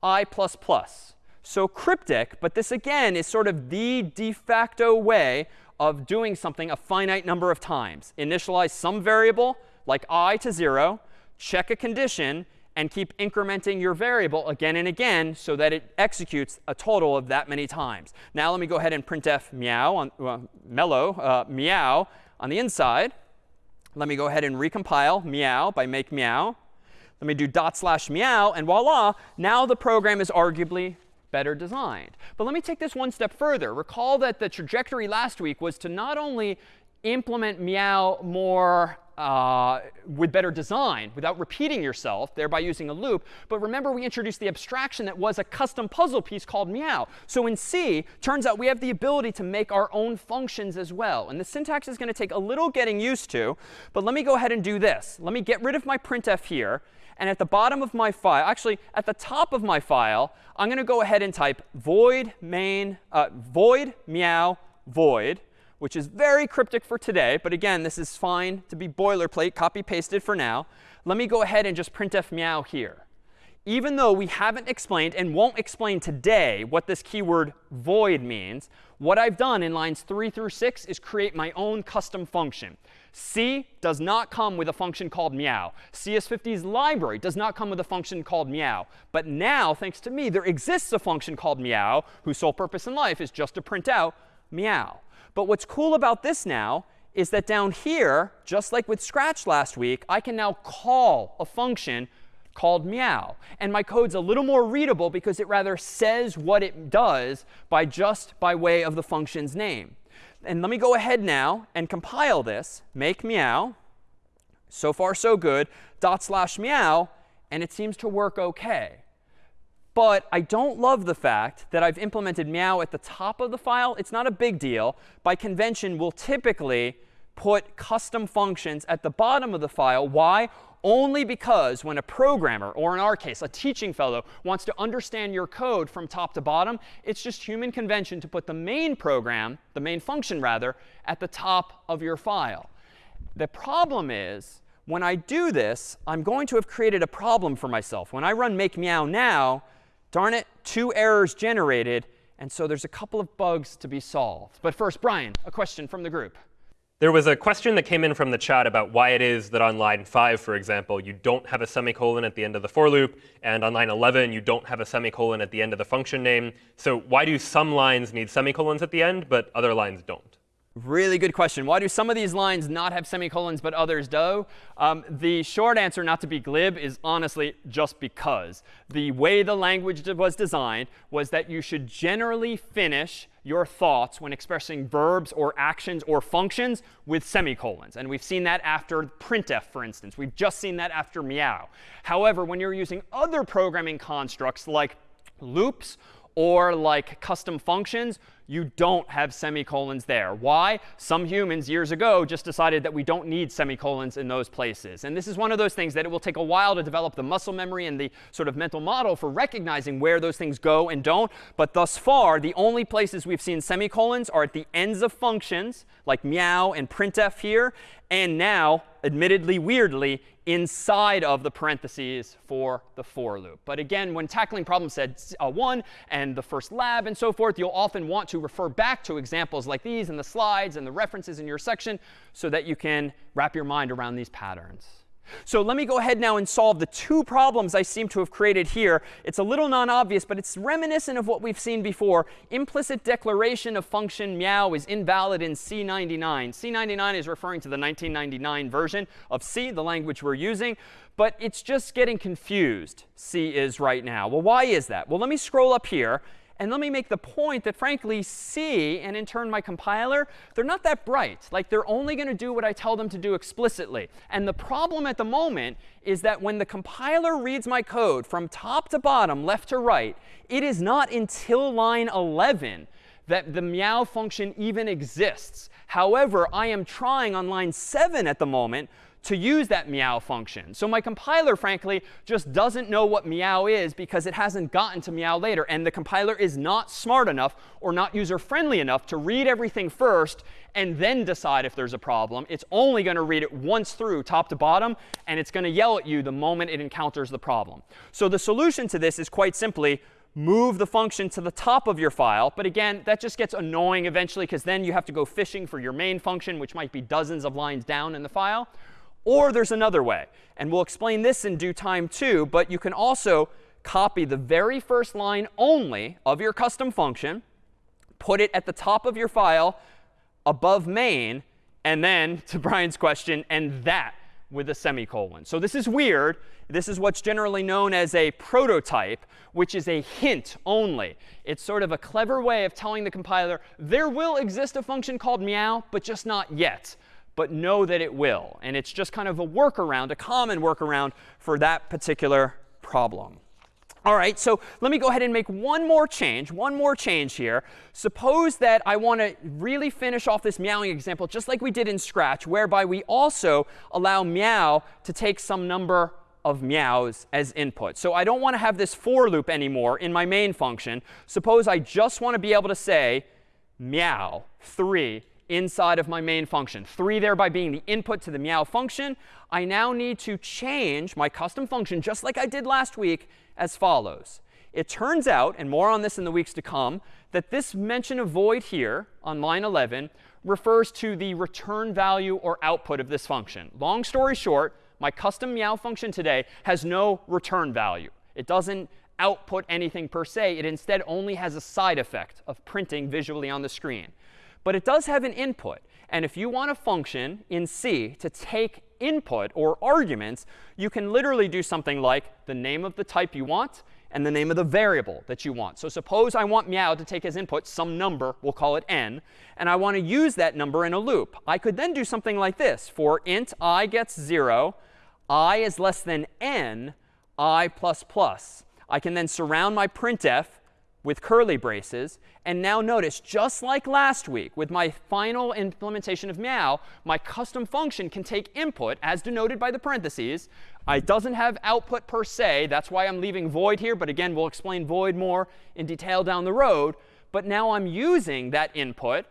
i plus plus. So cryptic, but this again is sort of the de facto way of doing something a finite number of times. Initialize some variable, like i to 0, check a condition, and keep incrementing your variable again and again so that it executes a total of that many times. Now let me go ahead and printf meow on well, mellow uh, meow on the inside. Let me go ahead and recompile meow by make meow. Let me do dot slash meow, and voila, now the program is arguably better designed. But let me take this one step further. Recall that the trajectory last week was to not only implement meow more uh, with better design without repeating yourself, thereby using a loop. But remember, we introduced the abstraction that was a custom puzzle piece called meow. So in C, turns out we have the ability to make our own functions as well. And the syntax is going to take a little getting used to. But let me go ahead and do this. Let me get rid of my printf here. And at the bottom of my file, actually at the top of my file, I'm going to go ahead and type void main, uh, void meow void which is very cryptic for today. But again, this is fine to be boilerplate, copy pasted for now. Let me go ahead and just printf meow here. Even though we haven't explained and won't explain today what this keyword void means, what I've done in lines 3 through 6 is create my own custom function. C does not come with a function called meow. CS50's library does not come with a function called meow. But now, thanks to me, there exists a function called meow whose sole purpose in life is just to print out meow. But what's cool about this now is that down here, just like with Scratch last week, I can now call a function called meow. And my code's a little more readable because it rather says what it does by just by way of the function's name. And let me go ahead now and compile this, make meow. So far, so good. Dot slash meow. And it seems to work OK. But I don't love the fact that I've implemented meow at the top of the file. It's not a big deal. By convention, we'll typically put custom functions at the bottom of the file. Why? Only because when a programmer, or in our case, a teaching fellow, wants to understand your code from top to bottom, it's just human convention to put the main program, the main function rather, at the top of your file. The problem is, when I do this, I'm going to have created a problem for myself. When I run make meow now, darn it, two errors generated. And so there's a couple of bugs to be solved. But first, Brian, a question from the group. There was a question that came in from the chat about why it is that on line 5, for example, you don't have a semicolon at the end of the for loop, and on line 11, you don't have a semicolon at the end of the function name. So why do some lines need semicolons at the end, but other lines don't? Really good question. Why do some of these lines not have semicolons but others do? Um, the short answer, not to be glib, is honestly just because. The way the language was designed was that you should generally finish your thoughts when expressing verbs or actions or functions with semicolons. And we've seen that after printf, for instance. We've just seen that after meow. However, when you're using other programming constructs like loops or like custom functions, you don't have semicolons there. Why? Some humans years ago just decided that we don't need semicolons in those places. And this is one of those things that it will take a while to develop the muscle memory and the sort of mental model for recognizing where those things go and don't. But thus far, the only places we've seen semicolons are at the ends of functions, like meow and printf here, and now, admittedly weirdly, inside of the parentheses for the for loop. But again, when tackling problem set uh, 1 and the first lab and so forth, you'll often want to refer back to examples like these in the slides and the references in your section so that you can wrap your mind around these patterns. So let me go ahead now and solve the two problems I seem to have created here. It's a little non-obvious, but it's reminiscent of what we've seen before. Implicit declaration of function meow is invalid in C99. C99 is referring to the 1999 version of C, the language we're using. But it's just getting confused, C is right now. Well, why is that? Well, let me scroll up here and let me make the point that, frankly, C, and in turn my compiler, they're not that bright. Like, they're only going to do what I tell them to do explicitly. And the problem at the moment is that when the compiler reads my code from top to bottom, left to right, it is not until line 11 that the meow function even exists. However, I am trying on line 7 at the moment to use that meow function. So my compiler, frankly, just doesn't know what meow is because it hasn't gotten to meow later. And the compiler is not smart enough or not user-friendly enough to read everything first and then decide if there's a problem. It's only going to read it once through, top to bottom, and it's going to yell at you the moment it encounters the problem. So the solution to this is quite simply move the function to the top of your file. But again, that just gets annoying eventually because then you have to go fishing for your main function, which might be dozens of lines down in the file. Or there's another way. And we'll explain this in due time too. But you can also copy the very first line only of your custom function, put it at the top of your file above main, and then, to Brian's question, and that with a semicolon. So this is weird. This is what's generally known as a prototype, which is a hint only. It's sort of a clever way of telling the compiler, there will exist a function called meow, but just not yet. But know that it will. And it's just kind of a workaround, a common workaround for that particular problem. All right, so let me go ahead and make one more change, one more change here. Suppose that I want to really finish off this meowing example just like we did in Scratch, whereby we also allow meow to take some number of meows as input. So I don't want to have this for loop anymore in my main function. Suppose I just want to be able to say meow 3 inside of my main function. 3 thereby being the input to the meow function. I now need to change my custom function, just like I did last week, as follows. It turns out, and more on this in the weeks to come, that this mention of void here on line 11 refers to the return value or output of this function. Long story short, my custom meow function today has no return value. It doesn't output anything per se. It instead only has a side effect of printing visually on the screen. But it does have an input. And if you want a function in C to take input or arguments, you can literally do something like the name of the type you want and the name of the variable that you want. So suppose I want meow to take as input some number, we'll call it n, and I want to use that number in a loop. I could then do something like this. For int i gets 0, i is less than n, i plus plus. I can then surround my printf with curly braces. And now notice, just like last week with my final implementation of meow, my custom function can take input, as denoted by the parentheses. It doesn't have output per se. That's why I'm leaving void here. But again, we'll explain void more in detail down the road. But now I'm using that input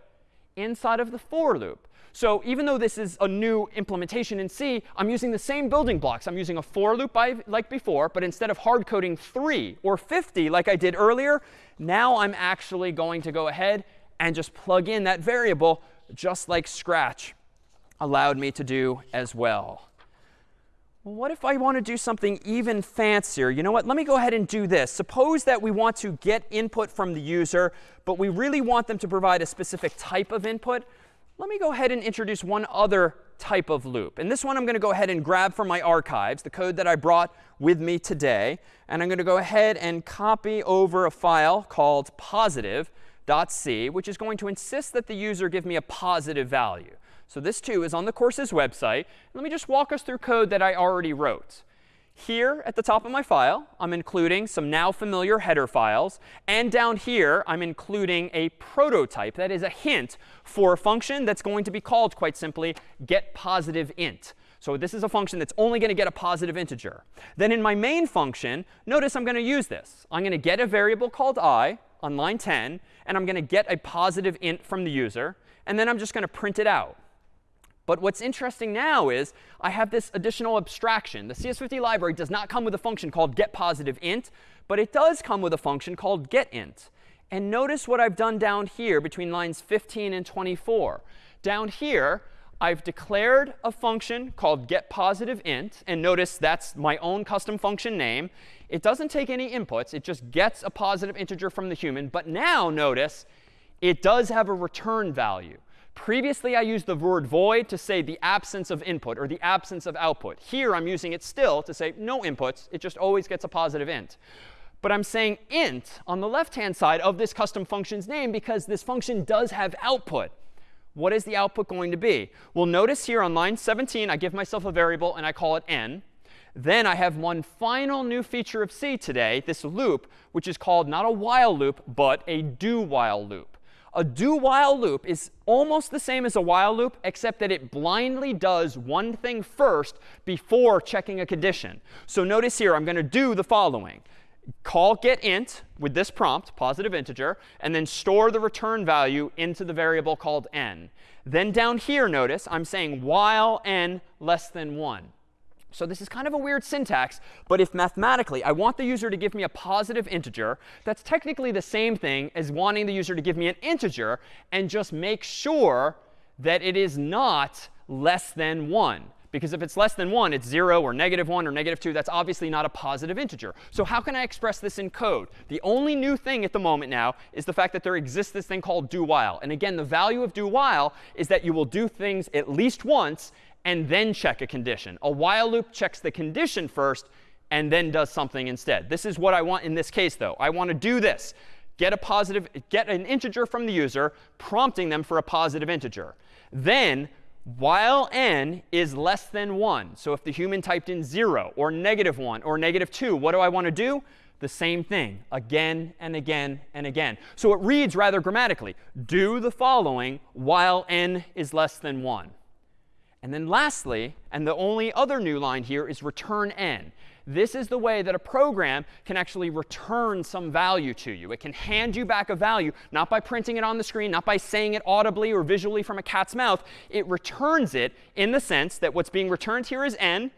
inside of the for loop. So even though this is a new implementation in C, I'm using the same building blocks. I'm using a for loop by, like before, but instead of hard coding 3 or 50 like I did earlier, now I'm actually going to go ahead and just plug in that variable just like Scratch allowed me to do as well. Well, what if I want to do something even fancier? You know what? Let me go ahead and do this. Suppose that we want to get input from the user, but we really want them to provide a specific type of input let me go ahead and introduce one other type of loop. And this one I'm going to go ahead and grab from my archives, the code that I brought with me today. And I'm going to go ahead and copy over a file called positive.c, which is going to insist that the user give me a positive value. So this, too, is on the course's website. Let me just walk us through code that I already wrote. Here at the top of my file, I'm including some now familiar header files. And down here, I'm including a prototype, that is a hint for a function that's going to be called, quite simply, getPositiveInt. So this is a function that's only going to get a positive integer. Then in my main function, notice I'm going to use this. I'm going to get a variable called i on line 10, and I'm going to get a positive int from the user. And then I'm just going to print it out. But what's interesting now is I have this additional abstraction. The CS50 library does not come with a function called getPositiveInt, but it does come with a function called getInt. And notice what I've done down here between lines 15 and 24. Down here, I've declared a function called getPositiveInt. And notice that's my own custom function name. It doesn't take any inputs. It just gets a positive integer from the human. But now, notice, it does have a return value. Previously, I used the word void to say the absence of input or the absence of output. Here, I'm using it still to say no inputs. It just always gets a positive int. But I'm saying int on the left-hand side of this custom function's name because this function does have output. What is the output going to be? Well, notice here on line 17, I give myself a variable and I call it n. Then I have one final new feature of C today, this loop, which is called not a while loop, but a do while loop. A do while loop is almost the same as a while loop, except that it blindly does one thing first before checking a condition. So notice here, I'm going to do the following. Call getInt with this prompt, positive integer, and then store the return value into the variable called n. Then down here, notice, I'm saying while n less than 1. So this is kind of a weird syntax, but if mathematically I want the user to give me a positive integer, that's technically the same thing as wanting the user to give me an integer and just make sure that it is not less than 1. Because if it's less than 1, it's 0 or negative 1 or negative 2. That's obviously not a positive integer. So how can I express this in code? The only new thing at the moment now is the fact that there exists this thing called do while. And again, the value of do while is that you will do things at least once and then check a condition. A while loop checks the condition first and then does something instead. This is what I want in this case, though. I want to do this. Get a positive, get an integer from the user, prompting them for a positive integer. Then while n is less than 1. So if the human typed in 0 or negative 1 or negative 2, what do I want to do? The same thing again and again and again. So it reads rather grammatically, do the following while n is less than 1. And then lastly, and the only other new line here is return n. This is the way that a program can actually return some value to you. It can hand you back a value, not by printing it on the screen, not by saying it audibly or visually from a cat's mouth. It returns it in the sense that what's being returned here is n,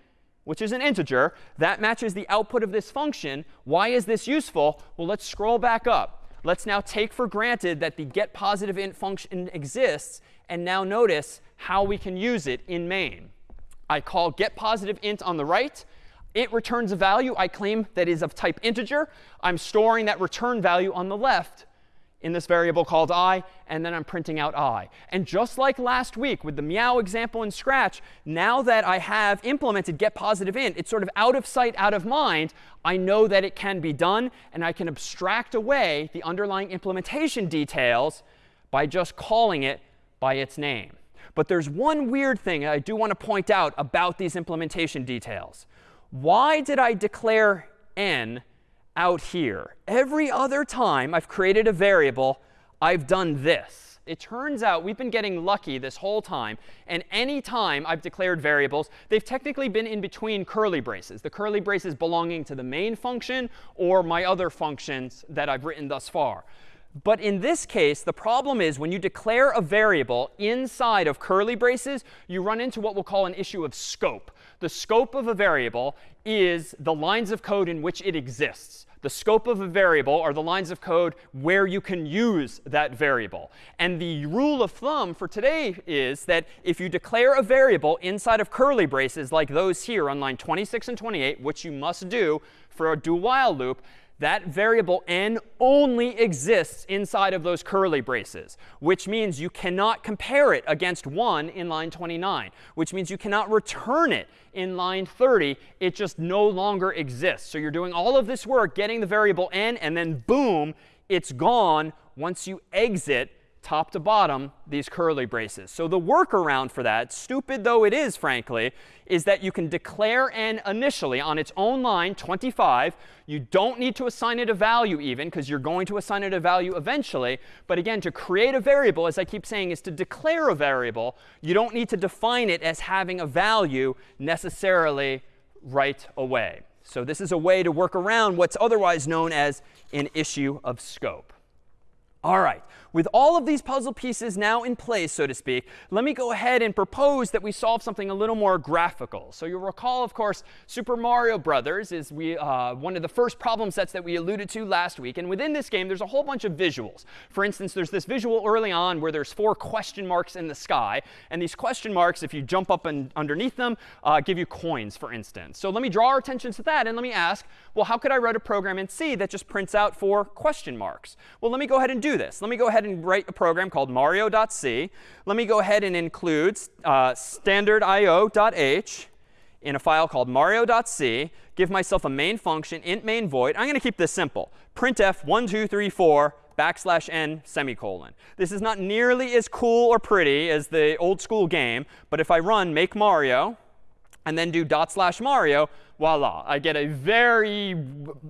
which is an integer. That matches the output of this function. Why is this useful? Well, let's scroll back up. Let's now take for granted that the get positive int function exists. And now notice how we can use it in main. I call get positive int on the right. It returns a value I claim that is of type integer. I'm storing that return value on the left in this variable called i, and then I'm printing out i. And just like last week with the meow example in Scratch, now that I have implemented get positive int, it's sort of out of sight, out of mind. I know that it can be done, and I can abstract away the underlying implementation details by just calling it by its name. But there's one weird thing I do want to point out about these implementation details why did I declare n out here? Every other time I've created a variable, I've done this. It turns out we've been getting lucky this whole time. And any time I've declared variables, they've technically been in between curly braces, the curly braces belonging to the main function or my other functions that I've written thus far. But in this case, the problem is when you declare a variable inside of curly braces, you run into what we'll call an issue of scope. The scope of a variable is the lines of code in which it exists. The scope of a variable are the lines of code where you can use that variable. And the rule of thumb for today is that if you declare a variable inside of curly braces like those here on line 26 and 28, which you must do for a do while loop, that variable n only exists inside of those curly braces, which means you cannot compare it against 1 in line 29, which means you cannot return it in line 30. It just no longer exists. So you're doing all of this work getting the variable n, and then boom, it's gone once you exit top to bottom, these curly braces. So the workaround for that, stupid though it is, frankly, is that you can declare n initially on its own line, 25. You don't need to assign it a value even, because you're going to assign it a value eventually. But again, to create a variable, as I keep saying, is to declare a variable. You don't need to define it as having a value necessarily right away. So this is a way to work around what's otherwise known as an issue of scope. All right. With all of these puzzle pieces now in place, so to speak, let me go ahead and propose that we solve something a little more graphical. So you'll recall, of course, Super Mario Brothers is we, uh, one of the first problem sets that we alluded to last week. And within this game, there's a whole bunch of visuals. For instance, there's this visual early on where there's four question marks in the sky. And these question marks, if you jump up and underneath them, uh, give you coins, for instance. So let me draw our attention to that. And let me ask, well, how could I write a program in C that just prints out four question marks? Well, let me go ahead and do this. Let me go ahead and write a program called mario.c. Let me go ahead and include uh, standard.io.h in a file called mario.c, give myself a main function, int main void. I'm going to keep this simple. printf 1, 2, 3, 4 backslash n semicolon. This is not nearly as cool or pretty as the old school game. But if I run make Mario and then do dot slash Mario, voila, I get a very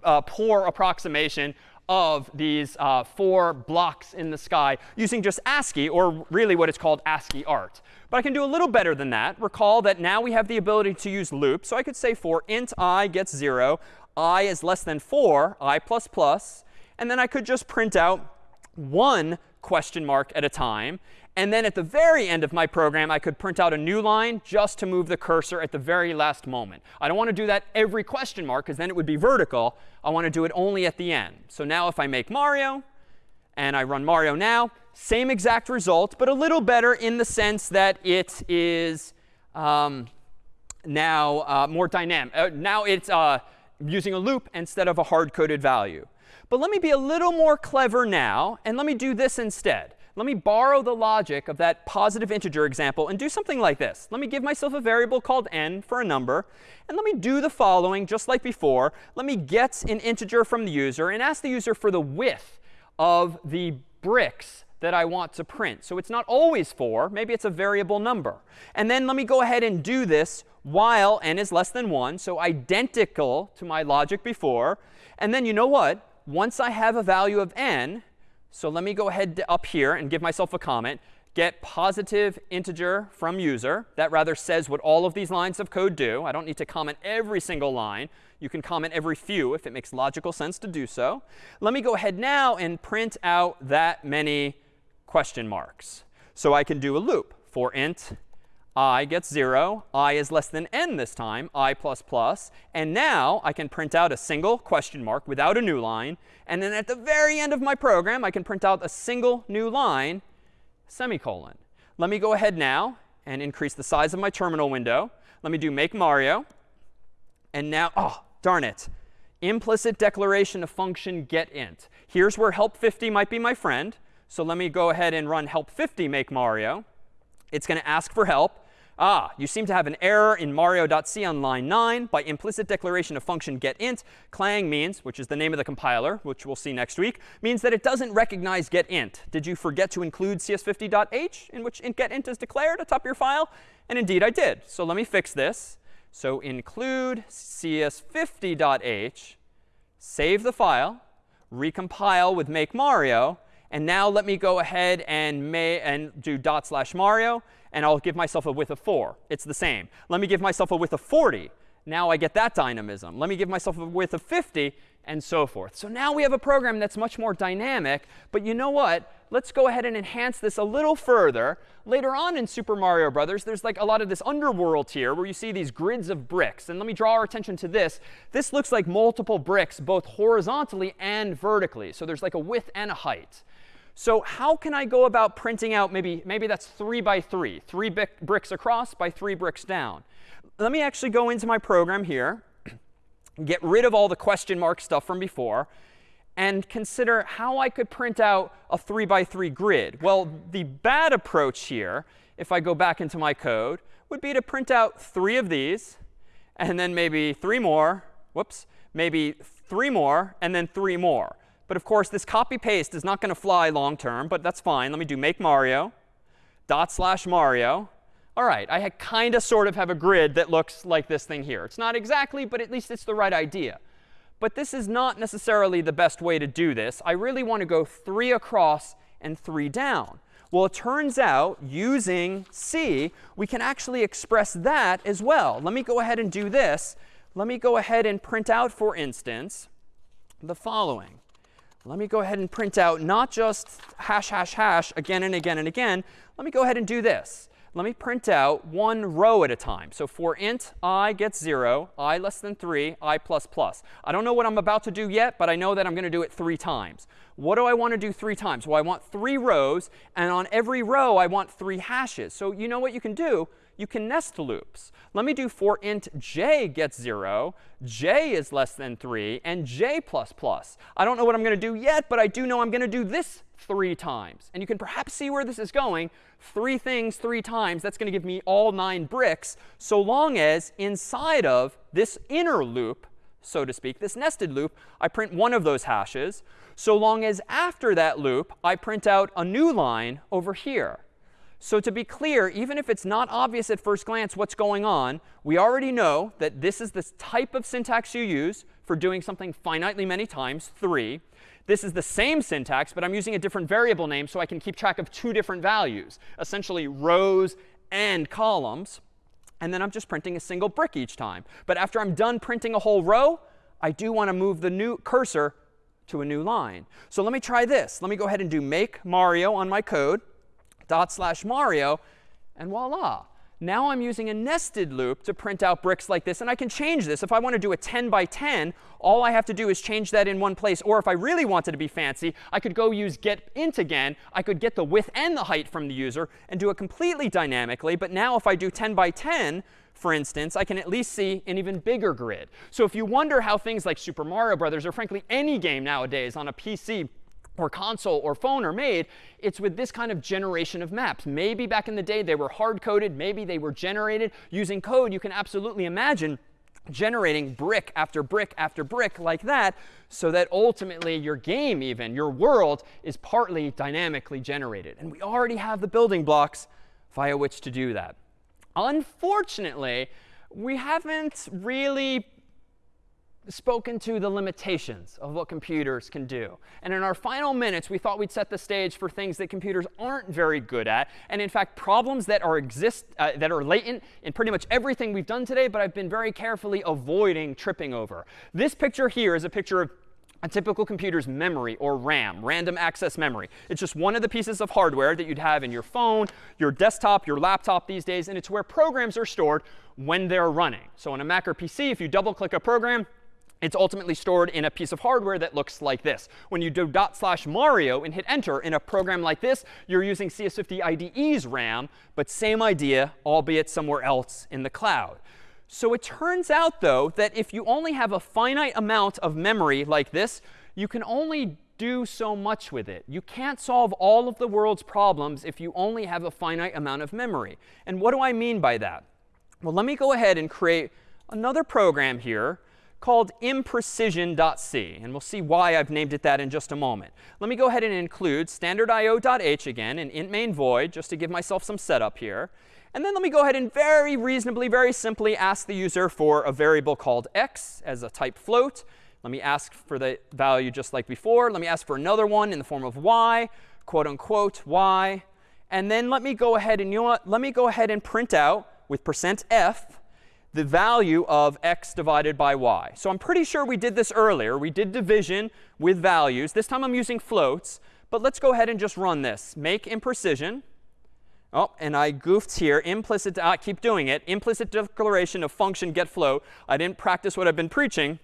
uh, poor approximation of these uh, four blocks in the sky using just ASCII, or really what is called ASCII art. But I can do a little better than that. Recall that now we have the ability to use loops. So I could say for int i gets 0, i is less than 4, i plus plus. And then I could just print out one question mark at a time. And then at the very end of my program, I could print out a new line just to move the cursor at the very last moment. I don't want to do that every question mark, because then it would be vertical. I want to do it only at the end. So now if I make Mario, and I run Mario now, same exact result, but a little better in the sense that it is um, now uh, more dynamic. Uh, now it's uh, using a loop instead of a hard-coded value. But let me be a little more clever now, and let me do this instead. Let me borrow the logic of that positive integer example and do something like this. Let me give myself a variable called n for a number. And let me do the following, just like before. Let me get an integer from the user and ask the user for the width of the bricks that I want to print. So it's not always 4. Maybe it's a variable number. And then let me go ahead and do this while n is less than 1. So identical to my logic before. And then you know what? Once I have a value of n, so let me go ahead up here and give myself a comment. Get positive integer from user. That rather says what all of these lines of code do. I don't need to comment every single line. You can comment every few if it makes logical sense to do so. Let me go ahead now and print out that many question marks. So I can do a loop for int i gets 0. i is less than n this time, i plus plus. And now I can print out a single question mark without a new line. And then at the very end of my program, I can print out a single new line, semicolon. Let me go ahead now and increase the size of my terminal window. Let me do make Mario. And now, oh, darn it. Implicit declaration of function getInt. Here's where help50 might be my friend. So let me go ahead and run help50 make Mario. It's going to ask for help. Ah, you seem to have an error in mario.c on line 9. By implicit declaration of function getInt, clang means, which is the name of the compiler, which we'll see next week, means that it doesn't recognize getInt. Did you forget to include cs50.h, in which int getInt is declared atop your file? And indeed, I did. So let me fix this. So include cs50.h, save the file, recompile with make Mario, and now let me go ahead and, may, and do dot slash Mario and I'll give myself a width of 4. It's the same. Let me give myself a width of 40. Now I get that dynamism. Let me give myself a width of 50 and so forth. So now we have a program that's much more dynamic. But you know what? Let's go ahead and enhance this a little further. Later on in Super Mario Brothers, there's like a lot of this underworld here where you see these grids of bricks. And let me draw our attention to this. This looks like multiple bricks, both horizontally and vertically. So there's like a width and a height. So how can I go about printing out maybe, maybe that's 3 by 3, 3 bricks across by 3 bricks down? Let me actually go into my program here, get rid of all the question mark stuff from before, and consider how I could print out a 3 by 3 grid. Well, the bad approach here, if I go back into my code, would be to print out three of these, and then maybe three more, whoops, maybe three more, and then three more. But of course, this copy paste is not going to fly long term, but that's fine. Let me do make Mario, dot slash Mario. All right, I had kind of sort of have a grid that looks like this thing here. It's not exactly, but at least it's the right idea. But this is not necessarily the best way to do this. I really want to go three across and three down. Well, it turns out using C, we can actually express that as well. Let me go ahead and do this. Let me go ahead and print out, for instance, the following. Let me go ahead and print out not just hash, hash, hash again and again and again. Let me go ahead and do this. Let me print out one row at a time. So for int i gets 0, i less than 3, i plus plus. I don't know what I'm about to do yet, but I know that I'm going to do it three times. What do I want to do three times? Well, I want three rows. And on every row, I want three hashes. So you know what you can do? You can nest loops. Let me do for int j gets 0, j is less than 3, and j. I don't know what I'm going to do yet, but I do know I'm going to do this three times. And you can perhaps see where this is going. Three things three times, that's going to give me all nine bricks, so long as inside of this inner loop, so to speak, this nested loop, I print one of those hashes, so long as after that loop, I print out a new line over here. So to be clear, even if it's not obvious at first glance what's going on, we already know that this is the type of syntax you use for doing something finitely many times, 3. This is the same syntax, but I'm using a different variable name so I can keep track of two different values, essentially rows and columns. And then I'm just printing a single brick each time. But after I'm done printing a whole row, I do want to move the new cursor to a new line. So let me try this. Let me go ahead and do make Mario on my code, dot slash Mario, and voila. Now I'm using a nested loop to print out bricks like this. And I can change this. If I want to do a 10 by 10, all I have to do is change that in one place. Or if I really wanted to be fancy, I could go use get int again. I could get the width and the height from the user and do it completely dynamically. But now if I do 10 by 10, for instance, I can at least see an even bigger grid. So if you wonder how things like Super Mario Brothers, or frankly any game nowadays on a PC or console or phone are made, it's with this kind of generation of maps. Maybe back in the day they were hard-coded. Maybe they were generated using code. You can absolutely imagine generating brick after brick after brick like that so that ultimately your game even, your world, is partly dynamically generated. And we already have the building blocks via which to do that. Unfortunately, we haven't really spoken to the limitations of what computers can do. And in our final minutes, we thought we'd set the stage for things that computers aren't very good at, and in fact, problems that are exist uh, that are latent in pretty much everything we've done today, but I've been very carefully avoiding tripping over. This picture here is a picture of a typical computer's memory or RAM, random access memory. It's just one of the pieces of hardware that you'd have in your phone, your desktop, your laptop these days, and it's where programs are stored when they're running. So on a Mac or PC, if you double click a program, it's ultimately stored in a piece of hardware that looks like this. When you do dot slash Mario and hit enter in a program like this, you're using CS50 IDE's RAM, but same idea, albeit somewhere else in the cloud. So it turns out, though, that if you only have a finite amount of memory like this, you can only do so much with it. You can't solve all of the world's problems if you only have a finite amount of memory. And what do I mean by that? Well, let me go ahead and create another program here called imprecision.c. And we'll see why I've named it that in just a moment. Let me go ahead and include standardIO.h again, an int main void, just to give myself some setup here. And then let me go ahead and very reasonably, very simply ask the user for a variable called x as a type float. Let me ask for the value just like before. Let me ask for another one in the form of y, quote unquote, y. And then let me go ahead and, you know what? Let me go ahead and print out with percent %f the value of x divided by y. So I'm pretty sure we did this earlier. We did division with values. This time I'm using floats. But let's go ahead and just run this. Make imprecision. Oh, and I goofed here. Implicit, I keep doing it. Implicit declaration of function get float. I didn't practice what I've been preaching.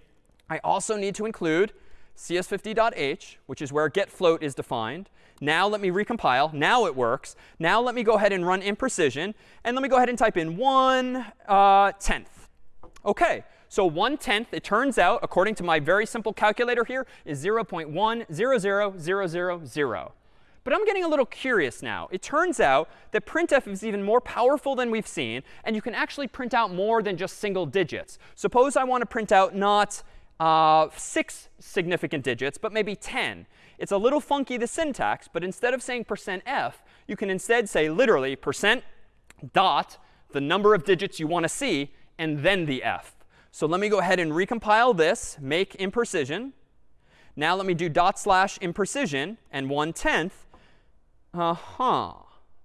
I also need to include cs50.h, which is where get float is defined. Now let me recompile. Now it works. Now let me go ahead and run imprecision. And let me go ahead and type in 1 uh, tenth. OK, so 1 tenth, it turns out, according to my very simple calculator here, is 0.100000. But I'm getting a little curious now. It turns out that printf is even more powerful than we've seen. And you can actually print out more than just single digits. Suppose I want to print out not uh, six significant digits, but maybe 10. It's a little funky, the syntax, but instead of saying percent %f, you can instead say literally percent dot the number of digits you want to see, and then the f. So let me go ahead and recompile this, make imprecision. Now let me do dot slash imprecision and 1 tenth. Uh-huh.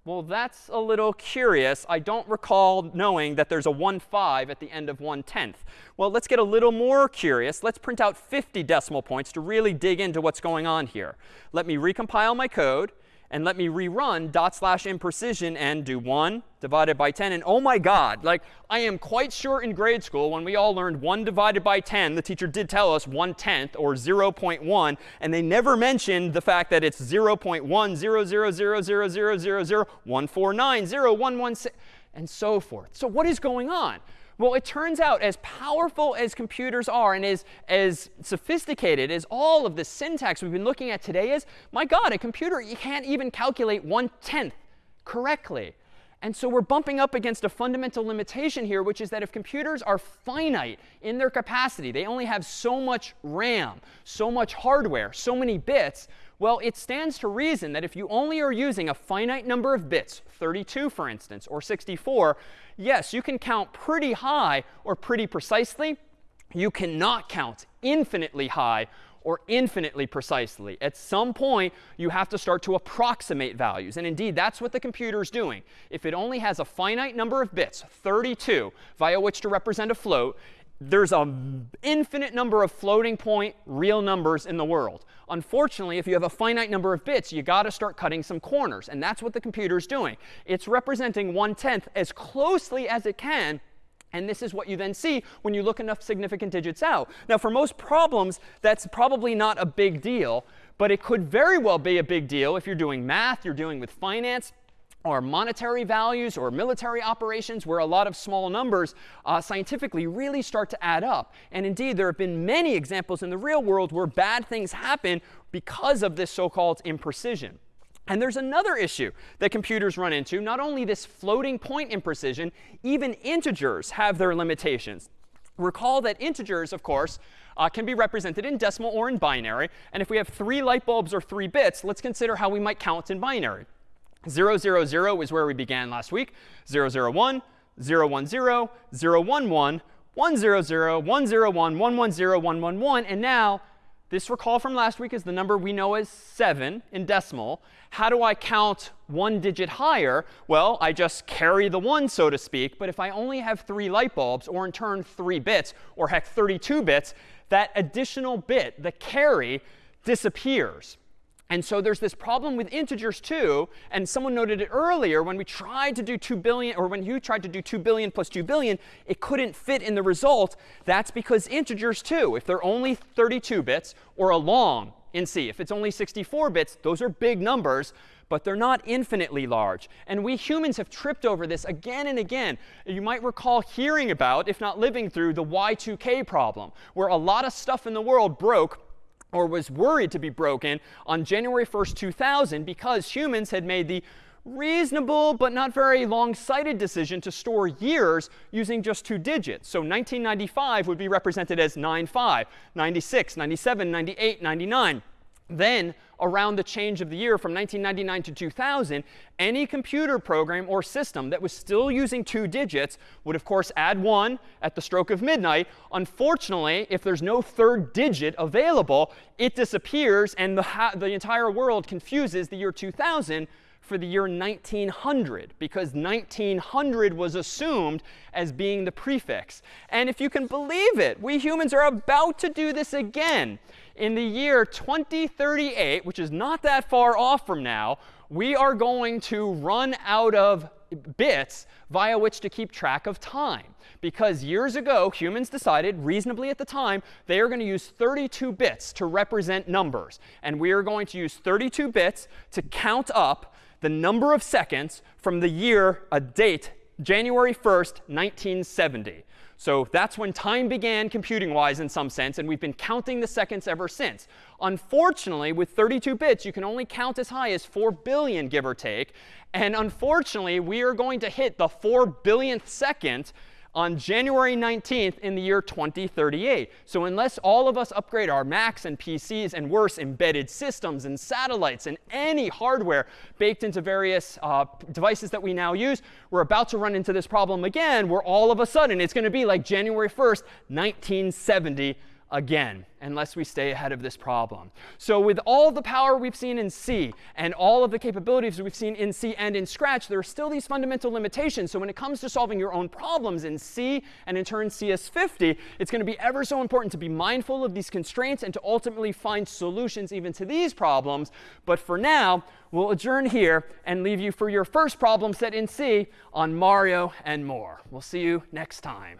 Well, that's a little curious. I don't recall knowing that there's a 1 5 at the end of 1 tenth. Well, let's get a little more curious. Let's print out 50 decimal points to really dig into what's going on here. Let me recompile my code and let me rerun dot slash imprecision and do 1 divided by 10. And oh my god, like I am quite sure in grade school when we all learned 1 divided by 10, the teacher did tell us 1 tenth or 0.1. And they never mentioned the fact that it's 0.100000001490116 and so forth. So what is going on? Well, it turns out as powerful as computers are and as, as sophisticated as all of the syntax we've been looking at today is, my God, a computer, you can't even calculate one-tenth correctly. And so we're bumping up against a fundamental limitation here, which is that if computers are finite in their capacity, they only have so much RAM, so much hardware, so many bits, well, it stands to reason that if you only are using a finite number of bits, 32 for instance, or 64, yes, you can count pretty high or pretty precisely. You cannot count infinitely high or infinitely precisely. At some point, you have to start to approximate values. And indeed, that's what the computer is doing. If it only has a finite number of bits, 32, via which to represent a float, there's an infinite number of floating point real numbers in the world. Unfortunately, if you have a finite number of bits, you got to start cutting some corners. And that's what the computer's doing. It's representing one-tenth as closely as it can and this is what you then see when you look enough significant digits out. Now, for most problems, that's probably not a big deal. But it could very well be a big deal if you're doing math, you're dealing with finance, or monetary values or military operations where a lot of small numbers uh, scientifically really start to add up. And indeed, there have been many examples in the real world where bad things happen because of this so-called imprecision. And there's another issue that computers run into. Not only this floating point imprecision, even integers have their limitations. Recall that integers, of course, uh, can be represented in decimal or in binary. And if we have three light bulbs or three bits, let's consider how we might count in binary. 0, 0, 0 is where we began last week. 0, 0, 1, 0, 1, 0, 0, 1, 1, 1, 0, 0, 1, 0, 1, 1, 1, 0, 1, 1, 1. And now this recall from last week is the number we know as 7 in decimal. How do I count one digit higher? Well, I just carry the 1, so to speak. But if I only have three light bulbs, or in turn 3 bits, or heck 32 bits, that additional bit, the carry, disappears. And so there's this problem with integers too. And someone noted it earlier when we tried to do 2 billion, or when you tried to do 2 billion plus 2 billion, it couldn't fit in the result. That's because integers too, if they're only 32 bits or a long in C, if it's only 64 bits, those are big numbers but they're not infinitely large. And we humans have tripped over this again and again. You might recall hearing about, if not living through, the Y2K problem, where a lot of stuff in the world broke or was worried to be broken on January 1st, 2000 because humans had made the reasonable but not very long-sighted decision to store years using just two digits. So 1995 would be represented as 95, 96, 97, 98, 99. Then, around the change of the year from 1999 to 2000, any computer program or system that was still using two digits would, of course, add 1 at the stroke of midnight. Unfortunately, if there's no third digit available, it disappears, and the, the entire world confuses the year 2000 for the year 1900 because 1900 was assumed as being the prefix. And if you can believe it, we humans are about to do this again. In the year 2038, which is not that far off from now, we are going to run out of bits via which to keep track of time. Because years ago, humans decided, reasonably at the time, they are going to use 32 bits to represent numbers. And we are going to use 32 bits to count up the number of seconds from the year, a date, January 1st, 1970. So that's when time began computing-wise in some sense, and we've been counting the seconds ever since. Unfortunately, with 32 bits, you can only count as high as 4 billion, give or take. And unfortunately, we are going to hit the 4 billionth second on January 19th in the year 2038. So unless all of us upgrade our Macs and PCs and worse, embedded systems and satellites and any hardware baked into various uh, devices that we now use, we're about to run into this problem again where all of a sudden it's going to be like January 1st, 1970 again unless we stay ahead of this problem. So with all the power we've seen in C and all of the capabilities we've seen in C and in Scratch, there are still these fundamental limitations. So when it comes to solving your own problems in C and in turn CS50, it's going to be ever so important to be mindful of these constraints and to ultimately find solutions even to these problems. But for now, we'll adjourn here and leave you for your first problem set in C on Mario and more. We'll see you next time.